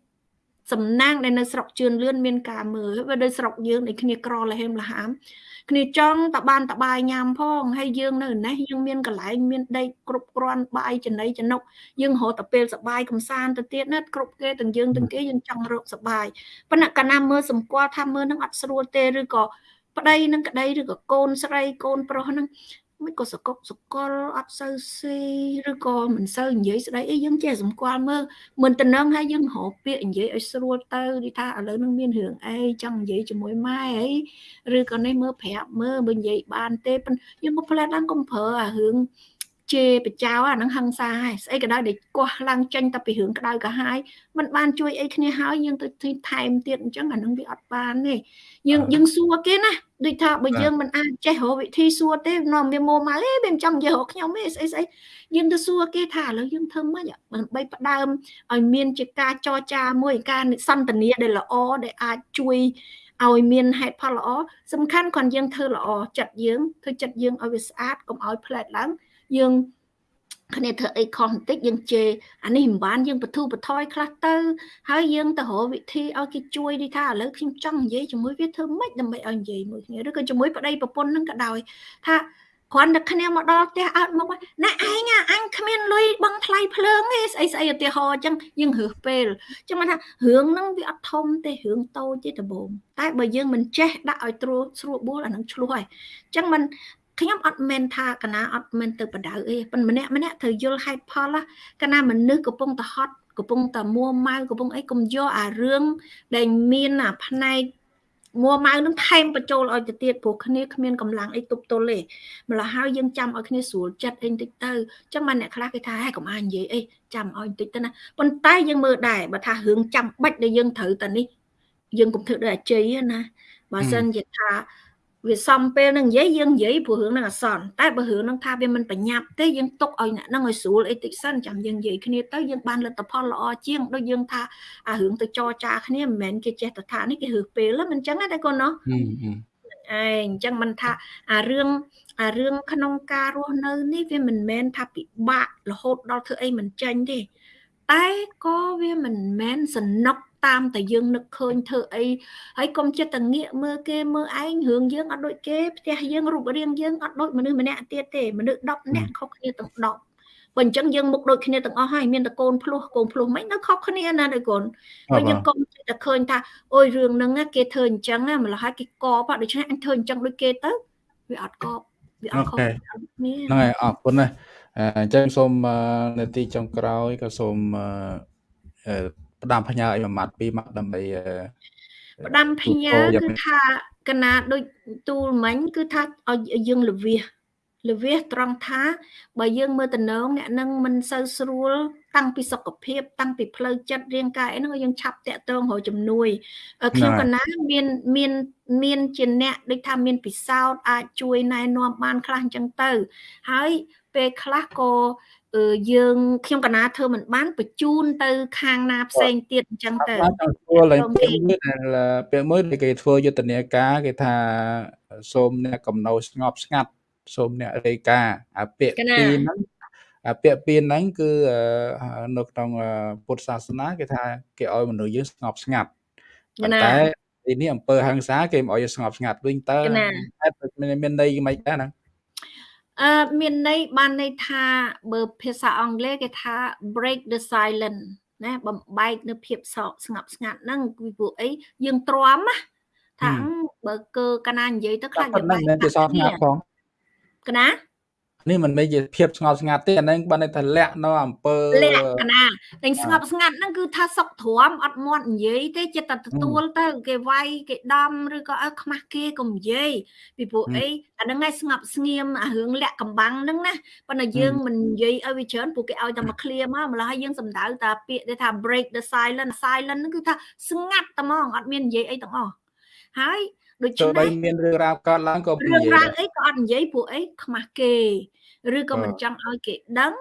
Speaker 2: សំណាងដែលនៅស្រុកជឿនលឿនមានការមើលវាដូចស្រុកយើងដែលគ្នាក្រលហេមលហាម គ្នាចង់តបានតបាយញ៉ាំផងហើយយើងនៅនេះយើងមានកន្លែងមានដីគ្រប់គ្រាន់បាយចំណីចំណុកយើងរត់តែពេលសបាយកំសាន្តទៅទៀតណាគ្រប់គេទាំងយើងទាំងគេយើងចង់រកសបាយប៉ុន្តែកាលណាមើលសម្គាល់ថាមើលនឹងអត់ស្រួលទេឬក៏ប្តីនឹងក្តីឬក៏កូនស្រីកូនប្រុសហ្នឹង មិនក៏សកុកសកលអត់សូវស៊ីឬក៏មិនសូវនិយាយស្ដីអីយើងចេះសម្គាល់មើលមិនតំណឹងហើយយើងរកពាក្យនិយាយឲ្យស្រួលទៅនិយាយថាឥឡូវនឹងមានរឿងអីចង់និយាយជាមួយម៉ែអីឬក៏នេះមើលប្រាប់មើលបើនិយាយបានទេយើងក៏ផ្លែតឡើងកុំប្រើអារឿង ជេរបចៅអានឹងហឹងសាហើយស្អីក៏ដោយដែលកោះឡើងចេញតែពីរឿងក្តៅក៏ហើយมันបានជួយអីគ្នាហើយយើងទៅថែមទៀតអញ្ចឹងអានឹងវាអត់បានទេយើងយើងសួរគេណាដូចថាបើយើងមិនអាចចេះរកវិធីសួរទេនាំវាមកមកអេវាមិនចាំនិយាយរកខ្ញុំទេស្អីស្អីយើងទៅសួរគេថាឥឡូវយើងធ្វើម៉េចដើម្បីផ្ដើមឲ្យមានជាការចរចាមួយការសន្ទនាដែលល្អដែលអាចជួយឲ្យមានហេតុផលល្អសំខាន់គ្រាន់យើងធ្វើល្អចិត្តយើងធ្វើចិត្តយើងឲ្យវាស្អាតកុំឲ្យផ្លែតឡើង យើងគ្នាធ្វើអីខុសបន្តិចយើងជេរអានេះមិនបានយើងបទូបថយខ្លះទៅ ហើយយើងទៅរកវិធីឲ្យគេជួយនេះថាឥឡូវខ្ញុំចង់និយាយជាមួយវាធ្វើម៉េចដើម្បីឲ្យនិយាយមួយគ្នាឬក៏ជាមួយប្តីប្រពន្ធនឹងក៏ដោយថាគ្រាន់តែគ្នាមកដល់ផ្ទះអត់មកណែឯងអញគ្មានលុយបង់ថ្លៃភ្លើងទេស្អីស្អីឧទាហរណ៍អញ្ចឹងយើងរើសពេលអញ្ចឹងមិនថារឿងហ្នឹងវាអត់ធំទេរឿងតូចទេដំបូងតែបើយើងមិនចេះដាក់ឲ្យត្រួតស្រួលបួលអានឹងឆ្លោះហើយអញ្ចឹងមិន ខ្ញុំអត់មែនថាកណាអត់មែនទៅបដៅអីប៉ុន្តែម្នាក់ម្នាក់ត្រូវយល់ហេតុផលកណាមនុស្សកំពុងតែហត់កំពុងតែមួម៉ៅកំពុងអីកុំយកអារឿងដែលមានអាផ្នែកមួម៉ៅនឹងថែមបញ្ចូលឲ្យទៅទៀតព្រោះគ្នាគ្មានកម្លាំងអីទប់ទល់ទេម្ល៉េះហើយយើងចាំឲ្យគ្នាស្រួលចិត្តអីបន្តិចទៅអញ្ចឹងបានអ្នកខ្លះគេថាហេកុំអានិយាយអីចាំឲ្យបន្តិចទៅណាប៉ុន្តែយើងមើលដែរបើថារឿងចាំបាច់ដែលយើងត្រូវតែនេះយើងកុំធ្វើដូចអាជ័យណាបើសិនជាថា វាសំពេលនឹងនិយាយយើងនិយាយព្រោះរឿងនឹងអសន្នតែបើរឿងនឹងថាវាមិនបញ្ញាប់ទេយើងទុកឲ្យអ្នកនឹងឲ្យស្រួលអីតិចសិនចាំយើងនិយាយគ្នាទៅយើងបានលទ្ធផលល្អជាងដូចយើងថាអារឿងទៅចរចាគ្នាមិនមែនគេចេះតែថានេះគេរើសពេលមិនអញ្ចឹងទេកូនណោះឯងអញ្ចឹងមិនថាអារឿងអារឿងក្នុងការរស់នៅនេះវាមិនមែនថាពិបាករហូតដល់ធ្វើអីមិនចាញ់ទេតែក៏វាមិនមែនសំណុក តាមតែយើងនឹកឃើញធ្វើអីហើយកុំចិត្តតែងាកមើលគេមើលឯងរឿងយើងអត់ដូចគេផ្ទះយើងរូបរាងយើងអត់ដូចមនុស្សម្នាក់ទៀតទេមនុស្ស10នាក់ខុសគ្នាទាំង10បើអញ្ចឹងយើងមុខដូចគ្នាទាំងអស់ហើយមានតែកូនភ្លោះកូនភ្លោះមិននៅខុសគ្នាណាដូចកូនបើយើងកុំតែឃើញថាអូយរឿងហ្នឹងគេធ្វើអញ្ចឹងម្ល៉េះហើយគេកបដូច្នេះអញធ្វើអញ្ចឹងដូចគេទៅវាអត់កបវាអត់ខុសគ្នា
Speaker 1: ហ្នឹងហើយអរគុណណាស់អញ្ចឹងសូមនាទីចុងក្រោយក៏សូម ផ្ដាំផ្ញើឲ្យមួយម៉ាត់ពីរម៉ាត់ដើម្បី
Speaker 2: ផ្ដាំផ្ញើគឺថាកណាដូចទូលមិញគឺថាឲ្យយើងលវិសលវិសត្រង់ថាបើយើងមើលតំណងអ្នកនឹងមិនសូវស្រួលតាំងពីសុខភាព តាំងពីផ្លូវចិត្តរាងកាយហ្នឹងយើងឆាប់តាក់ទងរកជំនួយខ្ញុំកណាមានមានមានជាអ្នកដូចថាមានពិសោធន៍អាចជួយណែនាំបានខ្លះអញ្ចឹងទៅ ហើយពេលខ្លះក៏ យើងខ្ញុំកណាធ្វើមិនបានបញ្ជូនទៅ ខាងណាផ្សេងទៀតអញ្ចឹងទៅ
Speaker 1: ធ្វើឡើងពាក្យមួយដែលពាក្យមួយដែលគេធ្វើយុទ្ធនាការគេថាសូមអ្នកកំណោស្ងប់ស្ងាត់សូមអ្នករាយការអាពាក្យពីរហ្នឹងអាពាក្យពីរហ្នឹងគឺនៅក្នុងពុទ្ធសាសនាគេថាគេឲ្យមនុស្សយើងស្ងប់ស្ងាត់ប៉ុន្តែទីនេះអង្គើហ ংস ាគេមិនឲ្យស្ងប់ស្ងាត់វិញតើមានន័យមិនដែរហ្នឹង
Speaker 2: អឺមានន័យបានន័យថាបើភាសាអង់គ្លេសគេថា break the silence ណាបំបែកនៅភាពសោកស្ងប់ស្ងាត់ហ្នឹងពីព្រោះអីយើងទ្រាំណាថាបើកើកណានិយាយទៅខ្លាច
Speaker 1: យើងបែកមិនជាសោកស្ងាត់ផង
Speaker 2: កណា
Speaker 1: នេះមិនមែនជាភាពស្ងប់ស្ងាត់ទេអានឹងបានថាលាក់នៅអំពើ
Speaker 2: លាក់កណាតែស្ងប់ស្ងាត់ហ្នឹងគឺថាសុកទ្រាំអត់មាត់និយាយទេចិត្តតែទទួលទៅគេវាយគេដំឬក៏អើខ្មាស់គេកុំនិយាយពីព្រោះអីអាហ្នឹងឯងស្ងប់ស្ងៀមអារឿងលាក់កំបាំងហ្នឹងណាប៉ុន្តែយើងមិននិយាយឲ្យវាច្រើនព្រោះគេឲ្យតែមកឃ្លាមកម្ល៉េះយើងសំដៅតែពាក្យដែលថា break the silence silence ហ្នឹងគឺថាស្ងាត់តែហ្មងអត់មាននិយាយអីទាំងអស់ហើយ
Speaker 1: ដូច្នេះបើមានរឿងរ៉ាវកើតឡើងក៏
Speaker 2: រឿងរ៉ាវអីក៏អត់និយាយពួកអីខ្មាស់គេឬក៏មិនចង់ឲ្យគេដឹង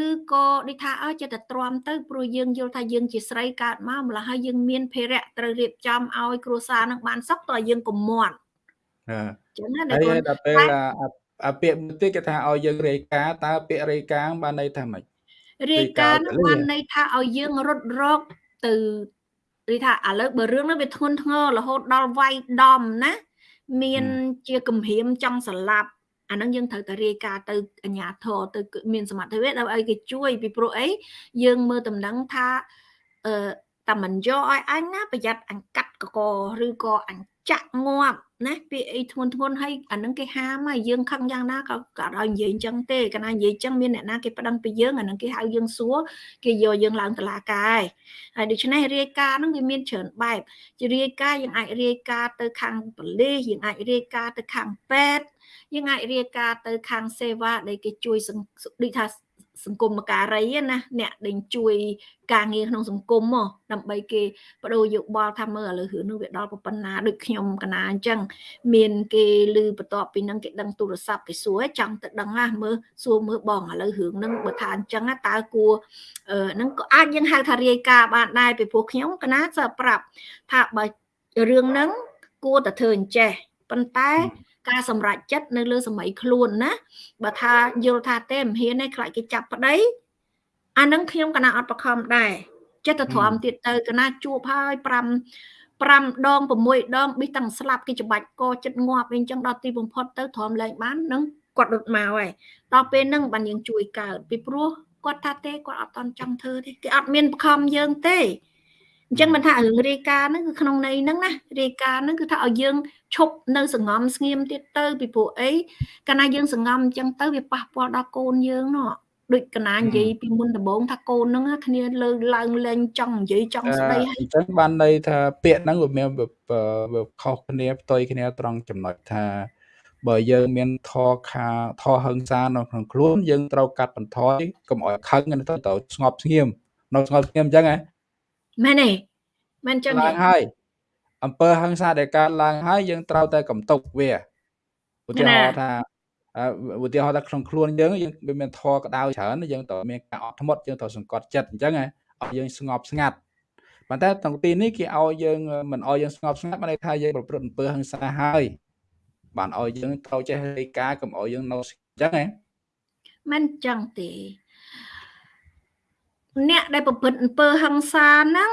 Speaker 2: ឬក៏ដូចថាអើចិត្តតែទ្រាំទៅព្រោះយើងយល់ថាយើងជាស្រីកើតម្កម្ល៉េះហើយយើងមានភារៈត្រូវរៀបចំឲ្យគ្រួសារនឹងបានសុខតើយើងកុំមាត់
Speaker 1: អឺចឹងណាដល់ដល់ពេលអាពាក្យមួយទៀតគេថាឲ្យយើងរាយការណ៍តើពាក្យរាយការណ៍បានន័យថាម៉េច
Speaker 2: រាយការណ៍នឹងបានន័យថាឲ្យយើងរត់រកទៅ និយាយថាឥឡូវបើរឿងនោះវាធ្ងន់ធ្ងររហូតដល់វាយដំណាមានជាគំរាមចង់ស្លាប់អានឹងយើងត្រូវតែរាយការណ៍ទៅអាជ្ញាធរទៅមានសមត្ថភាពដើម្បីឲ្យគេជួយពីព្រោះអីយើងមើលតំណែងថាអឺតែមិនយកឲ្យអញណាប្រយ័ត្នអញកាត់កកឬក៏អញចាក់ងាប់ ណាពាក្យអីធ្ងន់ធ្ងន់ហើយអានឹងគេហាមហើយយើងខឹងយ៉ាងណាក៏ក៏ឲ្យនិយាយអញ្ចឹងទេកាលណានិយាយអញ្ចឹងមានអ្នកណាគេប្តឹងពីយើងអានឹងគេហៅយើងសួរគេយកយើងឡើងតុលាការហើយដូច្នេះរាយការណ៍ហ្នឹងវាមានច្រើនបែបជារាយការណ៍យើងអាចរាយការណ៍ទៅខាងប៉ូលីសយើងអាចរាយការណ៍ទៅខាងពេទ្យយើងអាចរាយការណ៍ទៅខាងសេវាដែលគេជួយដូចថា សង្គមការីណាអ្នកដែលជួយការងារក្នុងសង្គមមកដើម្បីគេបដូរយោបល់ថាមើលឥឡូវរឿងនោះវាដល់ប៉ុណ្ណាដូចខ្ញុំកណាអញ្ចឹងមានគេឮបន្ទាប់ពីនឹងគេដឹងទូរស័ព្ទគេសួរចង់ទៅដឹងណាមើលសួរមើលបងឥឡូវរឿងហ្នឹងបើថាអញ្ចឹងតើគួរហ្នឹងក៏អាចយើងហៅថារាយការណ៍បានដែរពីព្រោះខ្ញុំកណាសើប្រាប់ថាបើរឿងហ្នឹងគួរតែធ្វើអញ្ចេះប៉ុន្តែ ការសម្រេចចិត្តនៅលើសម័យខ្លួនណាបើថាយល់ថាទេមិនហ៊ានទេខ្លាចគេចាប់ប្តីអានឹងខ្ញុំកណាអត់បខំដែរចិត្តទៅទ្រាំទៀតទៅកណាជួបហើយ5 5ដង6ដងប៊ីតាំងស្លាប់គេច្បាច់កចិត្តងាប់វិញចឹងដល់ទីបំផុតទៅទ្រាំលែងបាននឹងគាត់រត់មកហើយដល់ពេលហ្នឹងបានយើងជួយកើតពីព្រោះគាត់ថាទេគាត់អត់តន់ចង់ធ្វើទេគេអត់មានបខំយើងទេ អញ្ចឹងមិនថារឿងរាយការណ៍ហ្នឹងគឺក្នុងន័យហ្នឹងណារាយការណ៍ហ្នឹងគឺថាឲ្យយើងឈប់នៅសង្ងំស្ងៀមទៀតទៅ ពីព្រោះអីកាលណាយើងសង្ងំអញ្ចឹងទៅវាប៉ះពាល់ដល់កូនយើងណោះដូចកណានិយាយពីមុនដំបូងថាកូនហ្នឹងគ្នាលើឡើងលែងចង់និយាយចង់ស្ដី
Speaker 1: ហើយអញ្ចឹងបានន័យថាពាក្យហ្នឹងវាមានវាខុសគ្នាផ្ទុយគ្នាត្រង់ចំណុចថាបើយើងមានធរខាធរហឹងសានៅក្នុងខ្លួនយើងត្រូវកាត់បន្ថយកុំឲ្យខឹងទៅទៅស្ងប់ស្ងៀមនៅស្ងប់ស្ងៀមអញ្ចឹងហ៎
Speaker 2: មែនទេមែនចឹង
Speaker 1: ឡើងហើយអំពើហឹងសាដែលកើតឡើងហើយយើងត្រូវតែកំតុកវាឧទាហរណ៍ថាឧទាហរណ៍ថាក្នុងខ្លួនយើងយើងវាមានធរក្តៅច្រើនយើងត្រូវមានការអត់ធ្មត់យើងត្រូវសង្កត់ចិត្តអញ្ចឹងឲ្យយើងស្ងប់ស្ងាត់ប៉ុន្តែក្នុងទីនេះគេឲ្យយើងមិនឲ្យយើងស្ងប់ស្ងាត់បានន័យថាយើងប្រព្រឹត្តអំពើហិង្សាហើយបានឲ្យយើងត្រូវចេះរាយការណ៍កុំឲ្យយើងនៅអញ្ចឹងហ៎
Speaker 2: មិនអញ្ចឹងទេ អ្នកដែលប្រព្រឹត្តអំពើហិង្សាហ្នឹង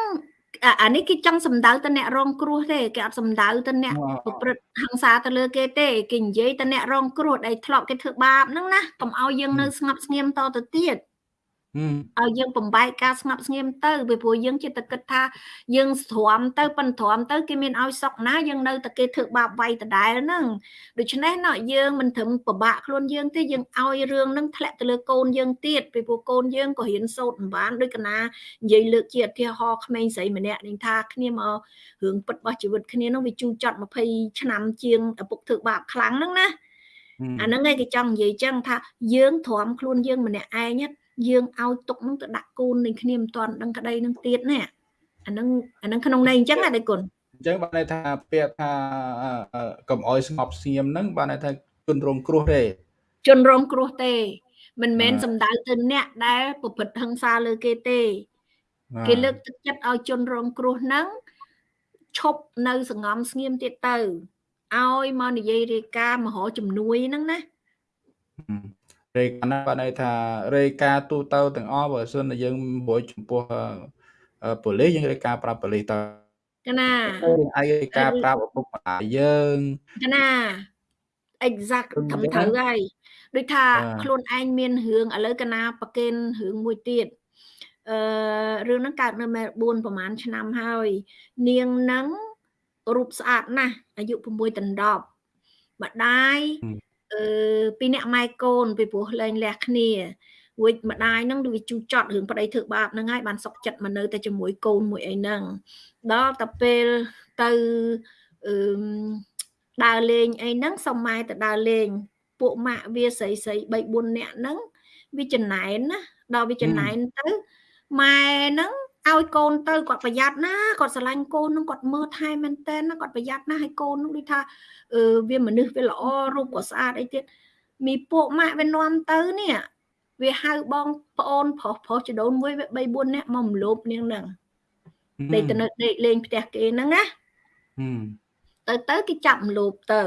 Speaker 2: អានេះគេចង់សំដៅទៅអ្នករងគ្រោះទេគេអត់សំដៅទៅអ្នកប្រព្រឹត្តហិង្សាទៅលើគេទេគេនិយាយទៅអ្នករងគ្រោះដែលធ្លាប់គេធ្វើបាបហ្នឹងណាកុំឲ្យយើងនៅស្ងប់ស្ងៀមតទៅទៀត ឲ្យយើងបំបែកការស្ងប់ស្ងៀមទៅពីព្រោះយើងចិត្តតែគិតថាយើងស្ទ្រាំទៅប៉ុនទ្រាំទៅគេមានឲ្យសុកណាយើងនៅតែគេធ្វើបាបវាយដដែលហ្នឹងដូច្នេះណោះយើងមិនត្រឹមពិបាកខ្លួនយើងទេយើងឲ្យរឿងហ្នឹងធ្លាក់ទៅលើកូនយើងទៀតពីព្រោះកូនយើងក៏រៀនសូត្រមិនបានដូចកណានិយាយលើកជាឧទាហរណ៍ក្មេងស្រីម្នាក់នឹងថាគ្នាមករឿងពិតរបស់ជីវិតគ្នាហ្នឹងវាជូរចត់20ឆ្នាំជាងឪពុកធ្វើបាបខ្លាំងហ្នឹងណាអាហ្នឹងឯងគេចង់និយាយចឹងថាយើងទ្រាំខ្លួនយើងម្នាក់ឯង យើងឲ្យទុកនឹងទៅដាក់គូននឹងគ្នាមិនទាន់ដឹងក្តីនឹងទៀតណាអានឹងអានឹងក្នុងន័យអញ្ចឹងណាដៃគុណ
Speaker 1: អញ្ចឹងបានន័យថាពាក្យថាកុំអោយស្ងប់ស្ងៀមហ្នឹងបានន័យថាជនរងគ្រោះទេ
Speaker 2: ជនរងគ្រោះទេ មិនមែនសំដៅទៅអ្នកដែលប្រព្រឹត្តហិង្សាលើគេទេ គេលើកទឹកចិត្តឲ្យជនរងគ្រោះហ្នឹងឈប់នៅសងំស្ងៀមទៀតទៅឲ្យមកនិយាយរាយការណ៍មហោជំនួយហ្នឹងណា
Speaker 1: រេការណាបានន័យថារេការទូទៅទាំងអស់បើសិនតែយើងរួចចំពោះប៉ូលីសយើងរេការប្រាប់ប៉ូលីសទៅ
Speaker 2: កណា
Speaker 1: យើងអាចរេការប្រាប់ឪពុកម្ដាយយើង
Speaker 2: កណា exact ត្រឹមត្រូវហើយដូចថាខ្លួនឯងមានរឿងឥឡូវកណាប្រកេនរឿងមួយទៀតអឺរឿងហ្នឹងកើតនៅមែលប៊នប្រហែលឆ្នាំហើយ នាងហ្នឹងរូបស្អាតណាស់អាយុ6ដណ្ដប់ម្ដាយ អឺពីអ្នកម៉ែកូនពីព្រោះលែងលះគ្នារួចម្ដាយហ្នឹងវាជូចត់រឿងប្តីធ្វើបាបហ្នឹងហើយបានសុកចិត្តមកនៅតែជាមួយកូនមួយអីហ្នឹងដល់តែពេលទៅអឺដើរលេងអីហ្នឹងសុំម៉ែទៅដើរលេងពួកម៉ាក់វាស្រីស្រី3 4នាក់ហ្នឹងវាចំណែនណាដល់វាចំណែនទៅម៉ែហ្នឹង ឲ្យកូនទៅគាត់ប្រយ័ត្នណាគាត់ស្រឡាញ់កូននឹងគាត់មើលថែមែនតើណាគាត់ប្រយ័ត្នណាឲ្យកូននឹងដូចថាអឺវាមនុស្សវាល្អរូបក៏ស្អាតអីទៀតមីពួកម៉ាក់វានាំទៅនេះវាហៅបងប្អូនប្រុសប្រុសចដូនមួយវា3 4នាក់មកម្លោបនាងហ្នឹងដេកទៅនៅដេកលេងផ្ទះគេហ្នឹងណាទៅទៅគេចាប់ម្លោបទៅ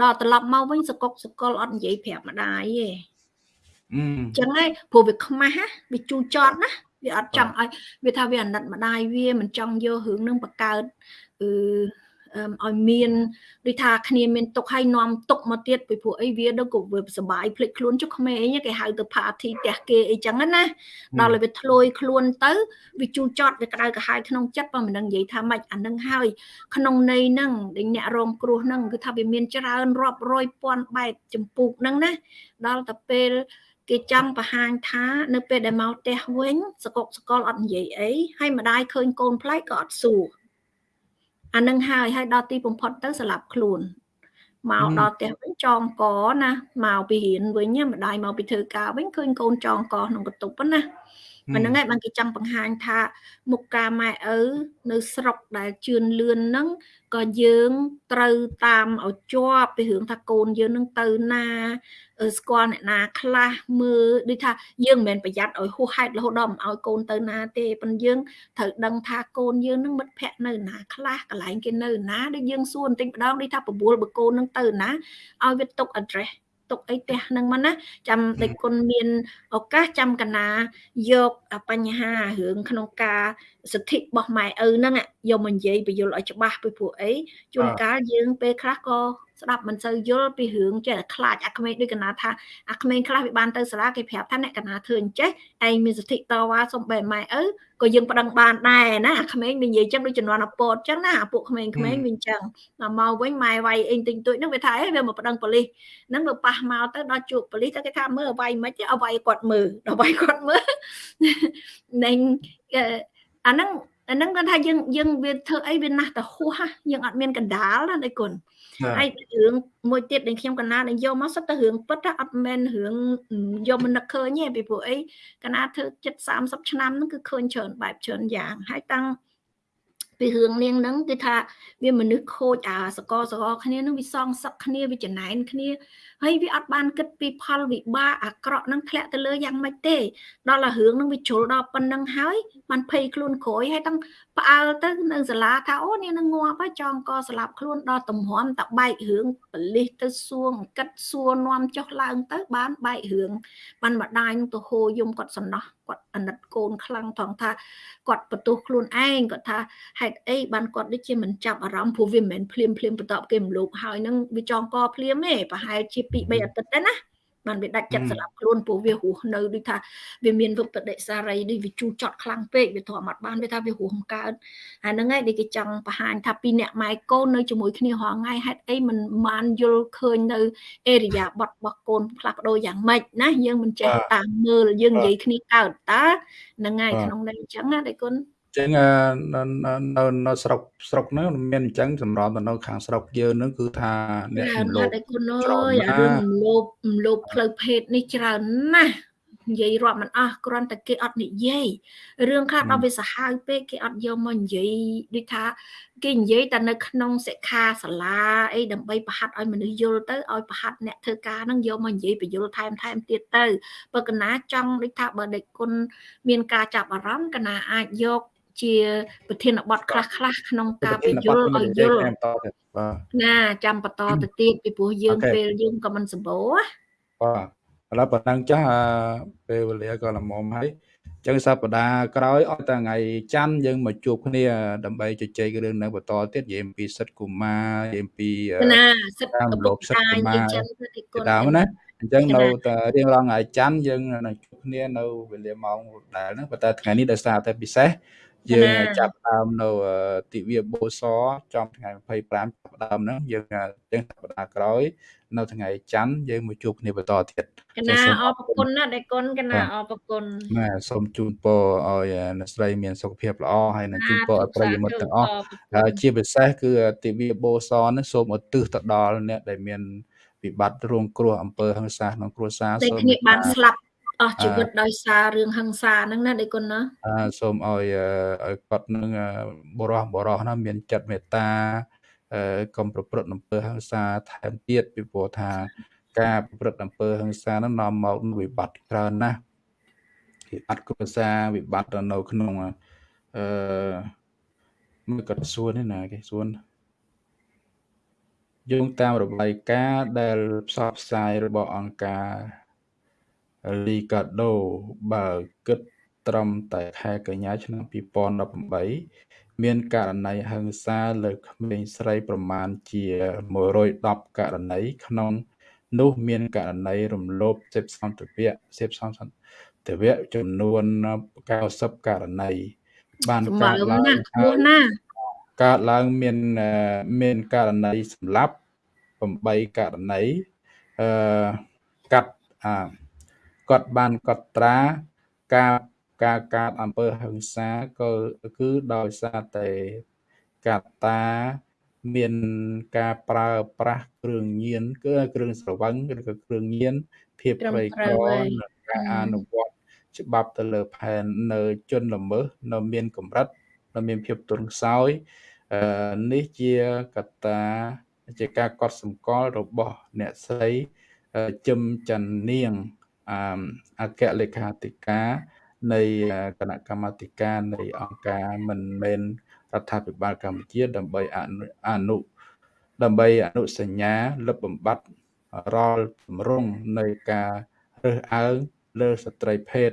Speaker 2: ដល់ត្រឡប់មកវិញសកុកសកលអត់និយាយប្រាប់ម្ដាយទេអញ្ចឹងហើយព្រោះវាខ្មាស់វាជូរចត់ណា វាអត់ចង់ឲ្យវាថាវាអាណិតម្ដាយវាមិនចង់យករឿងនឹងបង្កើតអឺឲ្យមានដូចថាគ្នាមានទុកឲ្យនាំទុកមកទៀតពីព្រោះអីវាដល់ក៏វាសុបាយភ្លេចខ្លួនចុះក្មេងគេហៅទៅ party ផ្ទះគេអីចឹងណាដល់ឲ្យវាធ្លួយខ្លួនទៅវាជូរចត់វាក្តៅក្រហាយក្នុងចិត្តបើមិនដឹងនិយាយថាម៉េចអានឹងហើយក្នុងន័យហ្នឹងដែលអ្នករងគ្រោះហ្នឹងគឺថាវាមានច្រើនរាប់រយពាន់បែបចម្ពោះហ្នឹងណាដល់តែពេល គេចង់បង្ហាញថានៅពេលដែលមកផ្ទះវិញសកុកសកលអត់និយាយអីហើយម្ដាយឃើញកូនប្លែកក៏អត់សួរអានឹងហើយហើយដល់ទីបំផុតទៅស្លាប់ខ្លួនមកដល់ផ្ទះវិញចងកណាមកពីរៀនវិញម្ដាយមកពីធ្វើការវិញឃើញកូនចងកក្នុងកតុបណា មិនហ្នឹងឯងបានគេចង់បង្ហាញថា មុខការម៉ែឪនៅស្រុកដែលជឿនលឿនហ្នឹងក៏យើងត្រូវតាមឲ្យជាប់ពីរឿងថាកូនយើងនឹងទៅណាស្គាល់អ្នកណាខ្លះមើលដូចថាយើងមិនមែនប្រយ័ត្នឲ្យហួសហេតុរហូតដល់មិនឲ្យកូនទៅណាទេប៉ុន្តែយើងត្រូវដឹងថាកូនយើងនឹងមិត្តភ័ក្តិនៅណាខ្លះកន្លែងគេនៅណាដូចយើងសួរបន្តិចម្ដងដូចថាបបួលបកូននឹងទៅណាឲ្យវាទុក address ទុកអីផ្ទះហ្នឹងមកណាចាំដេចគុណមានឱកាសចាំកណាយកបញ្ហារឿងក្នុងការសិទ្ធិរបស់ម៉ែឪហ្នឹងយកមកនិយាយបញ្យល់ឲ្យច្បាស់ពីព្រោះអីជួនកាលយើងពេលខ្លះក៏ ស្ដាប់មិនសូវយល់ពីរឿងចេះតែខ្លាចអាក្មេងដូចកណាថាអាក្មេងខ្លះវាបានទៅសាលាគេប្រាប់ថាអ្នកកណាធ្វើអញ្ចេះឯងមានសិទ្ធិតវ៉ាសុំបែម៉ែឪក៏យើងប្តឹងបានដែរណាអាក្មេងនិយាយចឹងដូចជំនាន់អពតចឹងណាអាពួកក្មេងៗវាអញ្ចឹងដល់មកវិញម៉ែវាយអីទិញទួចហ្នឹងវាថាអេវាមកប្តឹងប៉ូលីសហ្នឹងវាប៉ះមកទៅដល់ជួបប៉ូលីសទៅគេថាមើលវាយមិនទេឲ្យវាយគាត់មើលដល់វាយគាត់មើលនឹងអាហ្នឹង អាហ្នឹងគាត់ថាយើងយើងវាធ្វើអីវាណាស់ទៅហួសយើងអត់មានកណ្ដាលណាដៃគុណហើយរឿងមួយទៀតដែលខ្ញុំកណាដែលយកមកសិតទៅរឿងពិតថាអត់មែនរឿងយកមកនឹកឃើញទេពីព្រោះអីកណាធ្វើចិត្ត30ឆ្នាំហ្នឹងគឺឃើញច្រើនបែបច្រើនយ៉ាងហើយតាំងពីរឿងនាងហ្នឹងគឺថាវាមនុស្សខូចអាសកសកគ្នាហ្នឹងវាសងសឹកគ្នាវាចំណែនគ្នា ហើយវាអត់បានគិតពីផលវិបាកអាក្រក់ហ្នឹងធ្លាក់ទៅលើយ៉ាងម៉េចទេ ដល់តែរឿងហ្នឹងវាជ្រុលដល់ប៉ុណ្្នឹងហើយបានភ័យខ្លួនក្រួយហើយទាំងផ្អើលទៅនៅសាលាថាអូនេះនឹងងាប់ហើយចងកស្លាប់ខ្លួនដល់ទំហំតបែករឿងបលិសទៅសួងកិតសួរនាំចុះឡើងទៅបានបែករឿងបានម្ដាយនឹងទៅហូរយំគាត់សំណោះគាត់អាណិតកូនខ្លាំងថងថាគាត់បន្ទោសខ្លួនឯងគាត់ថាហេតុអីបានគាត់ដូចជាមិនចាប់អារម្មណ៍ព្រោះវាមិនមែនភ្លាមភ្លាមបន្ទាប់គេមលោកហើយនឹងវាចងកភ្លាមទេប្រហែលជា2 3អាទិត្យដែរណាបានវាដាច់ចិត្តស្លាប់ខ្លួនព្រោះវារស់នៅដូចថាវាមានវិបតិសារីដូចវាជូរចត់ខ្លាំងពេកវាធំអត់បានវាថាវារស់កើតអាហ្នឹងឯងដែលគេចង់បង្ហាញថាពីអ្នកម៉ែកូននៅជាមួយគ្នារាល់ថ្ងៃហេតុអីមិនបានយល់ឃើញនៅអេរិយាប័ត្ររបស់កូនផ្លាស់ប្ដូរយ៉ាងម៉េចណាយើងមិនចេះតាមមើលយើងនិយាយគ្នាកើតតើហ្នឹងហើយក្នុងន័យអញ្ចឹងណាដៃគុណ
Speaker 1: ចឹងនៅនៅស្រុកស្រុកហ្នឹងមានអញ្ចឹងសម្រាប់ទៅនៅខាងស្រុកយើងហ្នឹងគឺថា
Speaker 2: អ្នករំលោភគុណអើយអារឿងរំលោភរំលោភផ្លូវភេទនេះច្រើនណាស់និយាយរាប់មិនអស់គ្រាន់តែគេអត់និយាយរឿងខ្លះដល់វាសាហាវពេកគេអត់យកមកនិយាយដូចថាគេនិយាយតែនៅក្នុងសិក្ខាសាលាអីដើម្បីប្រហាត់ឲ្យមនុស្សយល់ទៅឲ្យប្រហាត់អ្នកធ្វើការហ្នឹងយកមកនិយាយបញ្យលថែមថែមទៀតទៅបើកណាចង់ដូចថាបើដេកគុណមានការចាប់អារម្មណ៍កណាអាចយក ជាប្រធានបទខ្លះខ្លះក្នុងការពយល់ឲ្យយល់ណាចាំបន្តទៅទៀតពីព្រោះយើងពេលយើងក៏មិនសម្បូរ
Speaker 1: បាទឥឡូវប៉ុណ្ណឹងចាស់ពេលវេលាក៏ល្មមហើយចឹងសប្តាហ៍ក្រោយអត់តែថ្ងៃច័ន្ទយើងមកជួបគ្នាដើម្បីជជែករឿងនៅបន្តទៀតនិយាយអំពីសិទ្ធិកុមារនិយាយអំពី
Speaker 2: ណាសិទ្ធិ
Speaker 1: កុមារសិទ្ធិកុមារដើមណាអញ្ចឹងនៅតែរៀងរាល់ថ្ងៃច័ន្ទយើងនឹងជួបគ្នានៅវេលាម៉ោងដែលហ្នឹងប៉ុន្តែថ្ងៃនេះដោយសារតែពិសេស យើងចាប់ដើមនៅទិវាបូសចំថ្ងៃ25ចាប់ដើមហ្នឹងយើងទាំងសប្តាហ៍ក្រោយ នៅថ្ងៃច័ន្ទយើងមកជួបគ្នាបន្តទៀត
Speaker 2: កណាអរគុណណាដេគុណកណាអរគុណ
Speaker 1: ណាសូមជូនពរឲ្យអ្នកស្រីមានសុខភាពល្អហើយនឹងជូនពរឲ្យប្រិយមិត្តទាំងអស់ជាពិសេសគឺទិវាបូសនេះសូមឧទ្ទិសទៅដល់អ្នកដែលមានវិបត្តិរងគ្រោះអំពើហិង្សាក្នុងគ្រួសារ
Speaker 2: សូមគ្នាបានស្លាប់ អស់ជីវិតដោយសាររឿងហិង្សាហ្នឹងណាដេគុណណា
Speaker 1: អឺសូមឲ្យឲ្យគាត់នឹងបរោះបរោះណាមានចិត្តមេត្តាអឺកុំប្រព្រឹត្តអំពើហិង្សាថែមទៀតពីព្រោះថា ការប្រព្រឹត្តអំពើហិង្សាហ្នឹងនាំមកវិបត្តិច្រើនណាស់វិបត្តិគ្រួសារវិបត្តិនៅក្នុងអឺមួយគាត់សួរនេះណាគេសួរយោងតាមរបាយការណ៍ដែលផ្សព្វផ្សាយរបស់អង្គការ លីកាដូ បើគិតត្រឹមតែខែកញ្ញាឆ្នាំ2018មានករណីហិង្សាលើក្មេងស្រីប្រមាណជា110ករណីក្នុងនោះមានករណីរំលោភសេពសន្តិវៈសេពសន្តិវៈចំនួន90ករណីបានកើតឡើង
Speaker 2: ណា
Speaker 1: កើតឡើងមានមានករណីសម្លាប់8ករណីអឺកាត់អា គាត់បានកត់ត្រាការការកើតអំពើហិង្សាក៏គឺដោយសារតែកត្តាមានការប្រើប្រាស់គ្រឿងញៀនគឺគ្រឿងស្រវឹងឬក៏គ្រឿងញៀនភាពក្រីក្រនិងការអនុវត្តច្បាប់ទៅលើផែននៅជនល្មើសនៅមានកម្រិតនៅមានភាពទន់ខ្សោយអឺនេះជាកត្តាជាការកត់សម្គាល់របស់អ្នកស្រីជឹមច័ន្ទនាង អគ្គលេខាធិការនៃគណៈកម្មាធិការនៃអង្គការមិនមែនរដ្ឋាភិបាលកម្ពុជា ដើម្បីអនុដើម្បីអនុសញ្ញាលុបបំបាត់រាល់ទម្រង់នៃការរើសអើងលើស្ត្រីភេទ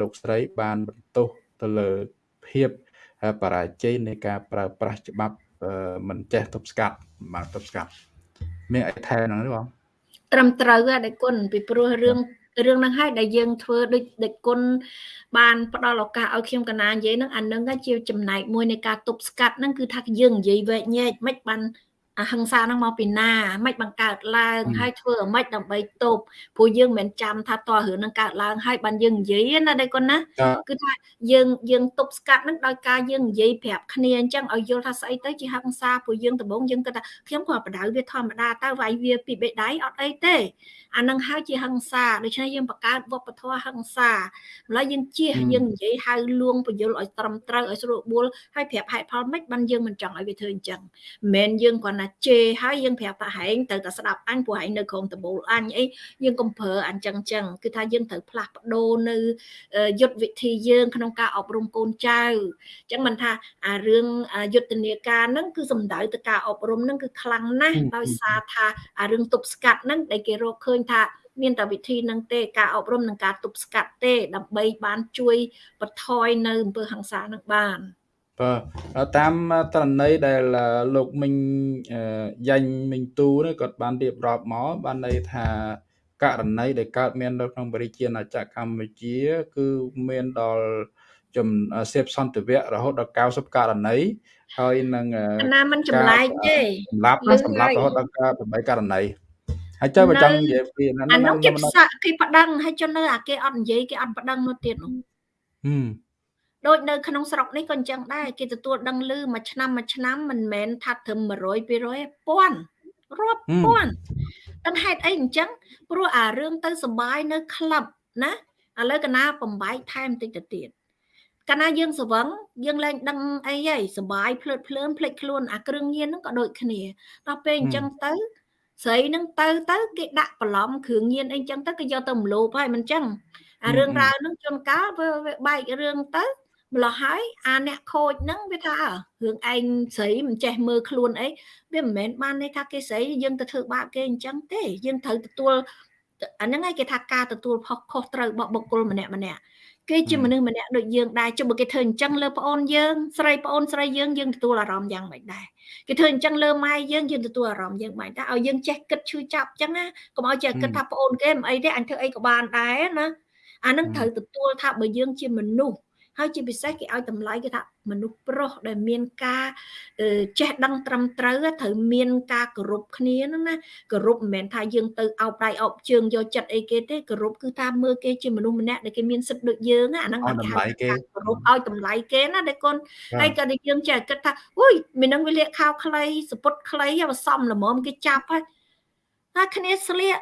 Speaker 1: លោកស្រីបានបន្ទោសទៅលើភាពបរាជ័យនៃការប្រើប្រាស់ច្បាប់មិនចេះទប់ស្កាត់បាទទប់ស្កាត់មានអីថែមហ្នឹងទេបង
Speaker 2: ត្រឹមត្រូវដែរគុណពីព្រោះរឿង រឿងហ្នឹងហើយដែលយើងធ្វើដូចដូចគុណបានផ្ដល់ឱកាសឲ្យខ្ញុំកណានិយាយហ្នឹងអានឹងជាចំណែកមួយនៃការទប់ស្កាត់ហ្នឹងគឺថាយើងនិយាយវែកញែកមិនបាន អហិង្សាហ្នឹងមកពីណាមិនបង្កើតឡើងហើយធ្វើឲ្យមិនដើម្បីទប់ព្រោះយើងមិនចាំថាតើរឿងហ្នឹងកើតឡើងហើយបានយើងនិយាយណាដៃកូនណាគឺថាយើងយើងទប់ស្កាត់ហ្នឹងដោយការយើងនិយាយប្រាប់គ្នាអញ្ចឹងឲ្យយល់ថាស្អីទៅជាហិង្សាព្រោះយើងដំបងយើងគិតថាខ្ញុំក៏បដៅវាធម្មតាតើវាយវាពីបេដៃអត់អីទេអានឹងហើយជាហិង្សាដូច្នេះយើងបង្កើតវប្បធម៌ហិង្សាម្ល៉េះយើងជៀសយើងនិយាយហៅលួងបញ្យលឲ្យត្រឹមត្រូវឲ្យស្រួលបួលហើយប្រាប់ហេតុផលមិនបានយើងមិនចង់ឲ្យវាធ្វើអញ្ចឹងមិនមែនយើងគ្រាន់តែជេរហើយយើងប្រាប់ថាហែងទៅតែស្ដាប់អញព្រោះហែងនៅក្រុមដបូលអញអីយើងកុំប្រើអញ្ចឹងចឹងគឺថាយើងត្រូវផ្លាស់ប្ដូរនៅយុទ្ធវិធីយើង ក្នុងការអប់រំកូនចៅអញ្ចឹងមិនថាអារឿងយុទ្ធនាការហ្នឹងគឺសំដៅទៅការអប់រំហ្នឹងគឺខ្លាំងណាស់ដោយសារថាអារឿងទប់ស្កាត់ហ្នឹងដែលគេរកឃើញថាមានតែវិធីនឹងទេការអប់រំនិងការទប់ស្កាត់ទេ ដើម្បីបានជួយបន្ថយនៅអំពើហិង្សានឹងបាន
Speaker 1: បាទតាមត្រណីដែលលោកមិញយ៉ាញ់មិញទូនេះគាត់បានរៀបរាប់មកបានន័យថាករណីដែលកើតមាននៅក្នុងបរិជាណាចក្រកម្ពុជា គឺមានដល់ចំសេពសន្តិវៈរហូតដល់90ករណីហើយនឹង
Speaker 2: ណាមិនចម្លែកទេ
Speaker 1: សម្រាប់សម្រាប់រហូតដល់8ករណីហើយចុះបើចង់និយាយពី
Speaker 2: ហ្នឹងអានោះគេផ្សាក់គេប្តឹងហើយចុះនៅអាគេអត់និយាយគេអត់ប្តឹងនោះទៀតនោះហឹម ដូចនៅក្នុងស្រុកនេះក៏អញ្ចឹងដែរគេទទួលដឹងឮមួយឆ្នាំមួយឆ្នាំមិនមែនថាត្រឹម100 200ពាន់រាប់ពាន់ដឹងហេតុអីអញ្ចឹងព្រោះអារឿងទៅសបាយនៅក្លឹបណាឥឡូវកណាបំបែកថែមតិចទៅទៀតកាលណាយើងស្វឹងយើងលែងដឹងអីហីសបាយភ្លើតភ្លើនភ្លេចខ្លួនអាគ្រឿងញៀនហ្នឹងក៏ដូចគ្នាដល់ពេលអញ្ចឹងទៅស្រីនឹងទៅទៅគេដាក់បន្លំគ្រឿងញៀនអីចឹងទៅគេយកទៅមលោបហើយមិនចឹងអារឿងរ៉ាវនឹងជួនកាលវាបែករឿងទៅ ម្លោះហើយអាអ្នកខូចហ្នឹងវាថារឿងឯងស្រីមិនចេះមើលខ្លួនអីវាមិនមែនបានន័យថាគេស្រីយើងទៅធ្វើបាបគេអញ្ចឹងទេយើងត្រូវទទួលអាហ្នឹងឯងគេថាការទទួលផុសខុសត្រូវរបស់បុគ្គលម្នាក់ម្នាក់គេជាមនុស្សម្នាក់ដូចយើងដែរចុះបើគេធ្វើអញ្ចឹងលើប្អូនយើងស្រីប្អូនស្រីយើងយើងទទួលអារម្មណ៍យ៉ាងម៉េចដែរគេធ្វើអញ្ចឹងលើម៉ែយើងយើងទទួលអារម្មណ៍យ៉ាងម៉េចដែរឲ្យយើងចេះគិតឈឺចាប់អញ្ចឹងណាកុំឲ្យចេះគិតថាប្អូនគេមិនអីទេអញធ្វើអីក៏បានដែរណាអានឹងត្រូវទទួលថាបើយើងជាមនុស្ស ហើយជាពិសេសគេឲ្យតម្លៃគេថាមនុស្សប្រុសដែលមានការចេះដឹងត្រឹមត្រូវត្រូវមានការគោរពគ្នាហ្នឹងណាគោរពមិនមែនថាយើងទៅអោបដៃអោបជើងយកចិត្តអីគេទេគោរពគឺថាមើលគេជាមនុស្សម្នាក់ដែលគេមានសិទ្ធិដូចយើងអាហ្នឹង
Speaker 1: គេហៅ
Speaker 2: ថាគោរពឲ្យតម្លៃគេណាដែលកូនហើយក៏យើងចេះគិតថាអុយមីនឹងវាលាកខោខ្លីសពុតខ្លីហើយសំល្មមគេចាប់ហើយថាគ្នាស្លៀក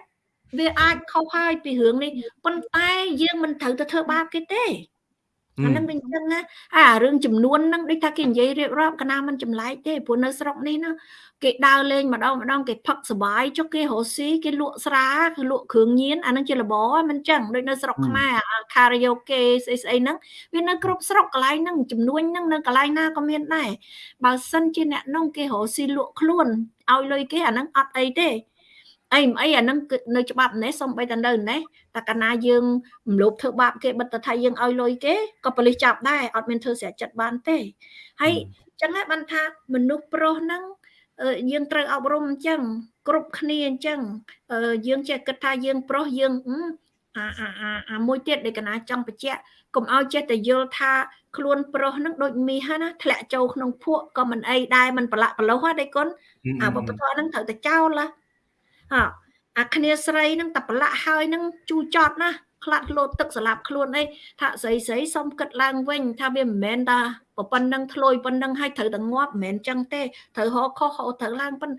Speaker 2: វាអាចខុសហើយពីរឿងនេះប៉ុន្តែយើងមិនត្រូវទៅធ្វើបាបគេទេ អានឹងវិញចឹងណាអារឿងចំនួនហ្នឹងដូចថាគេនិយាយរៀបរាប់កណាមិនចម្លែកទេព្រោះនៅស្រុកនេះណាគេដើរលេងម្ដងម្ដងគេផឹកសបាយចុះគេរស់ស៊ីគេលក់ស្រាគេលក់គ្រឿងញៀនអានឹងជាលបមិនចឹងដូចនៅស្រុកខ្មែរខារ៉ាអូខេស្អីស្អីហ្នឹងវានៅគ្រប់ស្រុកកន្លែងហ្នឹងចំនួនហ្នឹងនៅកន្លែងណាក៏មានដែរបើសិនជាអ្នកនោះគេរស់ស៊ីលក់ខ្លួនឲ្យលុយគេអាហ្នឹងអត់អីទេ អីអីអាហ្នឹងគឺនៅច្បាប់នេះសំបីតែនៅនេះតែកាលណាយើងរំលោភធ្វើបាបគេបិទទៅថាយើងឲ្យលុយគេក៏ប៉ូលីសចាប់ដែរអត់មានធ្វើស្រាច់ចិត្តបានទេហើយចឹងហើយបានថាមនុស្សប្រុសហ្នឹងយើងត្រូវអប់រំអញ្ចឹងគ្រប់គ្នាអញ្ចឹងយើងចេះគិតថាយើងប្រុសយើងអាអាអាអាមួយទៀតដែលកណាចង់បញ្ជាក់កុំឲ្យចេះតែយល់ថាខ្លួនប្រុសនឹងដូចមាសណាធ្លាក់ចូលក្នុងភក់ក៏មិនអីដែរមិនប្រឡាក់ប្រឡោះណាដៃគុណអាវប្បធម៌ហ្នឹងត្រូវតែចោលណា អាអាគ្នាស្រីនឹងតែប្រឡាក់ហើយនឹងជូចត់ណាខ្លាត់លោតទឹកស្លាប់ខ្លួនអីថាស្រីស្រីសុំគិតឡើងវិញ ថាវាមិនមែនថាប៉ុណ្ណឹងធ្លុយប៉ុណ្ណឹងហើយត្រូវតែងាប់មិនមែនចឹងទេត្រូវហោខុសហោត្រូវឡើងប៉ុណ្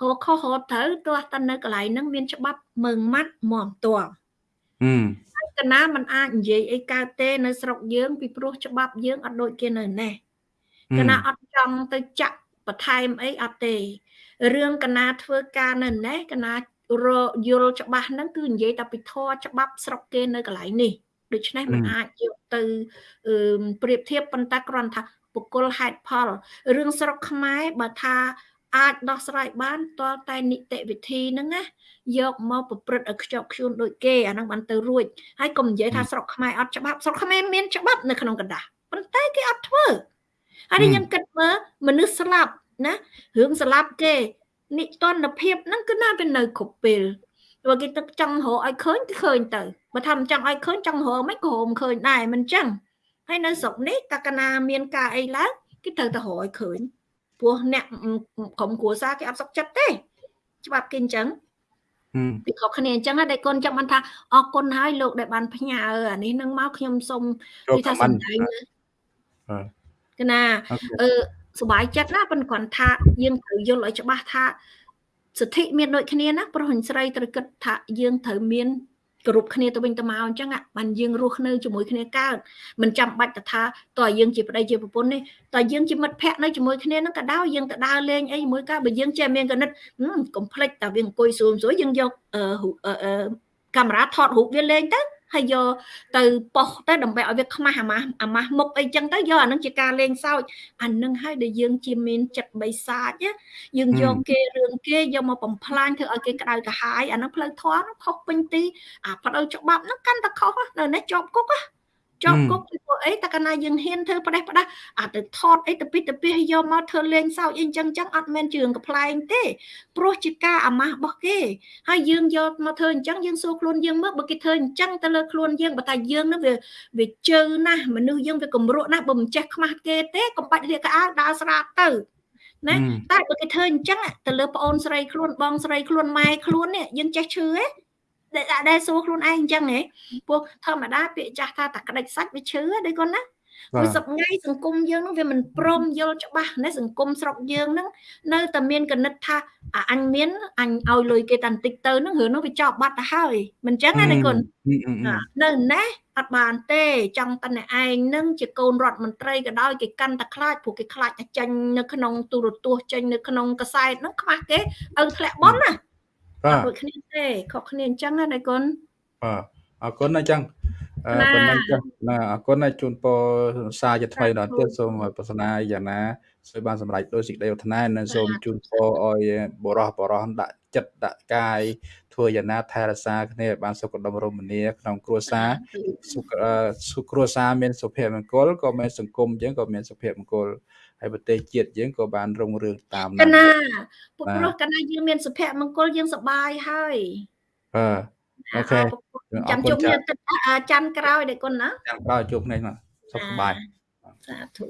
Speaker 2: ហោខុសហោត្រូវទោះតែនៅកន្លែងហ្នឹងមានច្បាប់មើងម៉ាត់មមទាល់ហឹមហើយកណាมันអាចនិយាយអីកើតទេ នៅស្រុកយើង ពីព្រោះច្បាប់យើងអត់ដូចគេនៅនេះកណាអត់ចង់ទៅចាក់បន្ថែមអីអត់ទេ រឿងកណាធ្វើការនៅណេះកណាយល់ច្បាស់ហ្នឹងគឺនិយាយតែពីធរច្បាប់ស្រុកគេនៅកន្លែងនេះដូច្នេះมันអាចយកទៅប្រៀបធៀបប៉ុន្តែគ្រាន់ថាបុគ្គលហេតុផលរឿងស្រុកខ្មែរបើថាអាចដោះស្រាយបានតលតែនីតិវិធីហ្នឹងណាយកមកប្រព្រឹត្តឲ្យខ្ជាប់ខ្ជួនដូចគេអាហ្នឹងបានទៅរួចហើយកុំនិយាយថាស្រុកខ្មែរអត់ច្បាប់ស្រុកខ្មែរមានច្បាប់នៅក្នុងកណ្ដាស់ប៉ុន្តែគេអត់ធ្វើហើយខ្ញុំគិតមើលមនុស្សស្លាប់ ណារឿងស្លាប់គេនិទនភាពហ្នឹងគឺណាវានៅគ្រប់ពេលបើគេទឹកចង់រកឲ្យឃើញគឺឃើញទៅបើថាមិនចង់ឲ្យឃើញចង់រកមិនក៏រកមិនឃើញដែរមិនចឹងហើយនៅស្រុកនេះតើកណាមានការអីឡើងគេត្រូវតែរកឲ្យឃើញព្រោះអ្នកក្រុមគ្រួសារគេអត់សុខចិត្តទេ ច្បាប់គេអញ្ចឹងពីខុសគ្នាអញ្ចឹងដែរកូនចាំបានថាអរគុណហើយលោកដែលបានផ្ញើអានេះនឹងមកខ្ញុំសូមនិយាយថាសម្ដែងណាកណាអឺ សុបាយចិត្តណាប៉ុន្តែគាត់ថាយើងត្រូវយល់ឲ្យច្បាស់ថាសិទ្ធិមានដូចគ្នាណាប្រុសនិងស្រីត្រូវគិតថាយើងត្រូវមានគ្រប់គ្នាទៅវិញទៅមកអញ្ចឹងបានយើងរស់នៅជាមួយគ្នាកើតមិនចាំបាច់ទៅថាតើយើងជាប្តីជាប្រពន្ធនេះតើយើងជាមិត្តភក្តិនៅជាមួយគ្នានឹងក៏ដោយយើងទៅដើរលេងអីជាមួយកើតបើយើងចេះមានកណិតកុំភ្លេចតែវាអង្គុយស្រួលស្រួលយើងយកកាមេរ៉ាថតរូបវាលេងទៅ ហើយយកទៅប៉ុសទៅដើម្បីឲ្យវាខ្មាស់អាម៉ាស់អាម៉ាស់មុខអីចឹងទៅយកអានឹងជាការលេងសើចអានឹងហើយដែលយើងជាមានចិត្តបិសាចយើងយកគេរឿងគេយកមកបំផ្លាញធ្វើឲ្យគេក្តៅក្រហាយអានឹងផ្លូវធម៌នោះខុសពេញទីអាផ្លូវច្បាប់នោះកាន់តែខុសនៅនេះជាប់គុកណា ជាប់គុកពីព្រោះអីតែកាលណាយើងហ៊ានធ្វើផ្ដេសផ្ដាស់អាទៅថតអីទៅពីទៅពីយកមកធ្វើលេងសើចអីចឹងចឹងអត់មែនជឿងកំ pl ែងទេព្រោះជាការអាម៉ាស់របស់គេហើយយើងយកមកធ្វើអញ្ចឹងយើងសួរខ្លួនយើងមើលបើគេធ្វើអញ្ចឹងទៅលើខ្លួនយើងបើតែយើងនឹងវាវាជើណាស់មនុស្សយើងវាកម្រក់ណាស់បើមិនចេះខ្មាស់គេទេកុំបាច់រៀកកៅអៅដើរស្រាទៅណាតែបើគេធ្វើអញ្ចឹងទៅលើប្អូនស្រីខ្លួនបងស្រីខ្លួនម៉ែខ្លួននេះយើងចេះឈឺទេ ដែលដែលសួរខ្លួនឯងអញ្ចឹងហ៎ព្រោះធម្មតាពាក្យចាស់ថាតែក្តិចសាច់វាឈឺដែរគាត់ណាព្រោះសប្ងៃសង្គមយើងនឹងវាមិនព្រមយល់ច្បាស់ណាសង្គមស្រុកយើងហ្នឹងនៅតែមានកណិតថាអញមានអញឲ្យលុយគេតាន់តិចទៅហ្នឹងរឿងហ្នឹងវាចប់បាត់ទៅហើយមិនអញ្ចឹងណាគុណនៅណេះអត់បានទេចង់តតែឯងនឹងជាកូនរដ្ឋមន្ត្រីក៏ដោយគេកាន់តែខ្លាចព្រោះគេខ្លាចតែចេញនៅក្នុងទូរទស្សន៍ចេញនៅក្នុងកសែតហ្នឹងខ្មាស់គេឲ្យធ្លាក់បន់ណាបាទ ដូចគ្នាទេខុសគ្នាអញ្ចឹងណាដៃគុណ
Speaker 1: បាទអរគុណអញ្ចឹងប៉ុណ្ណឹងចាណាអរគុណជូនពរសារជាថ្មីដល់ទៀតសូមប្រសនាយ៉ាងណាសូមបានសម្រេចដោយសេចក្តីប្រាថ្នានិងសូមជូនពរឲ្យបរោះបរោះដាក់ចិត្តដាក់កាយធ្វើយ៉ាងណាថែរក្សាគ្នាឲ្យបានសុខដុមរមនាក្នុងគ្រួសារសុខសុខគ្រួសារមានសុភមង្គលក៏មានសង្គមយើងក៏មានសុភមង្គល ហើយប្រទេសជាតិយើងក៏បានរុងរឿងតាម
Speaker 2: នោះកណាពុទ្ធព្រោះកណាយើងមានសុភមង្គលយើងសប្បាយហើយ
Speaker 1: បាទអូខេ
Speaker 2: ចាំជួបគ្នាច័ន្ទក្រោយដែរគុណណា
Speaker 1: ច័ន្ទក្រោយជួបគ្នាសុខសប្បាយ
Speaker 2: សាធុ